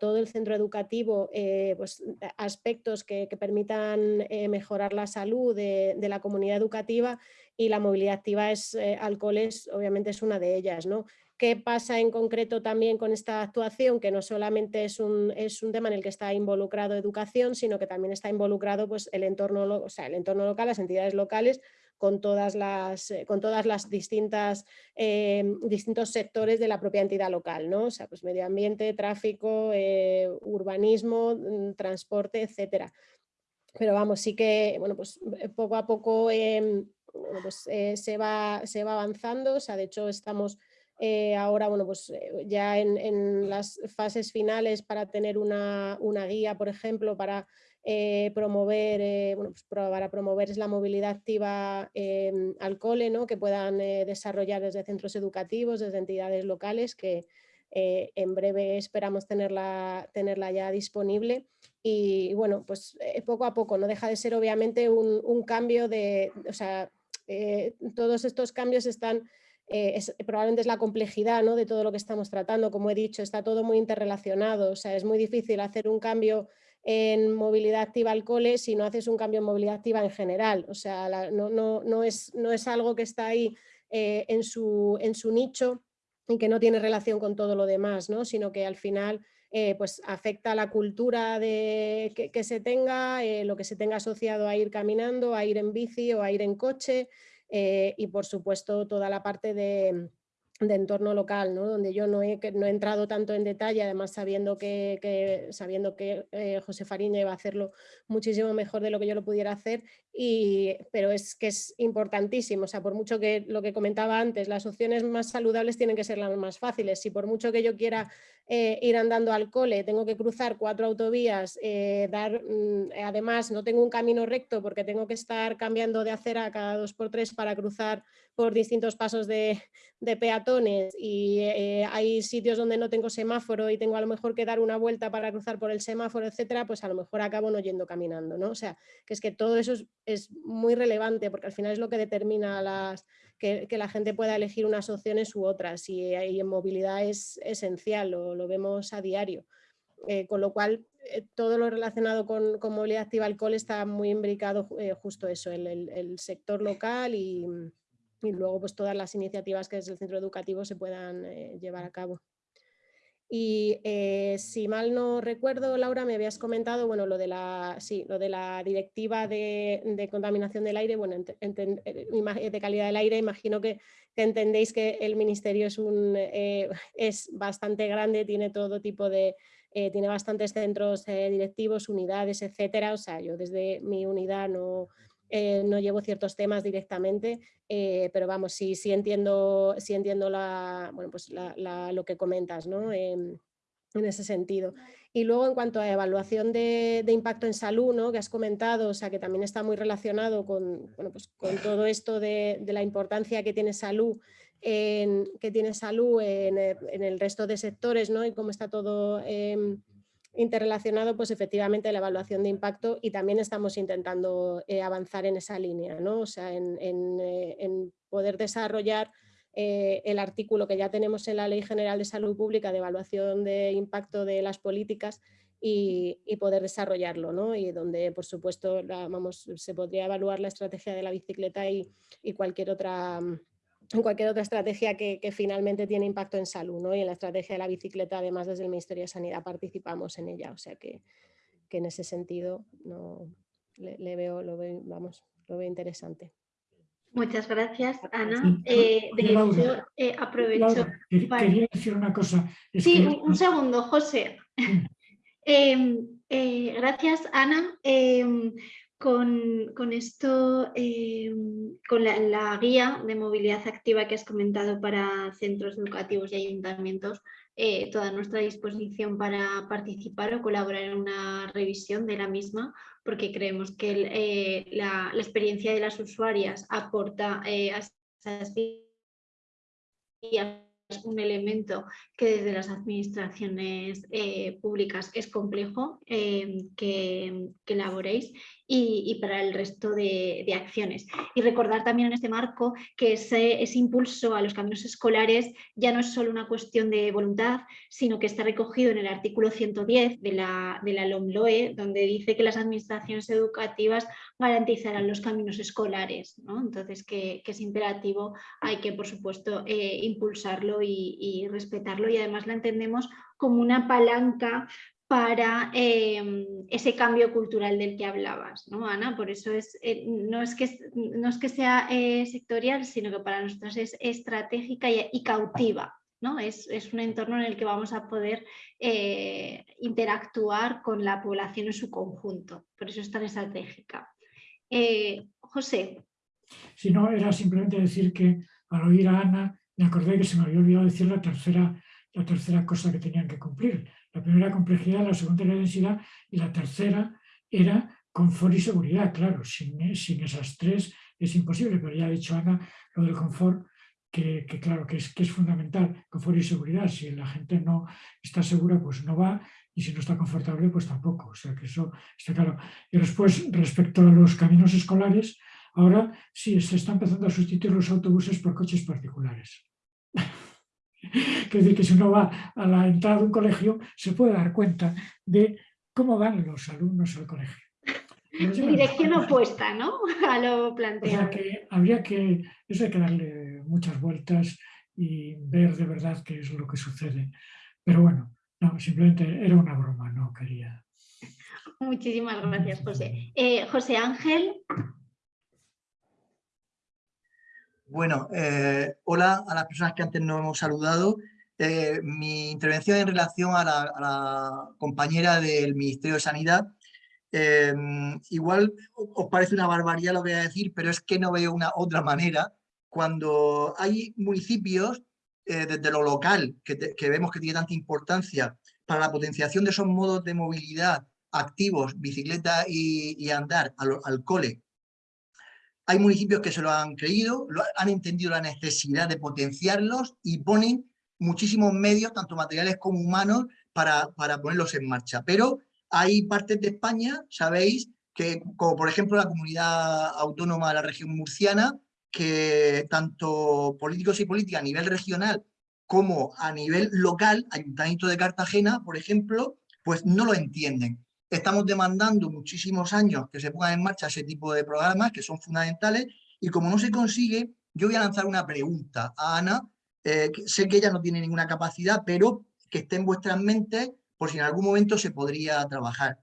[SPEAKER 5] todo el centro educativo pues, aspectos que, permitan mejorar la salud de, la comunidad educativa y la movilidad activa es, alcoholes obviamente es una de ellas. ¿no? ¿Qué pasa en concreto también con esta actuación? Que no solamente es un, es un tema en el que está involucrado educación, sino que también está involucrado pues, el, entorno, o sea, el entorno local, las entidades locales, con todas las, eh, con todas las distintas eh, distintos sectores de la propia entidad local, ¿no? O sea, pues medio ambiente, tráfico, eh, urbanismo, mm, transporte, etcétera. Pero vamos, sí que bueno, pues poco a poco em, pues, se, va, se va avanzando, o sea, de hecho estamos eh, ahora, bueno, pues eh, ya en, las fases finales para tener una, guía, por ejemplo, para eh, promover, bueno, pues para promover la movilidad activa al cole, ¿no? que puedan desarrollar desde centros educativos, desde entidades locales, que en breve esperamos tenerla, tenerla ya disponible. Y, bueno, pues poco a poco, no deja de ser obviamente un, un cambio de, o sea, todos estos cambios están eh, es, probablemente es la complejidad ¿no? de todo lo que estamos tratando, como he dicho, está todo muy interrelacionado, o sea, es muy difícil hacer un cambio en movilidad activa al cole si no haces un cambio en movilidad activa en general, o sea, no, es, algo que está ahí eh, en, su, nicho y que no tiene relación con todo lo demás, ¿no? sino que al final eh, pues afecta a la cultura de, que se tenga, lo que se tenga asociado a ir caminando, a ir en bici o a ir en coche, eh, y por supuesto toda la parte de, de entorno local, ¿no? donde yo no he, no he, entrado tanto en detalle, además sabiendo que, sabiendo que eh, José Fariña iba a hacerlo muchísimo mejor de lo que yo lo pudiera hacer, y, pero es que es importantísimo, o sea, por mucho que lo que comentaba antes, las opciones más saludables tienen que ser las más fáciles, si por mucho que yo quiera eh, ir andando al cole, tengo que cruzar cuatro autovías, eh, dar, mm, además no tengo un camino recto porque tengo que estar cambiando de acera cada dos por tres para cruzar por distintos pasos de, peatones y eh, hay sitios donde no tengo semáforo y tengo a lo mejor que dar una vuelta para cruzar por el semáforo, etcétera, pues a lo mejor acabo no yendo caminando, ¿no? O sea, que es que todo eso es, muy relevante porque al final es lo que determina las, que, la gente pueda elegir unas opciones u otras y, en movilidad es esencial, lo, lo vemos a diario. Eh, con lo cual eh, todo lo relacionado con, movilidad activa alcohol está muy imbricado eh, justo eso, el, el, sector local y, y, luego pues todas las iniciativas que desde el centro educativo se puedan llevar a cabo. Y si mal no recuerdo, Laura, me habías comentado bueno, lo, de la, sí, lo de la directiva de, contaminación del aire, bueno, de calidad del aire, imagino que, entendéis que el ministerio es, un, es bastante grande, tiene todo tipo de, eh, tiene bastantes centros eh, directivos, unidades, etcétera. O sea, yo desde mi unidad no, eh, no llevo ciertos temas directamente, pero vamos, sí, sí entiendo, sí entiendo la, pues lo que comentas ¿no? en ese sentido. Y luego en cuanto a evaluación de, impacto en salud, ¿no? que has comentado, o sea, que también está muy relacionado con, bueno, pues con todo esto de, la importancia que tiene salud que tiene salud eh, en, el resto de sectores ¿no? y cómo está todo em, interrelacionado, pues efectivamente la evaluación de impacto y también estamos intentando eh, avanzar en esa línea, ¿no? o sea, en, eh, poder desarrollar el artículo que ya tenemos en la Ley General de Salud Pública de evaluación de impacto de las políticas y, poder desarrollarlo, ¿no? y donde por supuesto vamos, se podría evaluar la estrategia de la bicicleta y, y cualquier otra en cualquier otra estrategia que, finalmente tiene impacto en salud, ¿no? Y en la estrategia de la bicicleta, además desde el Ministerio de Sanidad participamos en ella, o sea que, en ese sentido no, le, veo, lo veo, vamos, lo veo interesante.
[SPEAKER 1] Muchas gracias, Ana. Eh, de hecho, eh, aprovecho
[SPEAKER 7] Quería decir una cosa.
[SPEAKER 1] sí, un, segundo, José. Em, eh, gracias, Ana. Em, con, esto, eh, con la, guía de movilidad activa que has comentado para centros educativos y ayuntamientos, eh, toda nuestra disposición para participar o colaborar en una revisión de la misma, porque creemos que eh, la, experiencia de las usuarias aporta a esas guías un elemento que desde las administraciones públicas es complejo que, que, elaboréis y, para el resto de, acciones. Y recordar también en este marco que ese, impulso a los caminos escolares ya no es solo una cuestión de voluntad, sino que está recogido en el artículo 110 de la, de la LOMLOE, donde dice que las administraciones educativas garantizarán los caminos escolares. Entonces, que, es imperativo, hay que, por supuesto, eh, impulsarlo y, respetarlo y además la entendemos como una palanca para em, ese cambio cultural del que hablabas, ¿no, Ana? Por eso es, eh, no, es que, no es que sea eh, sectorial, sino que para nosotros es estratégica y, cautiva. ¿no? Es, un entorno en el que vamos a poder eh, interactuar con la población en su conjunto. Por eso es tan estratégica. José.
[SPEAKER 7] Si no, era simplemente decir que al oír a Ana me acordé que se me había olvidado decir la tercera, la tercera cosa que tenían que cumplir, la primera complejidad, la segunda era densidad y la tercera era confort y seguridad. Claro, sin, esas tres es imposible, pero ya ha dicho Ana lo del confort, que, claro, que es, que es fundamental, confort y seguridad. Si la gente no está segura, pues no va, y si no está confortable, pues tampoco. O sea que eso está claro. Y después, respecto a los caminos escolares, ahora sí, se está empezando a sustituir los autobuses por coches particulares. Es decir, que si uno va a la entrada de un colegio se puede dar cuenta de cómo van los alumnos al colegio.
[SPEAKER 1] Dirección opuesta, ¿no? A lo planteado.
[SPEAKER 7] que habría que, eso hay que darle muchas vueltas y ver de verdad qué es lo que sucede. Pero bueno, no, simplemente era una broma, no quería.
[SPEAKER 1] Muchísimas gracias, José. Eh, José Ángel.
[SPEAKER 9] Bueno, eh, hola a las personas que antes no hemos saludado. Eh, mi intervención en relación a la, compañera del Ministerio de Sanidad. Eh, igual os parece una barbaridad lo que voy a decir, pero es que no veo una otra manera. Cuando hay municipios desde lo local que, vemos que tiene tanta importancia para la potenciación de esos modos de movilidad activos, bicicleta y, andar al cole, hay municipios que se lo han creído, han entendido la necesidad de potenciarlos y ponen muchísimos medios, tanto materiales como humanos, para, para ponerlos en marcha. Pero hay partes de España, sabéis, que como por ejemplo la comunidad autónoma de la región murciana, que tanto políticos y políticas a nivel regional como a nivel local, Ayuntamiento de Cartagena, por ejemplo, pues no lo entienden. Estamos demandando muchísimos años que se pongan en marcha ese tipo de programas que son fundamentales y como no se consigue, yo voy a lanzar una pregunta a Ana. Eh, sé que ella no tiene ninguna capacidad, pero que esté en vuestras mentes por si en algún momento se podría trabajar.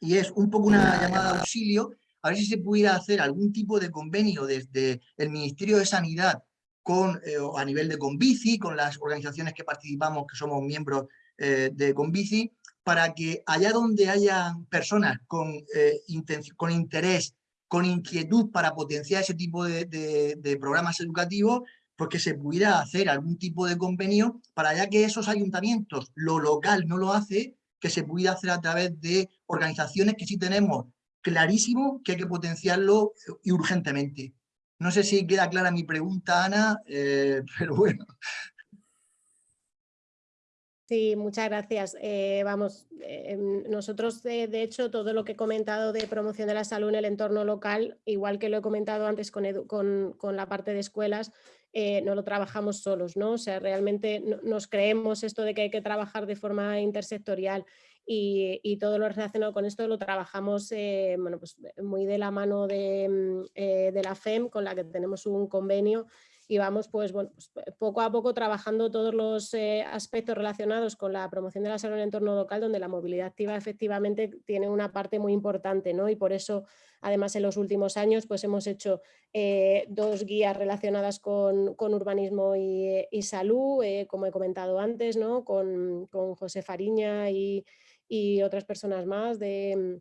[SPEAKER 9] Y es un poco una llamada de auxilio a ver si se pudiera hacer algún tipo de convenio desde el Ministerio de Sanidad con, eh, a nivel de Convici, con las organizaciones que participamos, que somos miembros eh, de Convici, para que allá donde haya personas con, eh, con interés, con inquietud para potenciar ese tipo de, programas educativos, pues que se pudiera hacer algún tipo de convenio para ya que esos ayuntamientos, lo local no lo hace, que se pudiera hacer a través de organizaciones que sí tenemos clarísimo que hay que potenciarlo y urgentemente. No sé si queda clara mi pregunta, Ana, eh, pero bueno.
[SPEAKER 5] Sí, muchas gracias. Eh, vamos, eh, nosotros de, hecho todo lo que he comentado de promoción de la salud en el entorno local, igual que lo he comentado antes con, con, la parte de escuelas, no lo trabajamos solos, ¿no? O sea, realmente nos creemos esto de que hay que trabajar de forma intersectorial y, todo lo relacionado con esto lo trabajamos eh, bueno, pues muy de la mano de, mm, eh, de, la FEM con la que tenemos un convenio y vamos pues, pues, poco a poco trabajando todos los eh, aspectos relacionados con la promoción de la salud en el entorno local donde la movilidad activa efectivamente tiene una parte muy importante ¿no? y por eso además en los últimos años pues hemos hecho dos guías relacionadas con, con urbanismo y, salud como he comentado antes ¿no? con, con José Fariña y y otras personas más de,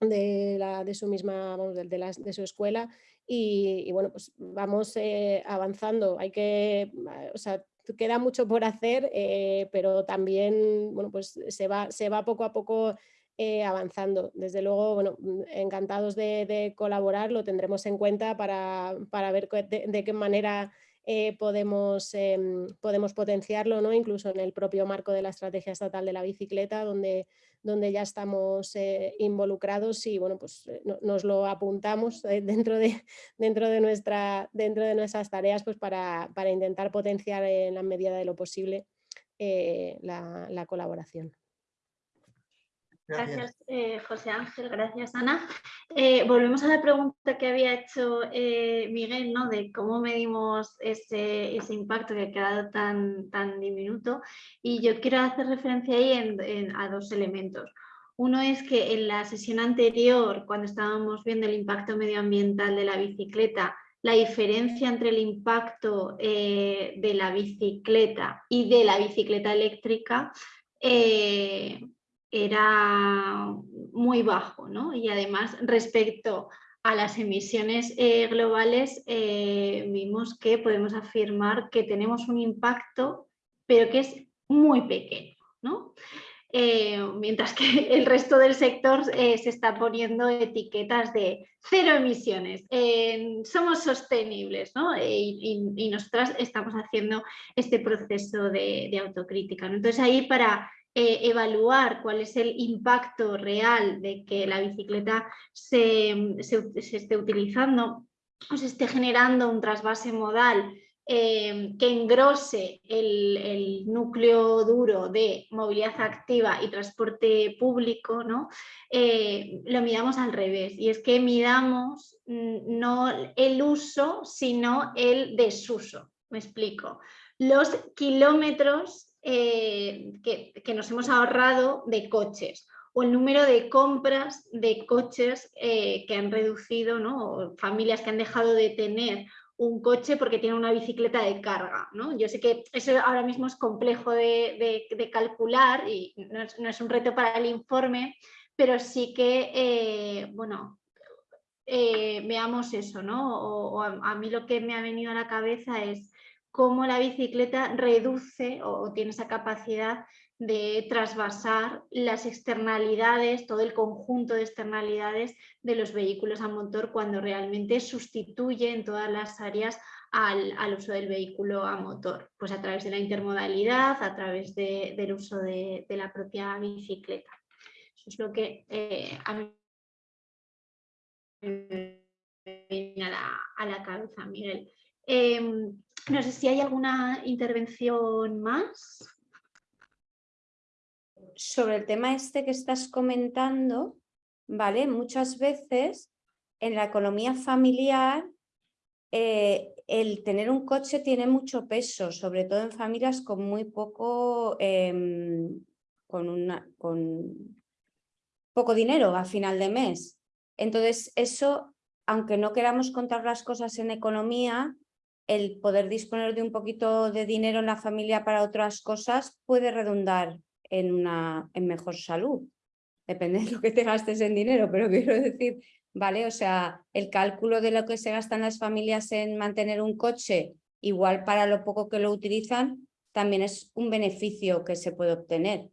[SPEAKER 5] de, la, de su misma, de su escuela y, bueno, pues vamos eh, avanzando, hay que, o sea, queda mucho por hacer, eh, pero también, bueno, pues se va, se va poco a poco eh, avanzando. Desde luego, bueno, mm, encantados de, colaborar, lo tendremos en cuenta para, para ver de, qué manera podemos, em, podemos potenciarlo, ¿no? incluso en el propio marco de la Estrategia Estatal de la Bicicleta, donde donde ya estamos eh, involucrados y bueno, pues eh, nos lo apuntamos eh, dentro, de, dentro, de nuestra, dentro de nuestras tareas pues para, para intentar potenciar en la medida de lo posible la colaboración.
[SPEAKER 1] Gracias, eh, José Ángel, gracias Ana. Eh, volvemos a la pregunta que había hecho eh, Miguel, ¿no? de cómo medimos ese, impacto que ha quedado tan, tan diminuto y yo quiero hacer referencia ahí a dos elementos. Uno es que en la sesión anterior, cuando estábamos viendo el impacto medioambiental de la bicicleta, la diferencia entre el impacto de la bicicleta y de la bicicleta eléctrica era muy bajo, ¿no? Y además respecto a las emisiones eh, globales eh, vimos que podemos afirmar que tenemos un impacto, pero que es muy pequeño, ¿no? Eh, mientras que el resto del sector se está poniendo etiquetas de cero emisiones, somos sostenibles ¿no? y, y, nosotras estamos haciendo este proceso de, de autocrítica. ¿no? Entonces ahí para eh, evaluar cuál es el impacto real de que la bicicleta se, esté utilizando o se esté generando un trasvase modal eh, que engrose el, núcleo duro de movilidad activa y transporte público, ¿no? Eh, lo midamos al revés y es que midamos mm, no el uso sino el desuso, me explico. Los kilómetros eh, que, nos hemos ahorrado de coches o el número de compras de coches eh, que han reducido, ¿no? familias que han dejado de tener un coche porque tienen una bicicleta de carga. ¿no? Yo sé que eso ahora mismo es complejo de, calcular y no es, un reto para el informe, pero sí que, eh, bueno, veamos eso, ¿no? O, a, mí lo que me ha venido a la cabeza es cómo la bicicleta reduce o tiene esa capacidad de trasvasar las externalidades, todo el conjunto de externalidades de los vehículos a motor cuando realmente sustituye en todas las áreas al, uso del vehículo a motor, pues a través de la intermodalidad, a través del uso de, la propia bicicleta. Eso es lo que eh, a mí me viene a la, a la cabeza, Miguel. Em, no sé si hay alguna intervención más.
[SPEAKER 8] Sobre el tema este que estás comentando, ¿vale? Muchas veces en la economía familiar eh, el tener un coche tiene mucho peso, sobre todo en familias con muy poco, em, con, poco dinero a final de mes. Entonces eso, aunque no queramos contar las cosas en economía, el poder disponer de un poquito de dinero en la familia para otras cosas puede redundar en, una, en mejor salud. Depende de lo que te gastes en dinero, pero quiero decir, ¿vale? O sea, el cálculo de lo que se gastan las familias en mantener un coche, igual para lo poco que lo utilizan, también es un beneficio que se puede obtener.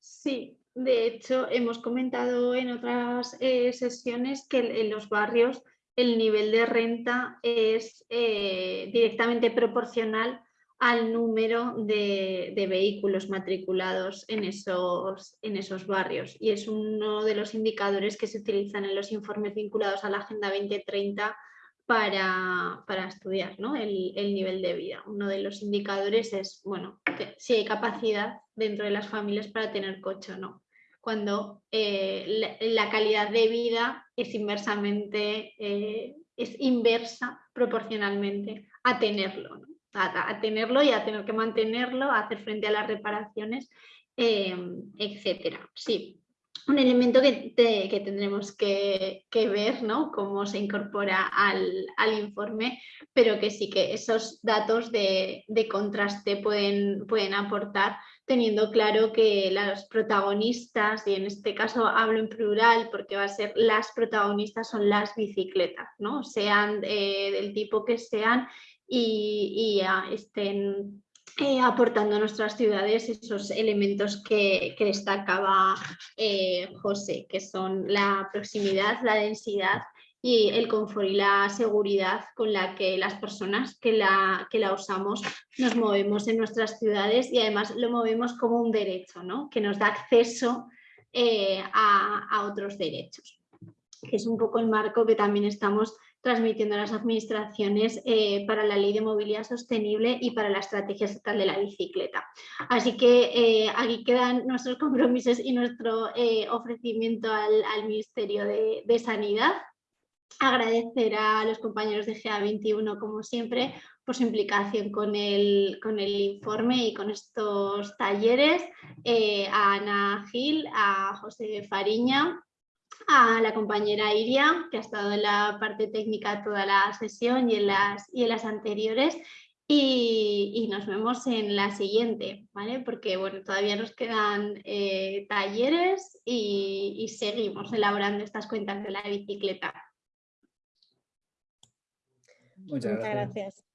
[SPEAKER 1] Sí, de hecho hemos comentado en otras eh, sesiones que en los barrios el nivel de renta es eh, directamente proporcional al número de, vehículos matriculados en esos, en esos barrios. Y es uno de los indicadores que se utilizan en los informes vinculados a la Agenda 2030 para, para estudiar el, el, nivel de vida. Uno de los indicadores es bueno, si hay capacidad dentro de las familias para tener coche o no cuando eh, la, calidad de vida es inversamente, eh, es inversa proporcionalmente a tenerlo, a, tenerlo y a tener que mantenerlo, a hacer frente a las reparaciones, eh, etcétera. Sí, un elemento que, que tendremos que, ver, ¿no? Cómo se incorpora al, informe, pero que sí que esos datos de, de contraste pueden, pueden aportar teniendo claro que las protagonistas, y en este caso hablo en plural porque va a ser las protagonistas son las bicicletas, ¿no? sean eh, del tipo que sean y, estén eh, aportando a nuestras ciudades esos elementos que, destacaba eh, José, que son la proximidad, la densidad y el confort y la seguridad con la que las personas que la, que la usamos nos movemos en nuestras ciudades y además lo movemos como un derecho, ¿no? que nos da acceso eh, a, otros derechos. Que es un poco el marco que también estamos transmitiendo a las administraciones eh, para la Ley de Movilidad Sostenible y para la Estrategia Estatal de la Bicicleta. Así que eh, aquí quedan nuestros compromisos y nuestro ofrecimiento al, Ministerio de, de Sanidad agradecer a los compañeros de GA21 como siempre por su implicación con el, con el informe y con estos talleres, eh, a Ana Gil, a José Fariña, a la compañera Iria, que ha estado en la parte técnica toda la sesión y en las, y en las anteriores, y, nos vemos en la siguiente, ¿vale? Porque bueno, todavía nos quedan eh, talleres y, y seguimos elaborando estas cuentas de la bicicleta.
[SPEAKER 3] Muchas, gracias.